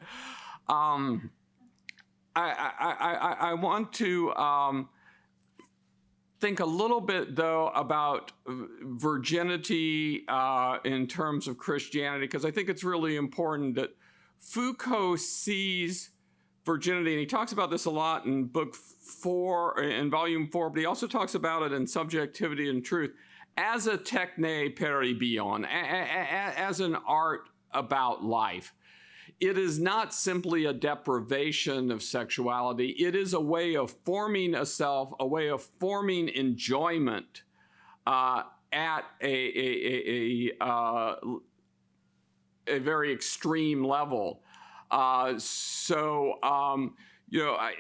Um, I, I, I, I want to um, think a little bit, though, about virginity uh, in terms of Christianity, because I think it's really important that Foucault sees virginity, and he talks about this a lot in book four, in volume four, but he also talks about it in Subjectivity and Truth as a techne peribion, as an art about life. It is not simply a deprivation of sexuality. It is a way of forming a self, a way of forming enjoyment uh, at a, a, a, a, uh, a, very extreme level. Uh, so, um, you know, I,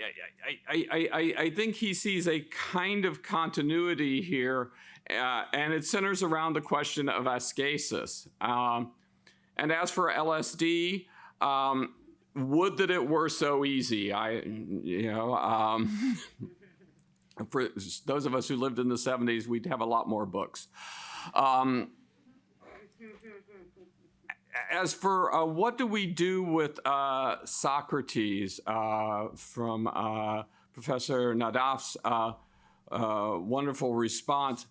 I, I, I, I think he sees a kind of continuity here, uh, and it centers around the question of ascesis. Um, and as for LSD, um, would that it were so easy. I, you know, um, <laughs> for those of us who lived in the 70s, we'd have a lot more books. Um, as for uh, what do we do with uh, Socrates uh, from uh, Professor Naddaff's uh, uh, wonderful response,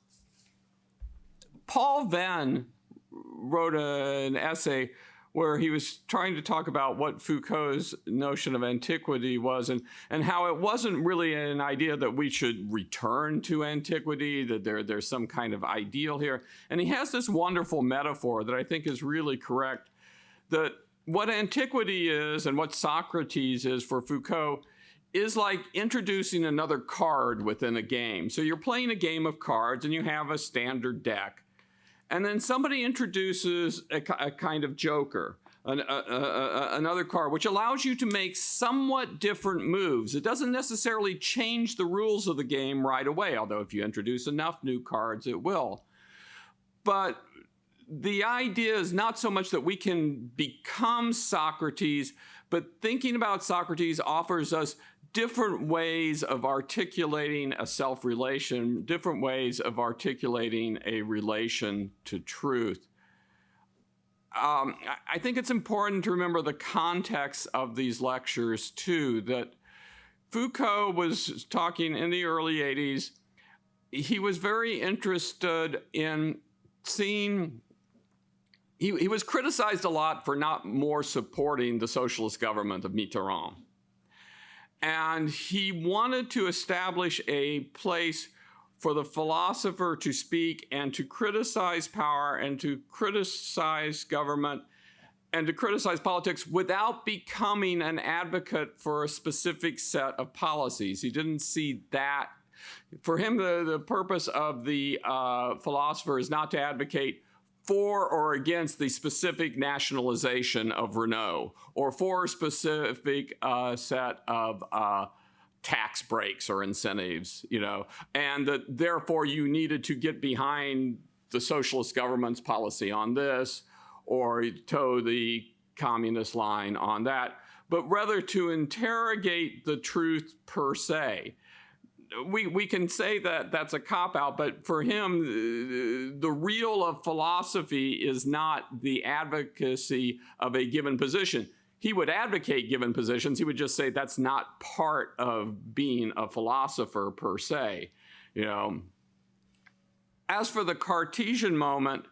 Paul Veyne wrote an essay where he was trying to talk about what Foucault's notion of antiquity was and, and how it wasn't really an idea that we should return to antiquity, that there, there's some kind of ideal here. And he has this wonderful metaphor that I think is really correct that what antiquity is and what Socrates is for Foucault is like introducing another card within a game. So you're playing a game of cards and you have a standard deck. And then somebody introduces a, a kind of joker, an, a, a, another card, which allows you to make somewhat different moves. It doesn't necessarily change the rules of the game right away, although if you introduce enough new cards, it will. But the idea is not so much that we can become Socrates, but thinking about Socrates offers us different ways of articulating a self relation, different ways of articulating a relation to truth. Um, I think it's important to remember the context of these lectures too, that Foucault was talking in the early 80s. He was very interested in seeing, he, he was criticized a lot for not more supporting the socialist government of Mitterrand and he wanted to establish a place for the philosopher to speak and to criticize power and to criticize government and to criticize politics without becoming an advocate for a specific set of policies. He didn't see that. For him, the, the purpose of the uh, philosopher is not to advocate for or against the specific nationalization of Renault or for a specific uh, set of uh, tax breaks or incentives, you know, and that therefore you needed to get behind the socialist government's policy on this or toe the communist line on that, but rather to interrogate the truth per se we, we can say that that's a cop out, but for him, the, the real of philosophy is not the advocacy of a given position. He would advocate given positions. He would just say that's not part of being a philosopher per se. You know. As for the Cartesian moment,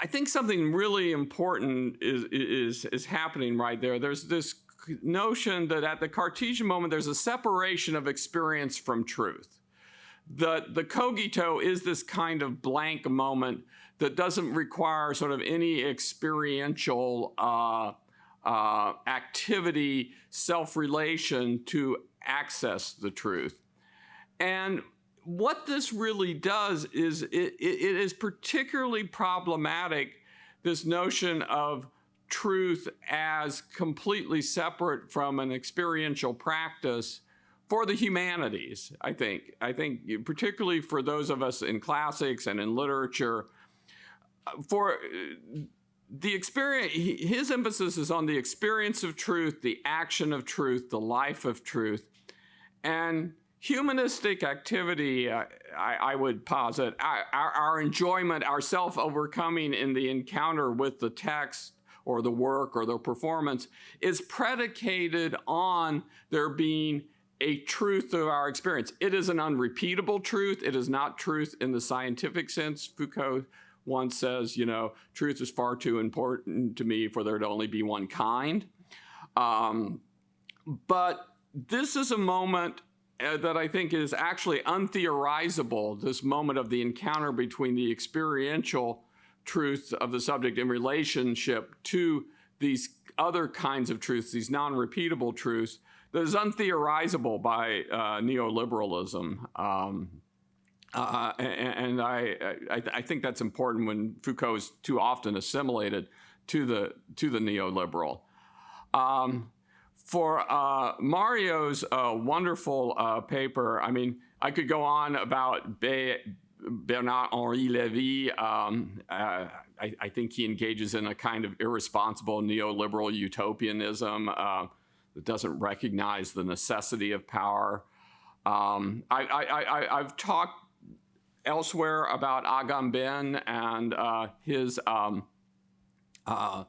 I think something really important is, is, is happening right there. There's this notion that at the Cartesian moment, there's a separation of experience from truth. The, the cogito is this kind of blank moment that doesn't require sort of any experiential uh, uh, activity, self relation to access the truth. And what this really does is it, it is particularly problematic this notion of truth as completely separate from an experiential practice for the humanities i think. I think particularly for those of us in classics and in literature for uh, the experience his emphasis is on the experience of truth the action of truth the life of truth. And humanistic activity uh, I, I, would posit our, our, our enjoyment our self-overcoming in the encounter with the text or the work or the performance is predicated on there being a truth of our experience. It is an unrepeatable truth. It is not truth in the scientific sense. Foucault once says, you know, truth is far too important to me for there to only be one kind. Um, but this is a moment uh, that I think is actually untheorizable, this moment of the encounter between the experiential truth of the subject in relationship to these other kinds of truths, these non-repeatable truths, that is untheorizable by uh, neoliberalism. Um, uh, and, I, I, I, think that's important when Foucault is too often assimilated to the to the neoliberal. Um, for uh, Mario's uh, wonderful uh, paper, I mean, I could go on about Be Bernard Henri Levy, um, uh, I, I, think he engages in a kind of irresponsible neoliberal utopianism uh, that doesn't recognize the necessity of power. Um, I, have talked elsewhere about Agamben and uh, his, um, uh,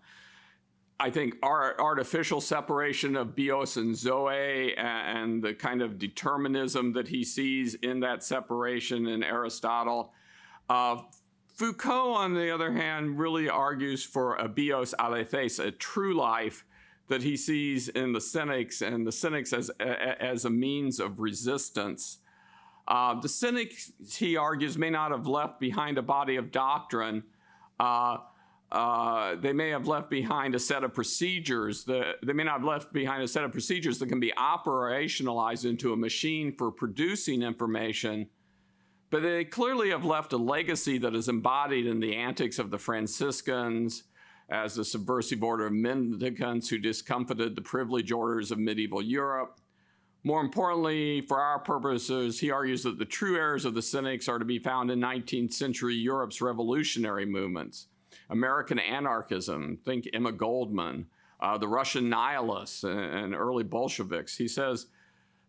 I think, our artificial separation of bios and zoe and the kind of determinism that he sees in that separation in Aristotle. Uh, Foucault, on the other hand, really argues for a bios aletheis, a true life that he sees in the Cynics and the Cynics as, as a means of resistance. Uh, the Cynics, he argues, may not have left behind a body of doctrine. Uh, uh, they may have left behind a set of procedures. That, they may not have left behind a set of procedures that can be operationalized into a machine for producing information but they clearly have left a legacy that is embodied in the antics of the Franciscans as the subversive order of mendicants who discomfited the privilege orders of medieval Europe. More importantly, for our purposes, he argues that the true heirs of the Cynics are to be found in 19th century Europe's revolutionary movements. American anarchism, think Emma Goldman, uh, the Russian nihilists and, and early Bolsheviks. He says,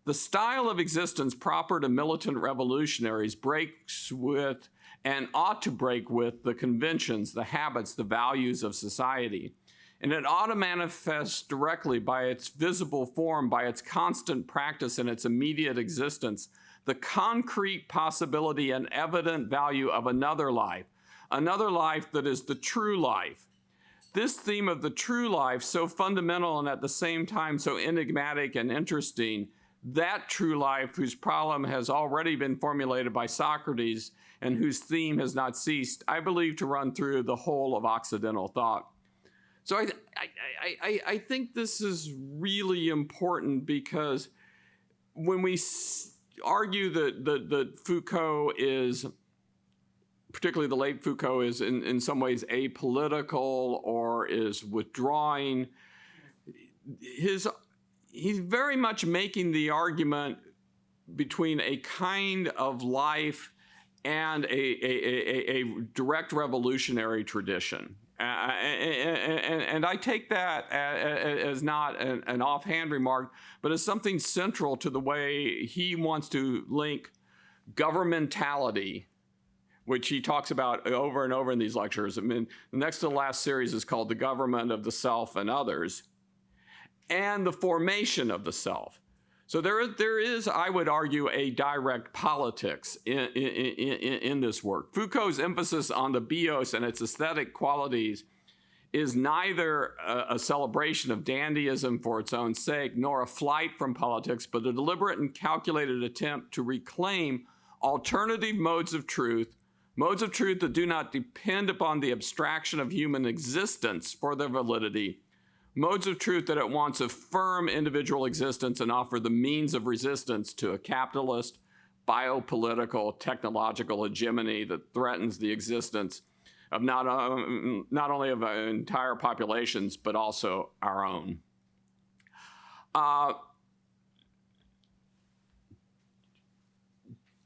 the style of existence proper to militant revolutionaries breaks with and ought to break with the conventions, the habits, the values of society. And it ought to manifest directly by its visible form, by its constant practice and its immediate existence, the concrete possibility and evident value of another life, another life that is the true life. This theme of the true life, so fundamental and at the same time so enigmatic and interesting, that true life whose problem has already been formulated by Socrates and whose theme has not ceased, I believe to run through the whole of Occidental thought. So I, I, I, I think this is really important because when we argue that, that, that Foucault is, particularly the late Foucault, is in, in some ways apolitical or is withdrawing, his he's very much making the argument between a kind of life and a, a, a, a direct revolutionary tradition. Uh, and, and, and, I take that as not an, an, offhand remark, but as something central to the way he wants to link governmentality, which he talks about over and over in these lectures. I mean, the next to the last series is called The Government of the Self and Others and the formation of the self. So there is, there is, I would argue, a direct politics in, in, in, in, this work. Foucault's emphasis on the bios and its aesthetic qualities is neither a, a celebration of dandyism for its own sake nor a flight from politics, but a deliberate and calculated attempt to reclaim alternative modes of truth, modes of truth that do not depend upon the abstraction of human existence for their validity, modes of truth that at once affirm individual existence and offer the means of resistance to a capitalist, biopolitical, technological hegemony that threatens the existence of not, um, not only of entire populations, but also our own. Uh,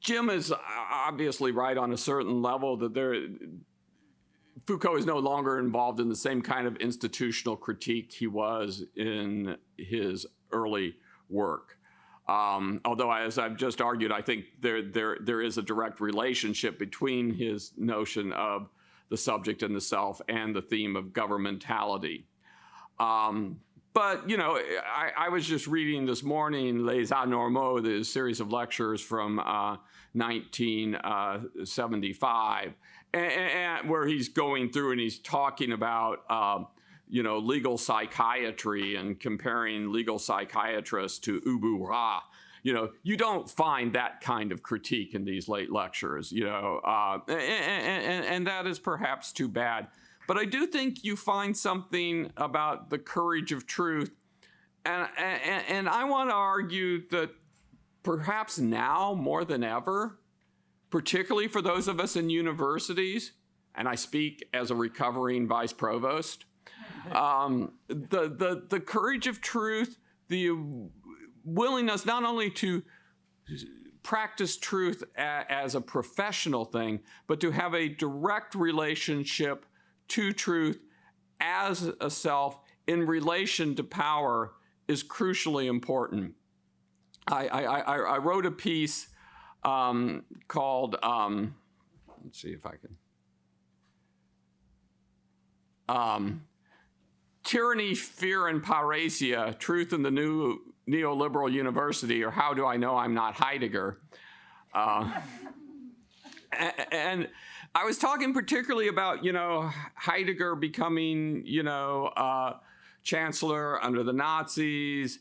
Jim is obviously right on a certain level that there, Foucault is no longer involved in the same kind of institutional critique he was in his early work. Um, although, as I've just argued, I think there, there, there is a direct relationship between his notion of the subject and the self and the theme of governmentality. Um, but, you know, I, I, was just reading this morning Les Anormaux, the series of lectures from uh, 1975, and, and, where he's going through and he's talking about, uh, you know, legal psychiatry and comparing legal psychiatrists to Ubu Roi you know, you don't find that kind of critique in these late lectures, you know, uh, and, and, and that is perhaps too bad. But I do think you find something about the courage of truth. And, and, and I want to argue that perhaps now more than ever, particularly for those of us in universities, and I speak as a recovering vice provost, <laughs> um, the, the, the courage of truth, the willingness not only to practice truth a, as a professional thing, but to have a direct relationship to truth as a self in relation to power is crucially important. I, I, I, wrote a piece um, called, um, let's see if I can. Um, Tyranny, Fear, and Parrhesia, Truth in the New neoliberal university, or how do I know I'm not Heidegger? Uh, and I was talking particularly about, you know, Heidegger becoming, you know, uh, chancellor under the Nazis,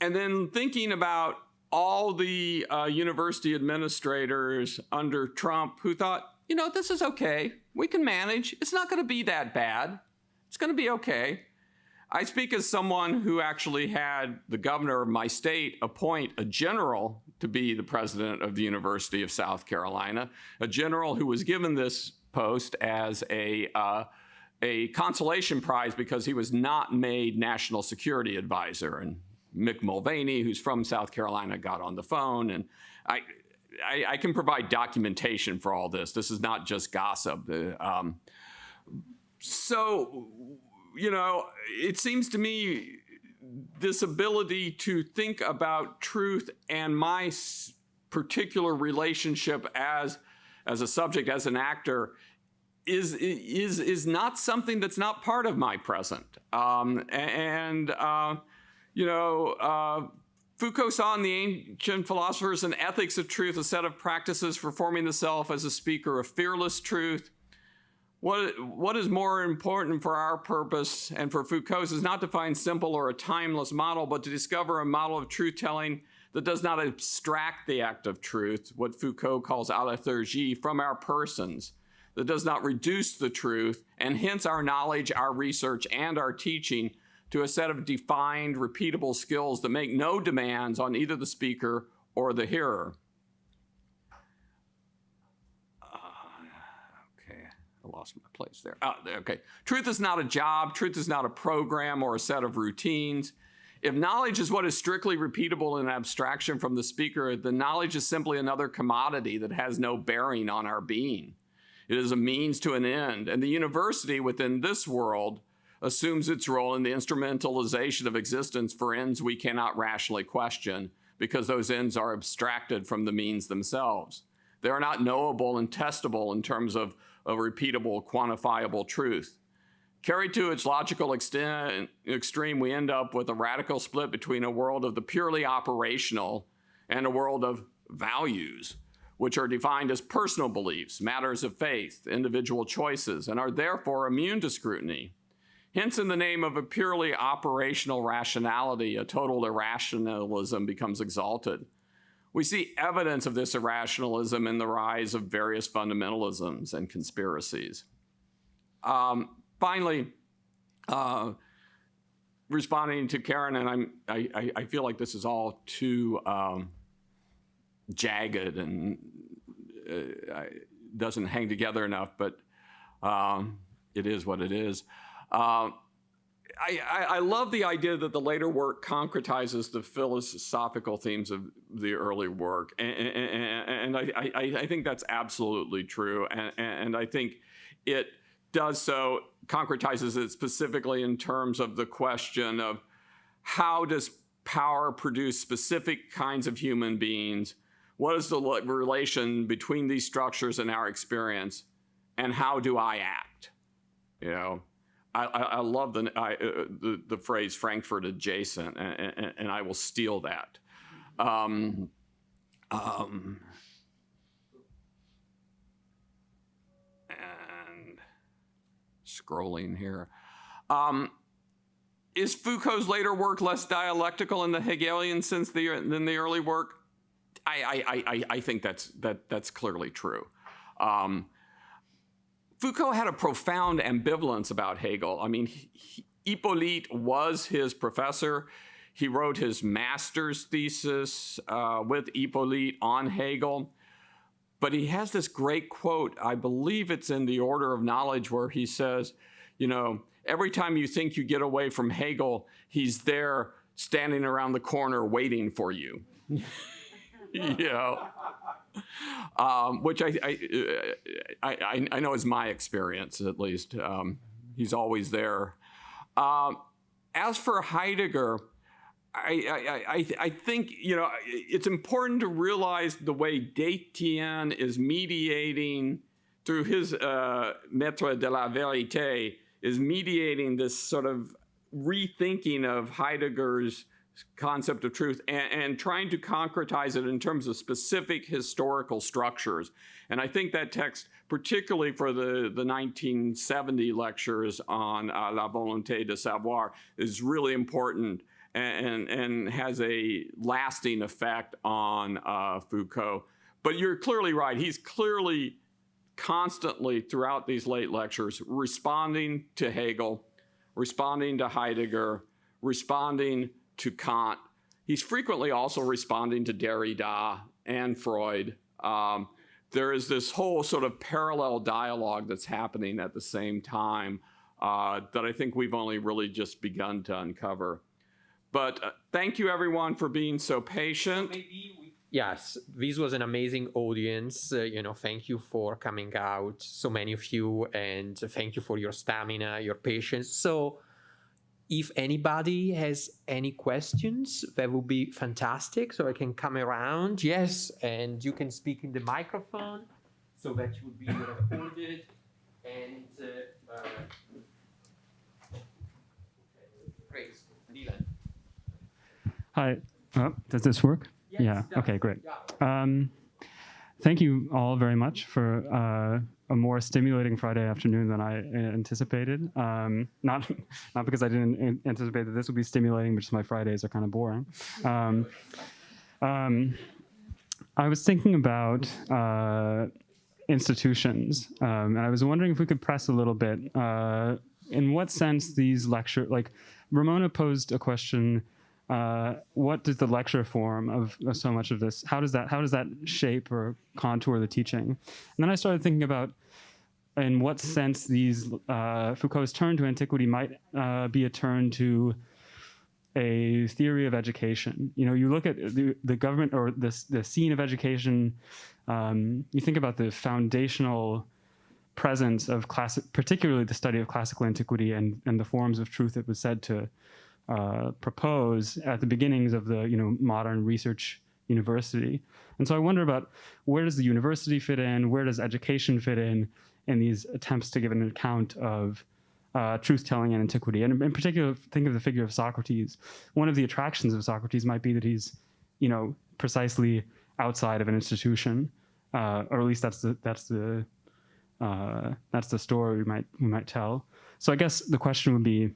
and then thinking about all the uh, university administrators under Trump who thought, you know, this is okay. We can manage. It's not going to be that bad. It's going to be okay. I speak as someone who actually had the governor of my state appoint a general to be the president of the University of South Carolina, a general who was given this post as a uh, a consolation prize because he was not made national security advisor. And Mick Mulvaney, who's from South Carolina, got on the phone, and I. I, I can provide documentation for all this. This is not just gossip. Uh, um, so you know, it seems to me this ability to think about truth and my particular relationship as as a subject, as an actor, is is is not something that's not part of my present. Um, and uh, you know, uh, Foucault saw in the ancient philosophers an ethics of truth, a set of practices for forming the self as a speaker of fearless truth. What, what is more important for our purpose and for Foucault's is not to find simple or a timeless model, but to discover a model of truth telling that does not abstract the act of truth, what Foucault calls alethurgie, from our persons, that does not reduce the truth, and hence our knowledge, our research, and our teaching to a set of defined, repeatable skills that make no demands on either the speaker or the hearer. Uh, okay, I lost my place there. Oh, okay. Truth is not a job. Truth is not a program or a set of routines. If knowledge is what is strictly repeatable in abstraction from the speaker, the knowledge is simply another commodity that has no bearing on our being. It is a means to an end. And the university within this world assumes its role in the instrumentalization of existence for ends we cannot rationally question because those ends are abstracted from the means themselves. They are not knowable and testable in terms of of repeatable, quantifiable truth. Carried to its logical extent, extreme, we end up with a radical split between a world of the purely operational and a world of values, which are defined as personal beliefs, matters of faith, individual choices, and are therefore immune to scrutiny. Hence, in the name of a purely operational rationality, a total irrationalism becomes exalted. We see evidence of this irrationalism in the rise of various fundamentalisms and conspiracies. Um, finally, uh, responding to Karen, and I'm, I, I feel like this is all too um, jagged and uh, doesn't hang together enough, but um, it is what it is. Um, I, I, I, love the idea that the later work concretizes the philosophical themes of the early work, and, and, and I, I, I, think that's absolutely true, and, and I think it does so concretizes it specifically in terms of the question of how does power produce specific kinds of human beings? What is the relation between these structures and our experience? And how do I act? You know, I, I, love the, I, uh, the, the phrase Frankfurt adjacent, and, and, and I will steal that. Um, um, scrolling here. Um, is Foucault's later work less dialectical in the Hegelian sense than the early work? I, I, I, I think that's, that, that's clearly true. Um, Foucault had a profound ambivalence about Hegel. I mean, he, Hyppolite was his professor. He wrote his master's thesis uh, with Hyppolite on Hegel. But he has this great quote, I believe it's in the Order of Knowledge, where he says, you know, every time you think you get away from Hegel, he's there standing around the corner waiting for you. <laughs> you know, um, which I I, I, I, know is my experience at least. Um, he's always there. Um, as for Heidegger, I, I, I, I think, you know, it's important to realize the way Détienne is mediating through his uh, Maître de la Vérité, is mediating this sort of rethinking of Heidegger's concept of truth and, and, trying to concretize it in terms of specific historical structures. And I think that text, particularly for the, the 1970 lectures on uh, La Volonté de Savoir, is really important and, and has a lasting effect on uh, Foucault. But you're clearly right. He's clearly constantly throughout these late lectures responding to Hegel, responding to Heidegger, responding to Kant. He's frequently also responding to Derrida and Freud. Um, there is this whole sort of parallel dialogue that's happening at the same time uh, that I think we've only really just begun to uncover. But uh, thank you everyone for being so patient. yes, this was an amazing audience. Uh, you know, thank you for coming out, so many of you, and thank you for your stamina, your patience. So, if anybody has any questions, that would be fantastic. So I can come around. Yes, and you can speak in the microphone so that you will be recorded. And uh, uh, great, Dylan. Hi. Oh, does this work? Yes, yeah. Okay, great. Um, thank you all very much for uh, a more stimulating Friday afternoon than I anticipated. Um, not <laughs> not because I didn't anticipate that this would be stimulating, but just my Fridays are kind of boring. Um, um, I was thinking about uh, institutions, um, and I was wondering if we could press a little bit. Uh, in what sense these lecture, like Ramona posed a question uh, what does the lecture form of, of, so much of this how does that how does that shape or contour the teaching? And then i started thinking about in what sense these uh, foucault's turn to antiquity might uh, be a turn to a theory of education. You know you look at the, the government or the, the scene of education um, you think about the foundational presence of classic particularly the study of classical antiquity and, and the forms of truth it was said to uh, propose at the beginnings of the you know modern research university. And so I wonder about where does the university fit in? Where does education fit in in these attempts to give an account of uh, truth telling and antiquity? And in particular, think of the figure of Socrates. One of the attractions of Socrates might be that he's, you know, precisely outside of an institution, uh, or at least that's the that's the uh, that's the story we might we might tell. so I guess the question would be,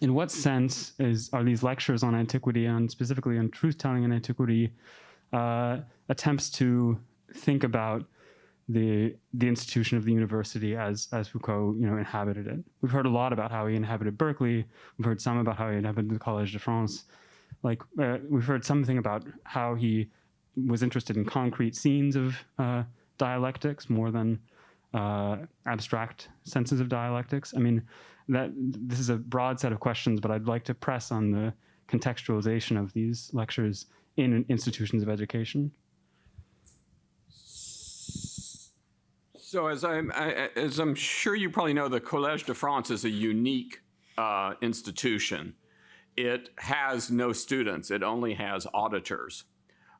in what sense is are these lectures on antiquity and specifically on truth-telling in antiquity uh, attempts to think about the the institution of the university as as Foucault you know inhabited it. We've heard a lot about how he inhabited Berkeley. We've heard some about how he inhabited the Collège de France. Like uh, we've heard something about how he was interested in concrete scenes of uh, dialectics more than uh, abstract senses of dialectics. I mean, that this is a broad set of questions, but I'd like to press on the contextualization of these lectures in institutions of education. So as I'm, I, as I'm sure you probably know, the Collège de France is a unique uh, institution. It has no students. It only has auditors.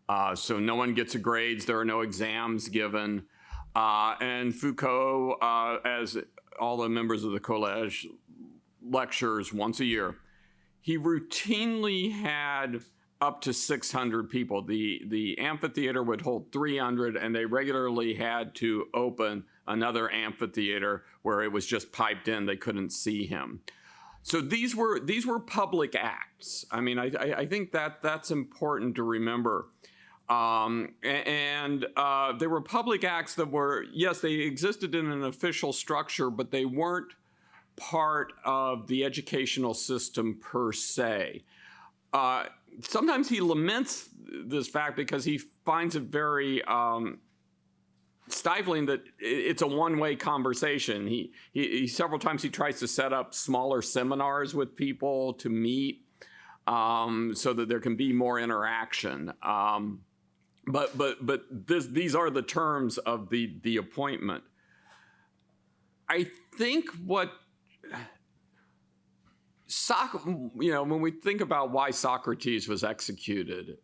Uh, so no one gets grades. There are no exams given. Uh, and Foucault, uh, as all the members of the Collège, lectures once a year. He routinely had up to 600 people. The, the amphitheater would hold 300, and they regularly had to open another amphitheater where it was just piped in. They couldn't see him. So these were these were public acts. I mean, I, I, I think that that's important to remember. Um, and uh, they were public acts that were yes, they existed in an official structure, but they weren't part of the educational system per se. Uh, sometimes he laments this fact because he finds it very um, stifling that it's a one-way conversation. He, he, he, several times he tries to set up smaller seminars with people to meet um, so that there can be more interaction. Um, but but but this, these are the terms of the the appointment. I think what Soc- you know, when we think about why Socrates was executed,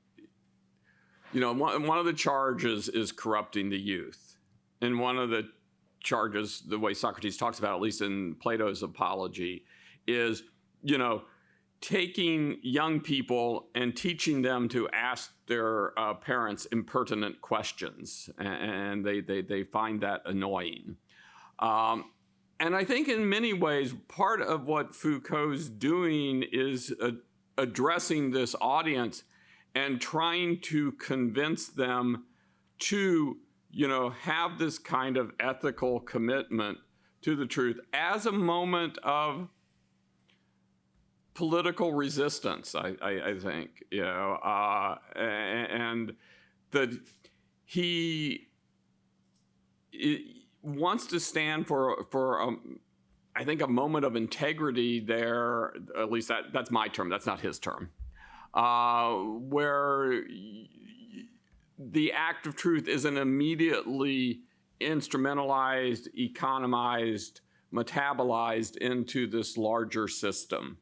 you know, one, one of the charges is corrupting the youth. And one of the charges, the way Socrates talks about, at least in Plato's Apology, is, you know, taking young people and teaching them to ask their uh, parents impertinent questions. And they, they, they find that annoying. Um, and I think in many ways, part of what Foucault's doing is addressing this audience and trying to convince them to, you know, have this kind of ethical commitment to the truth as a moment of political resistance, I, I, I think, you know, uh, and that he, wants to stand for for um, I think a moment of integrity there. At least that that's my term. That's not his term. Uh, where the act of truth isn't immediately instrumentalized, economized, metabolized into this larger system.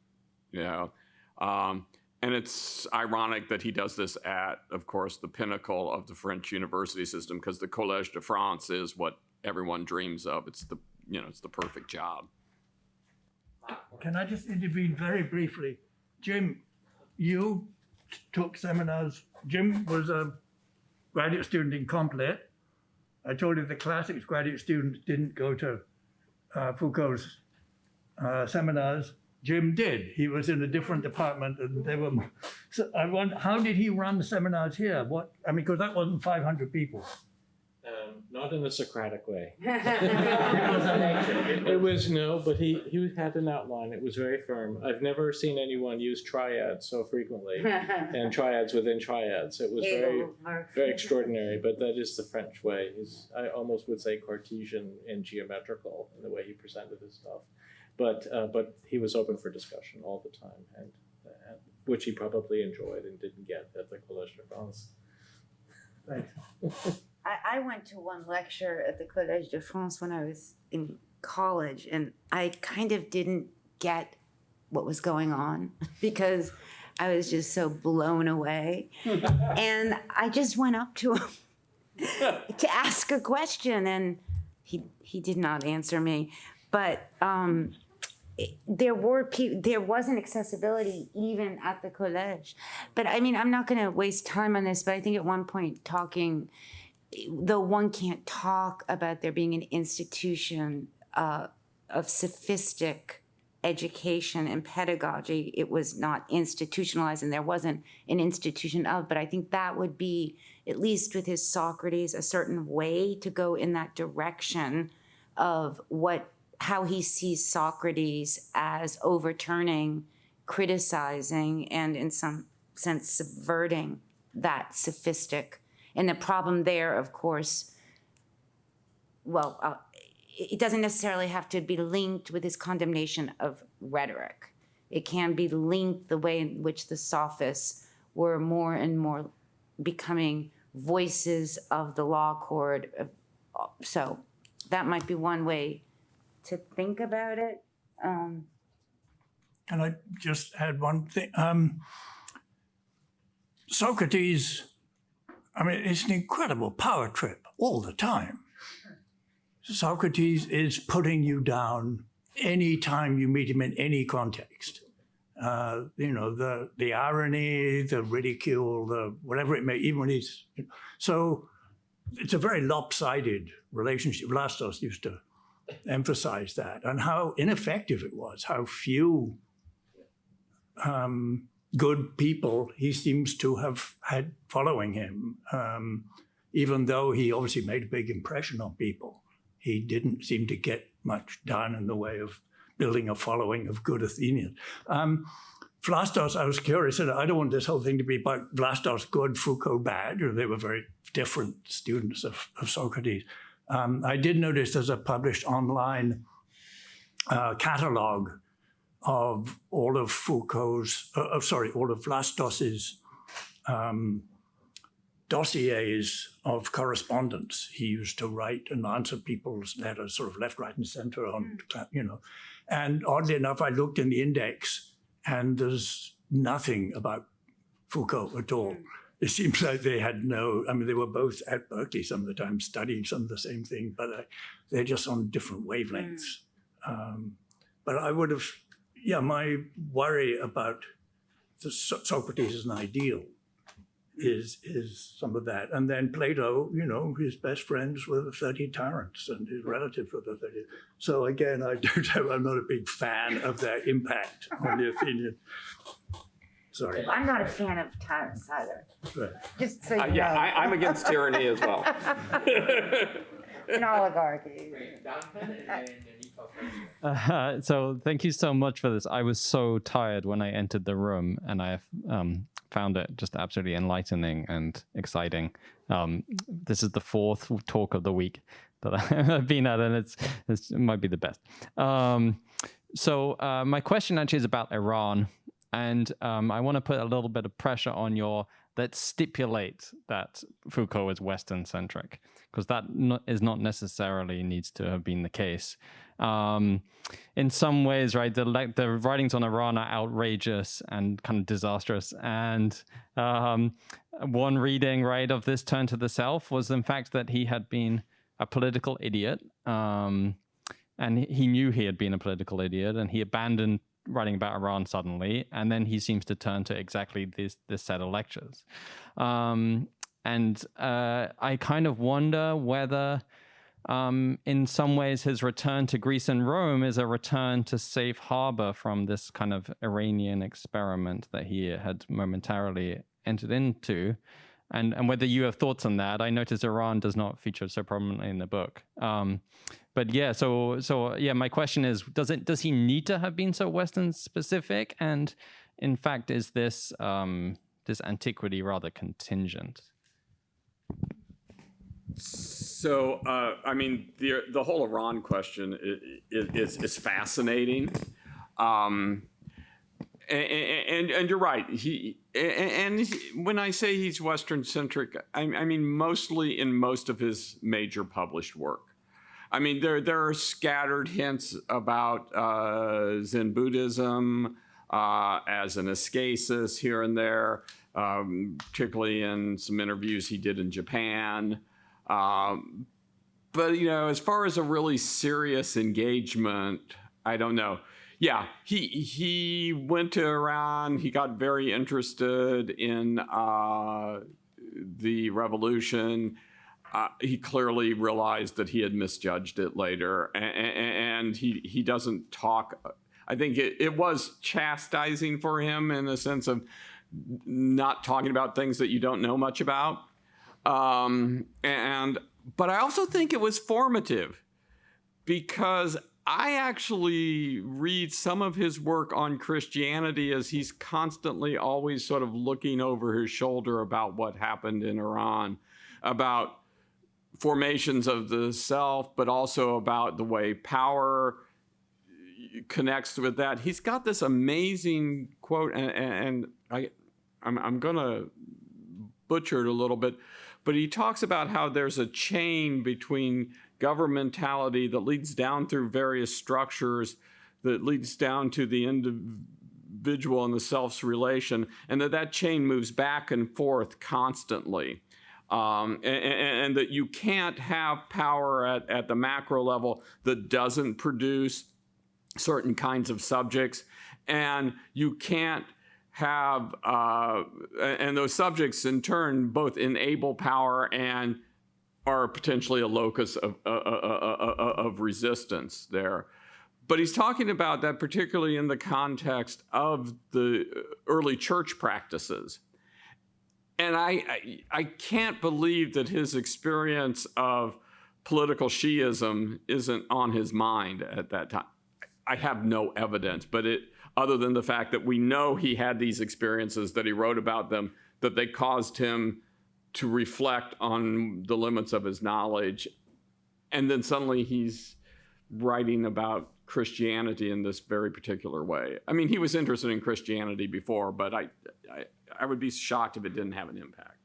You know, um, and it's ironic that he does this at, of course, the pinnacle of the French university system, because the Collège de France is what everyone dreams of. It's the you know it's the perfect job. Can I just intervene very briefly, Jim? You took seminars. Jim was a graduate student in Comp Lit. I told you the classics graduate students didn't go to uh, Foucault's uh, seminars. Jim did. He was in a different department, and they were. So I wonder, how did he run the seminars here? What I mean, because that wasn't 500 people. Um, not in a Socratic way. <laughs> it was no, but he, he had an outline. It was very firm. I've never seen anyone use triads so frequently <laughs> and triads within triads. It was very very extraordinary, but that is the French way. He's, I almost would say Cartesian and geometrical in the way he presented his stuff. But uh, but he was open for discussion all the time, and, and which he probably enjoyed and didn't get at the Collège de France. Thanks. I, I went to one lecture at the Collège de France when I was in college, and I kind of didn't get what was going on <laughs> because I was just so blown away. <laughs> and I just went up to him <laughs> to ask a question, and he he did not answer me. But um, there were pe- there wasn't accessibility even at the college. But I mean, I'm not going to waste time on this. But I think at one point talking though one can't talk about there being an institution uh, of sophistic education and pedagogy. It was not institutionalized and there wasn't an institution of, but I think that would be, at least with his Socrates, a certain way to go in that direction of what, how he sees Socrates as overturning, criticizing, and in some sense subverting that sophistic. And the problem there, of course, well, uh, it doesn't necessarily have to be linked with his condemnation of rhetoric. It can be linked the way in which the sophists were more and more becoming voices of the law court. So that might be one way to think about it. Um, Can I just add one thing? Um, Socrates, I mean, it's an incredible power trip all the time. Socrates is putting you down anytime you meet him in any context. Uh, you know, the, the irony, the ridicule, the whatever it may, even when he's. So it's a very lopsided relationship. Vlastos used to emphasize that and how ineffective it was, how few um, good people he seems to have had following him. Um, even though he obviously made a big impression on people, he didn't seem to get much done in the way of building a following of good Athenians. Um, Vlastos, I was curious, and I don't want this whole thing to be about Vlastos good, Foucault bad, they were very different students of, of Socrates. Um, I did notice there's a published online uh, catalog of all of Foucault's, uh, uh, sorry, all of Vlastos's um, dossiers of correspondence. He used to write and answer people's letters, sort of left, right, and center on, you know. And oddly enough, I looked in the index, and there's nothing about Foucault at all. It seems <laughs> like they had no, I mean, they were both at Berkeley some of the time studying some of the same thing, but uh, they're just on different wavelengths. Um, but I would have, yeah, my worry about the So- Socrates as an ideal is is some of that. And then Plato, you know, his best friends were the 30 tyrants and his relatives were the 30. So again, I <laughs> don't I'm not a big fan of their impact on the <laughs> Athenian. Sorry. I'm not a fan of tyrants either, Right. just so you Uh, know. yeah, I, I'm against tyranny as well. <laughs> An oligarchy. Uh, <laughs> so thank you so much for this. I was so tired when I entered the room, and I um, found it just absolutely enlightening and exciting. Um, this is the fourth talk of the week that <laughs> I've been at, and it's, it's it might be the best. Um, so uh, my question actually is about Iran, and um, I want to put a little bit of pressure on your that stipulate that Foucault is Western centric, because that is not necessarily needs to have been the case. Um, in some ways, right, the the writings on Iran are outrageous and kind of disastrous. And um, one reading, right, of this turn to the self was in fact that he had been a political idiot. Um, and he knew he had been a political idiot and he abandoned writing about Iran suddenly, and then he seems to turn to exactly this this set of lectures. Um, and uh, I kind of wonder whether, um, in some ways, his return to Greece and Rome is a return to safe harbor from this kind of Iranian experiment that he had momentarily entered into. And, and whether you have thoughts on that, I notice Iran does not feature so prominently in the book. Um, but yeah, so so yeah, my question is: Does it does he need to have been so Western specific? And in fact, is this um, this antiquity rather contingent? So, uh, I mean, the the whole Iran question is is, fascinating, um, and, and and you're right. He and he- when I say he's Western centric, I, I mean mostly in most of his major published work. I mean, there there are scattered hints about uh, Zen Buddhism uh, as an ascesis here and there, um, particularly in some interviews he did in Japan. Um, but you know, as far as a really serious engagement, I don't know. Yeah, he he went to Iran. He got very interested in uh, the revolution. Uh, he clearly realized that he had misjudged it later, and, and he he doesn't talk. I think it, it was chastising for him in the sense of not talking about things that you don't know much about. Um, and but I also think it was formative because I actually read some of his work on Christianity as he's constantly always sort of looking over his shoulder about what happened in Iran, about formations of the self, but also about the way power connects with that. He's got this amazing quote, and, and I, I'm, I'm going to butcher it a little bit, but he talks about how there's a chain between governmentality that leads down through various structures that leads down to the individual and the self's relation, and that that chain moves back and forth constantly. Um, and, and, that you can't have power at, at the macro level that doesn't produce certain kinds of subjects, and you can't have, uh, and those subjects in turn both enable power and are potentially a locus of, uh, uh, uh, of resistance there. But he's talking about that particularly in the context of the early church practices. And I, I, can't believe that his experience of political Shi'ism isn't on his mind at that time. I have no evidence, but it other than the fact that we know he had these experiences, that he wrote about them, that they caused him to reflect on the limits of his knowledge. And then suddenly he's writing about Christianity in this very particular way. I mean, he was interested in Christianity before, but I, I, I would be shocked if it didn't have an impact.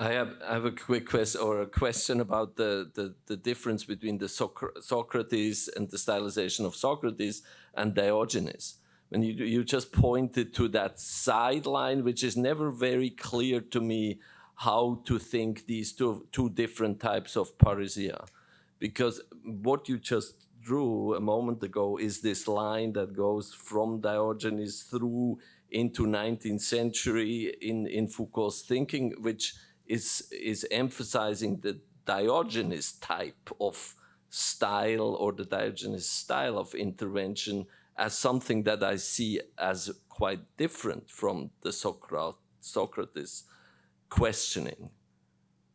I have, I have a quick question or a question about the, the, the difference between the Socrates and the stylization of Socrates and Diogenes. When you, you just pointed to that sideline, which is never very clear to me how to think these two, two different types of parrhesia. Because what you just drew a moment ago is this line that goes from Diogenes through into 19th century in, in Foucault's thinking, which is, is emphasizing the Diogenes type of style or the Diogenes style of intervention as something that I see as quite different from the Socrat Socrates questioning.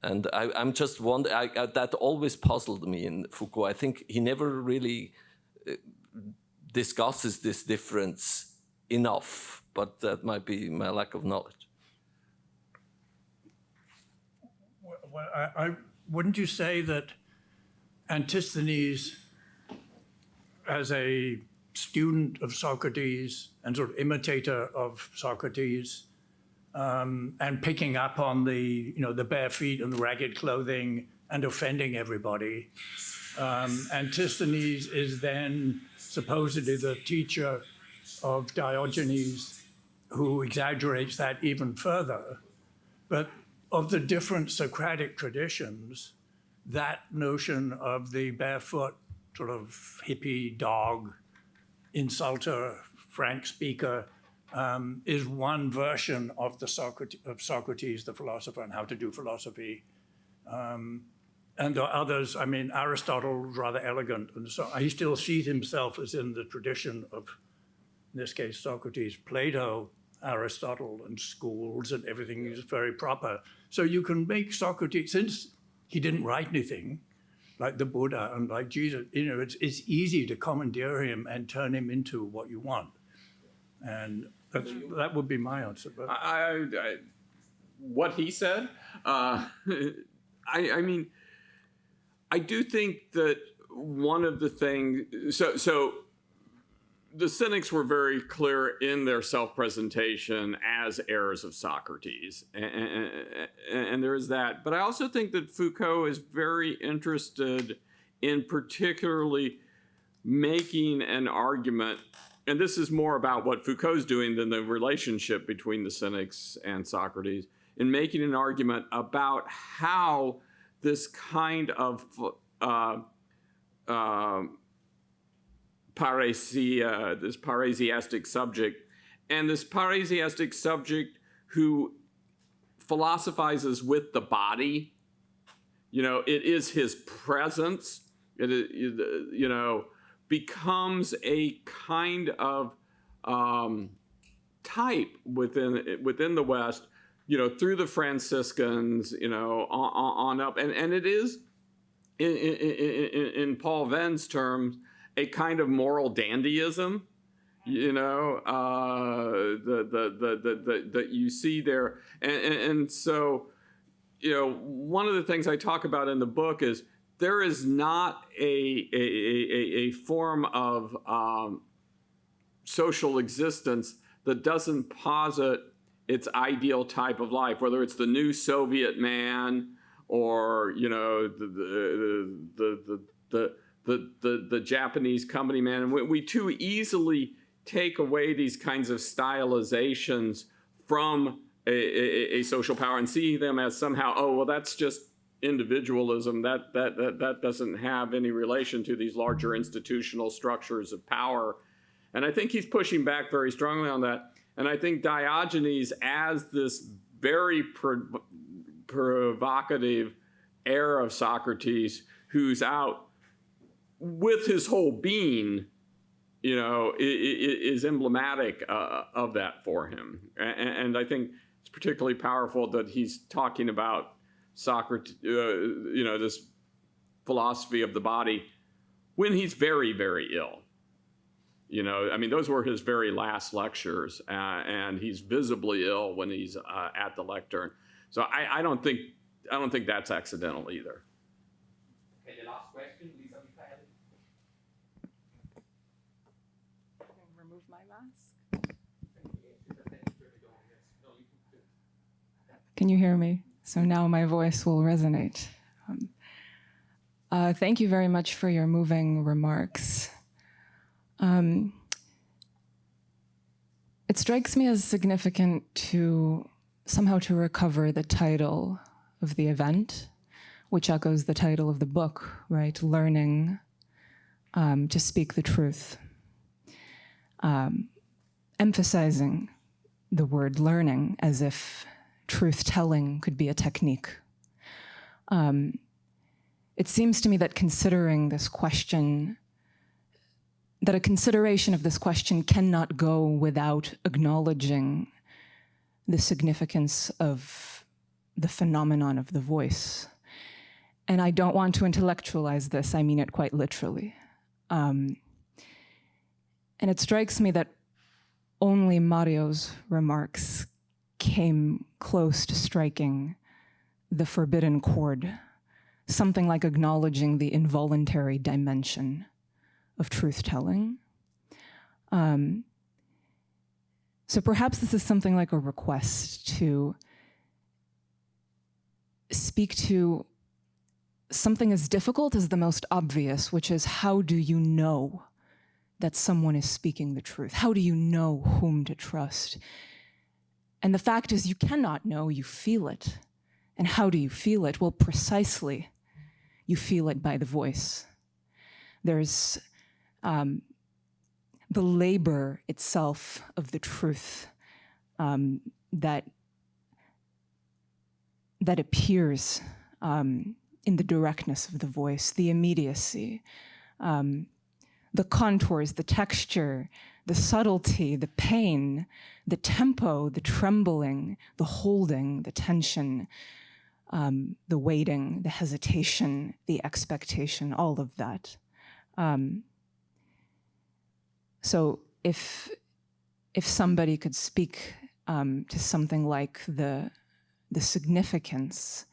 And I, am just wondering, I, I, that always puzzled me in Foucault. I think he never really uh, discusses this difference enough, but that might be my lack of knowledge. Well, I, I, wouldn't you say that Antisthenes, as a student of Socrates and sort of imitator of Socrates, um, and picking up on the, you know, the bare feet and the ragged clothing and offending everybody. Um, Antisthenes is then supposedly the teacher of Diogenes, who exaggerates that even further. But of the different Socratic traditions, that notion of the barefoot sort of hippie dog, insulter, frank speaker, um, is one version of the Socrates, of Socrates, the philosopher, and how to do philosophy. Um, and there are others, I mean, Aristotle rather elegant, and so he still sees himself as in the tradition of, in this case, Socrates, Plato, Aristotle, and schools and everything is very proper. So you can make Socrates, since he didn't write anything, like the Buddha and like Jesus, you know, it's, it's easy to commandeer him and turn him into what you want. And that's, that would be my answer. But I, I, what he said, uh, <laughs> I, I mean, I do think that one of the things, so, so the cynics were very clear in their self-presentation as heirs of Socrates, and, and, and, there is that. But I also think that Foucault is very interested in particularly making an argument, and this is more about what Foucault's doing than the relationship between the cynics and Socrates, in making an argument about how this kind of uh, uh, parrhesia, this parrhesiastic subject, and this parrhesiastic subject who philosophizes with the body. You know, it is his presence. It you know, becomes a kind of um, type within within the West. You know, through the Franciscans. You know, on, on up, and and it is in, in, in, in Paul Veyne's terms a kind of moral dandyism you know uh, the, the, the, the, that you see there. And, and, and, so you know one of the things i talk about in the book is there is not a, a, a, a form of um, social existence that doesn't posit its ideal type of life whether it's the new soviet man or you know the the the the, the the, the, the Japanese company man. And we, we too easily take away these kinds of stylizations from a, a, a, social power and see them as somehow, oh, well, that's just individualism. That, that, that, that doesn't have any relation to these larger institutional structures of power. And I think he's pushing back very strongly on that. And I think Diogenes, as this very pro provocative heir of Socrates, who's out with his whole being, you know, is emblematic uh, of that for him. And, I think it's particularly powerful that he's talking about Socrates, uh, you know, this philosophy of the body when he's very, very ill. You know, I mean, those were his very last lectures, uh, and he's visibly ill when he's uh, at the lectern. So I, I don't think I don't think that's accidental either. Okay, the last question. Can you hear me? So now my voice will resonate. Um, uh, thank you very much for your moving remarks. Um, it strikes me as significant to somehow to recover the title of the event, which echoes the title of the book, right? Learning um, to speak the truth. Um, emphasizing the word learning as if truth telling could be a technique. Um, it seems to me that considering this question, that a consideration of this question cannot go without acknowledging the significance of the phenomenon of the voice. And I don't want to intellectualize this, I mean it quite literally. Um, and it strikes me that only Mario's remarks came close to striking the forbidden chord, something like acknowledging the involuntary dimension of truth telling. Um, so perhaps this is something like a request to speak to something as difficult as the most obvious, which is how do you know that someone is speaking the truth? How do you know whom to trust? And the fact is, you cannot know, you feel it. And how do you feel it? Well, precisely, you feel it by the voice. There's um, the labor itself of the truth um, that, that appears um, in the directness of the voice, the immediacy, um, the contours, the texture, the subtlety, the pain, the tempo, the trembling, the holding, the tension, um, the waiting, the hesitation, the expectation, all of that. Um, so if if somebody could speak um, to something like the the significance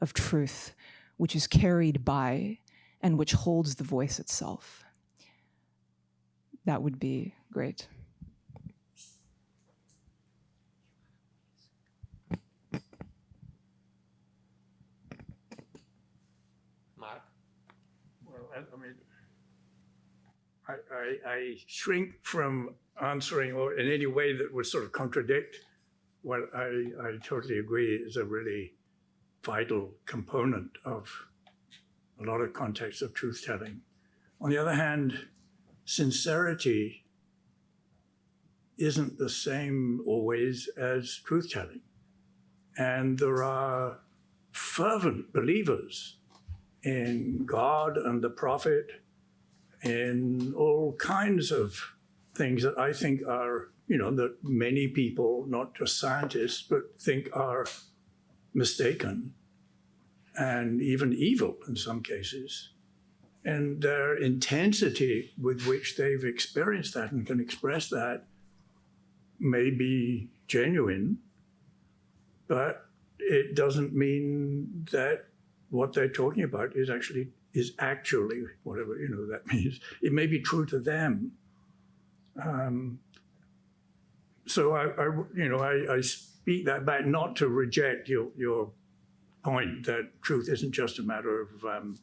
of truth, which is carried by and which holds the voice itself, that would be great. Mark? Well, I, I mean, I, I, I, shrink from answering or in any way that would sort of contradict what I, I totally agree is a really vital component of a lot of contexts of truth telling. On the other hand, sincerity isn't the same always as truth telling. And there are fervent believers in God and the prophet, in all kinds of things that I think are, you know, that many people, not just scientists, but think are mistaken and even evil in some cases. And their intensity with which they've experienced that and can express that may be genuine, but it doesn't mean that what they're talking about is actually is actually whatever you know that <laughs> means. It may be true to them. Um, so I, I, you know, I, I speak that back not to reject your your point that truth isn't just a matter of um,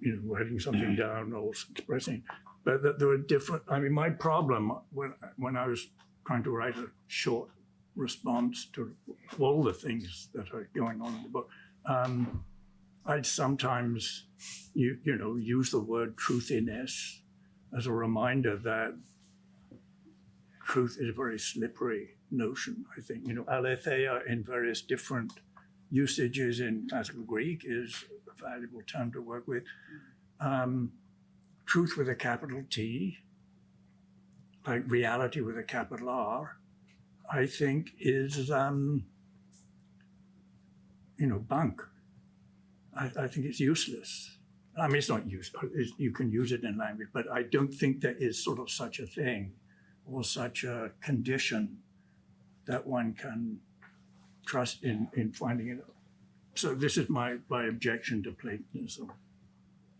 you know writing something down or expressing, but that there are different. I mean, my problem when when I was trying to write a short response to all the things that are going on in the book, um, I'd sometimes you you know use the word truthiness as a reminder that truth is a very slippery notion. I think you know aletheia in various different usages in classical Greek is a valuable term to work with. Um, truth with a capital T, like reality with a capital R, I think is, um, you know, bunk. I, I, think it's useless. I mean, it's not useful. you can use it in language, but I don't think there is sort of such a thing or such a condition that one can trust in, in finding it. So this is my, my objection to Platonism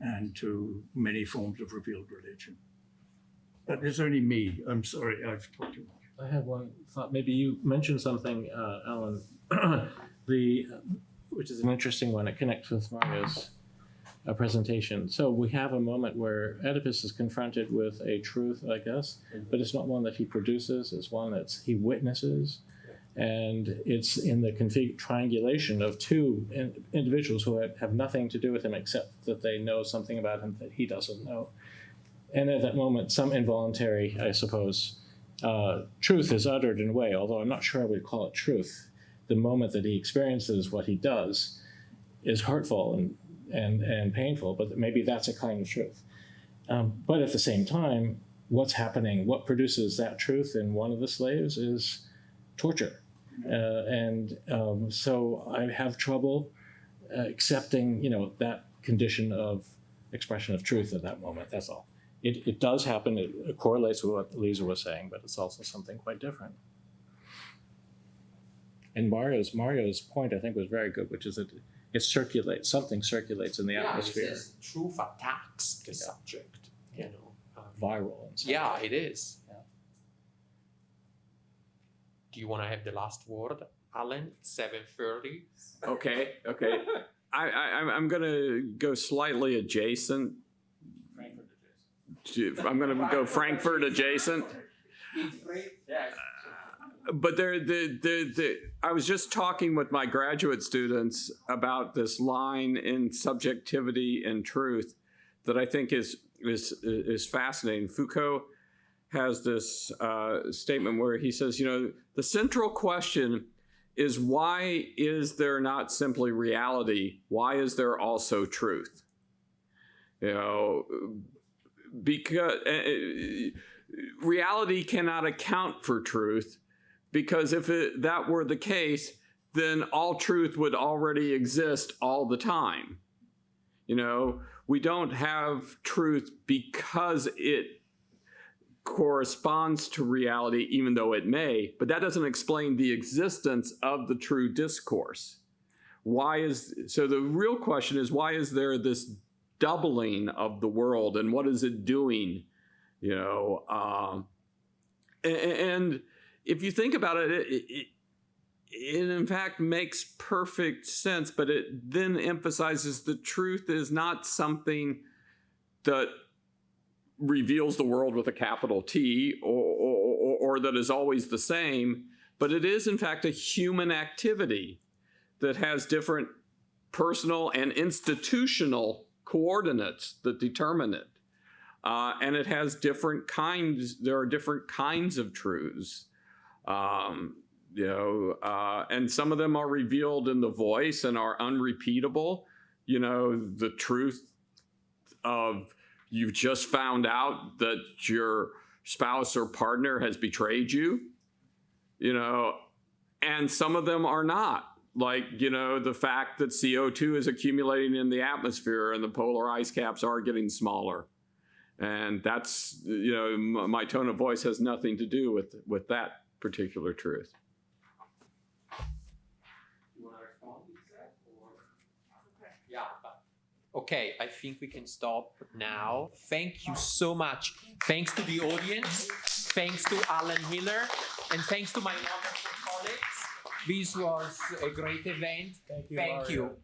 and to many forms of revealed religion. But it's only me. I'm sorry, I've talked too much. I have one thought. Maybe you mentioned something, uh, Allen, <clears throat> the which is an interesting one. It connects with Mario's uh, presentation. So we have a moment where Oedipus is confronted with a truth, I guess, but it's not one that he produces. It's one that he witnesses and it's in the config- triangulation of two in- individuals who have, nothing to do with him except that they know something about him that he doesn't know. And at that moment, some involuntary, I suppose, uh, truth is uttered in a way, although I'm not sure I would call it truth. The moment that he experiences what he does is hurtful and, and, and painful, but maybe that's a kind of truth. Um, but at the same time, what's happening, what produces that truth in one of the slaves is torture and um, so I have trouble uh, accepting, you know, that condition of expression of truth at that moment. That's all. It, it does happen. It, it correlates with what Lisa was saying, but it's also something quite different. And Mario's Mario's point, I think, was very good, which is that it circulates. Something circulates in the yeah, atmosphere. truth attacks the subject. You know, um, viral. Yeah, it is. Do you want to have the last word, Allen? Seven thirty. Okay, okay. <laughs> I, I I'm gonna go slightly adjacent. To, I'm gonna go Frankfurt adjacent. but there, the, the, the, I was just talking with my graduate students about this line in subjectivity and truth that I think is is is fascinating. Foucault has this uh, statement where he says, you know, the central question is why is there not simply reality? Why is there also truth? You know, because uh, reality cannot account for truth, because if it, that were the case, then all truth would already exist all the time. You know, we don't have truth because it corresponds to reality, even though it may, but that doesn't explain the existence of the true discourse. Why is so? The real question is why is there this doubling of the world, and what is it doing? You know, um, and, and, if you think about it, it, it it in fact makes perfect sense, but it then emphasizes the truth is not something that reveals the world with a capital T or, or, or, that is always the same, but it is in fact a human activity that has different personal and institutional coordinates that determine it. Uh, and it has different kinds, there are different kinds of truths. Um, you know, uh, and some of them are revealed in the voice and are unrepeatable. You know, the truth of you've just found out that your spouse or partner has betrayed you, you know, and some of them are not. Like, you know, the fact that CO2 is accumulating in the atmosphere and the polar ice caps are getting smaller. And that's, you know, my tone of voice has nothing to do with, with that particular truth. Okay, I think we can stop now. Thank you so much. Thanks to the audience, thanks to Allen Miller, and thanks to my wonderful colleagues. This was a great event. Thank you.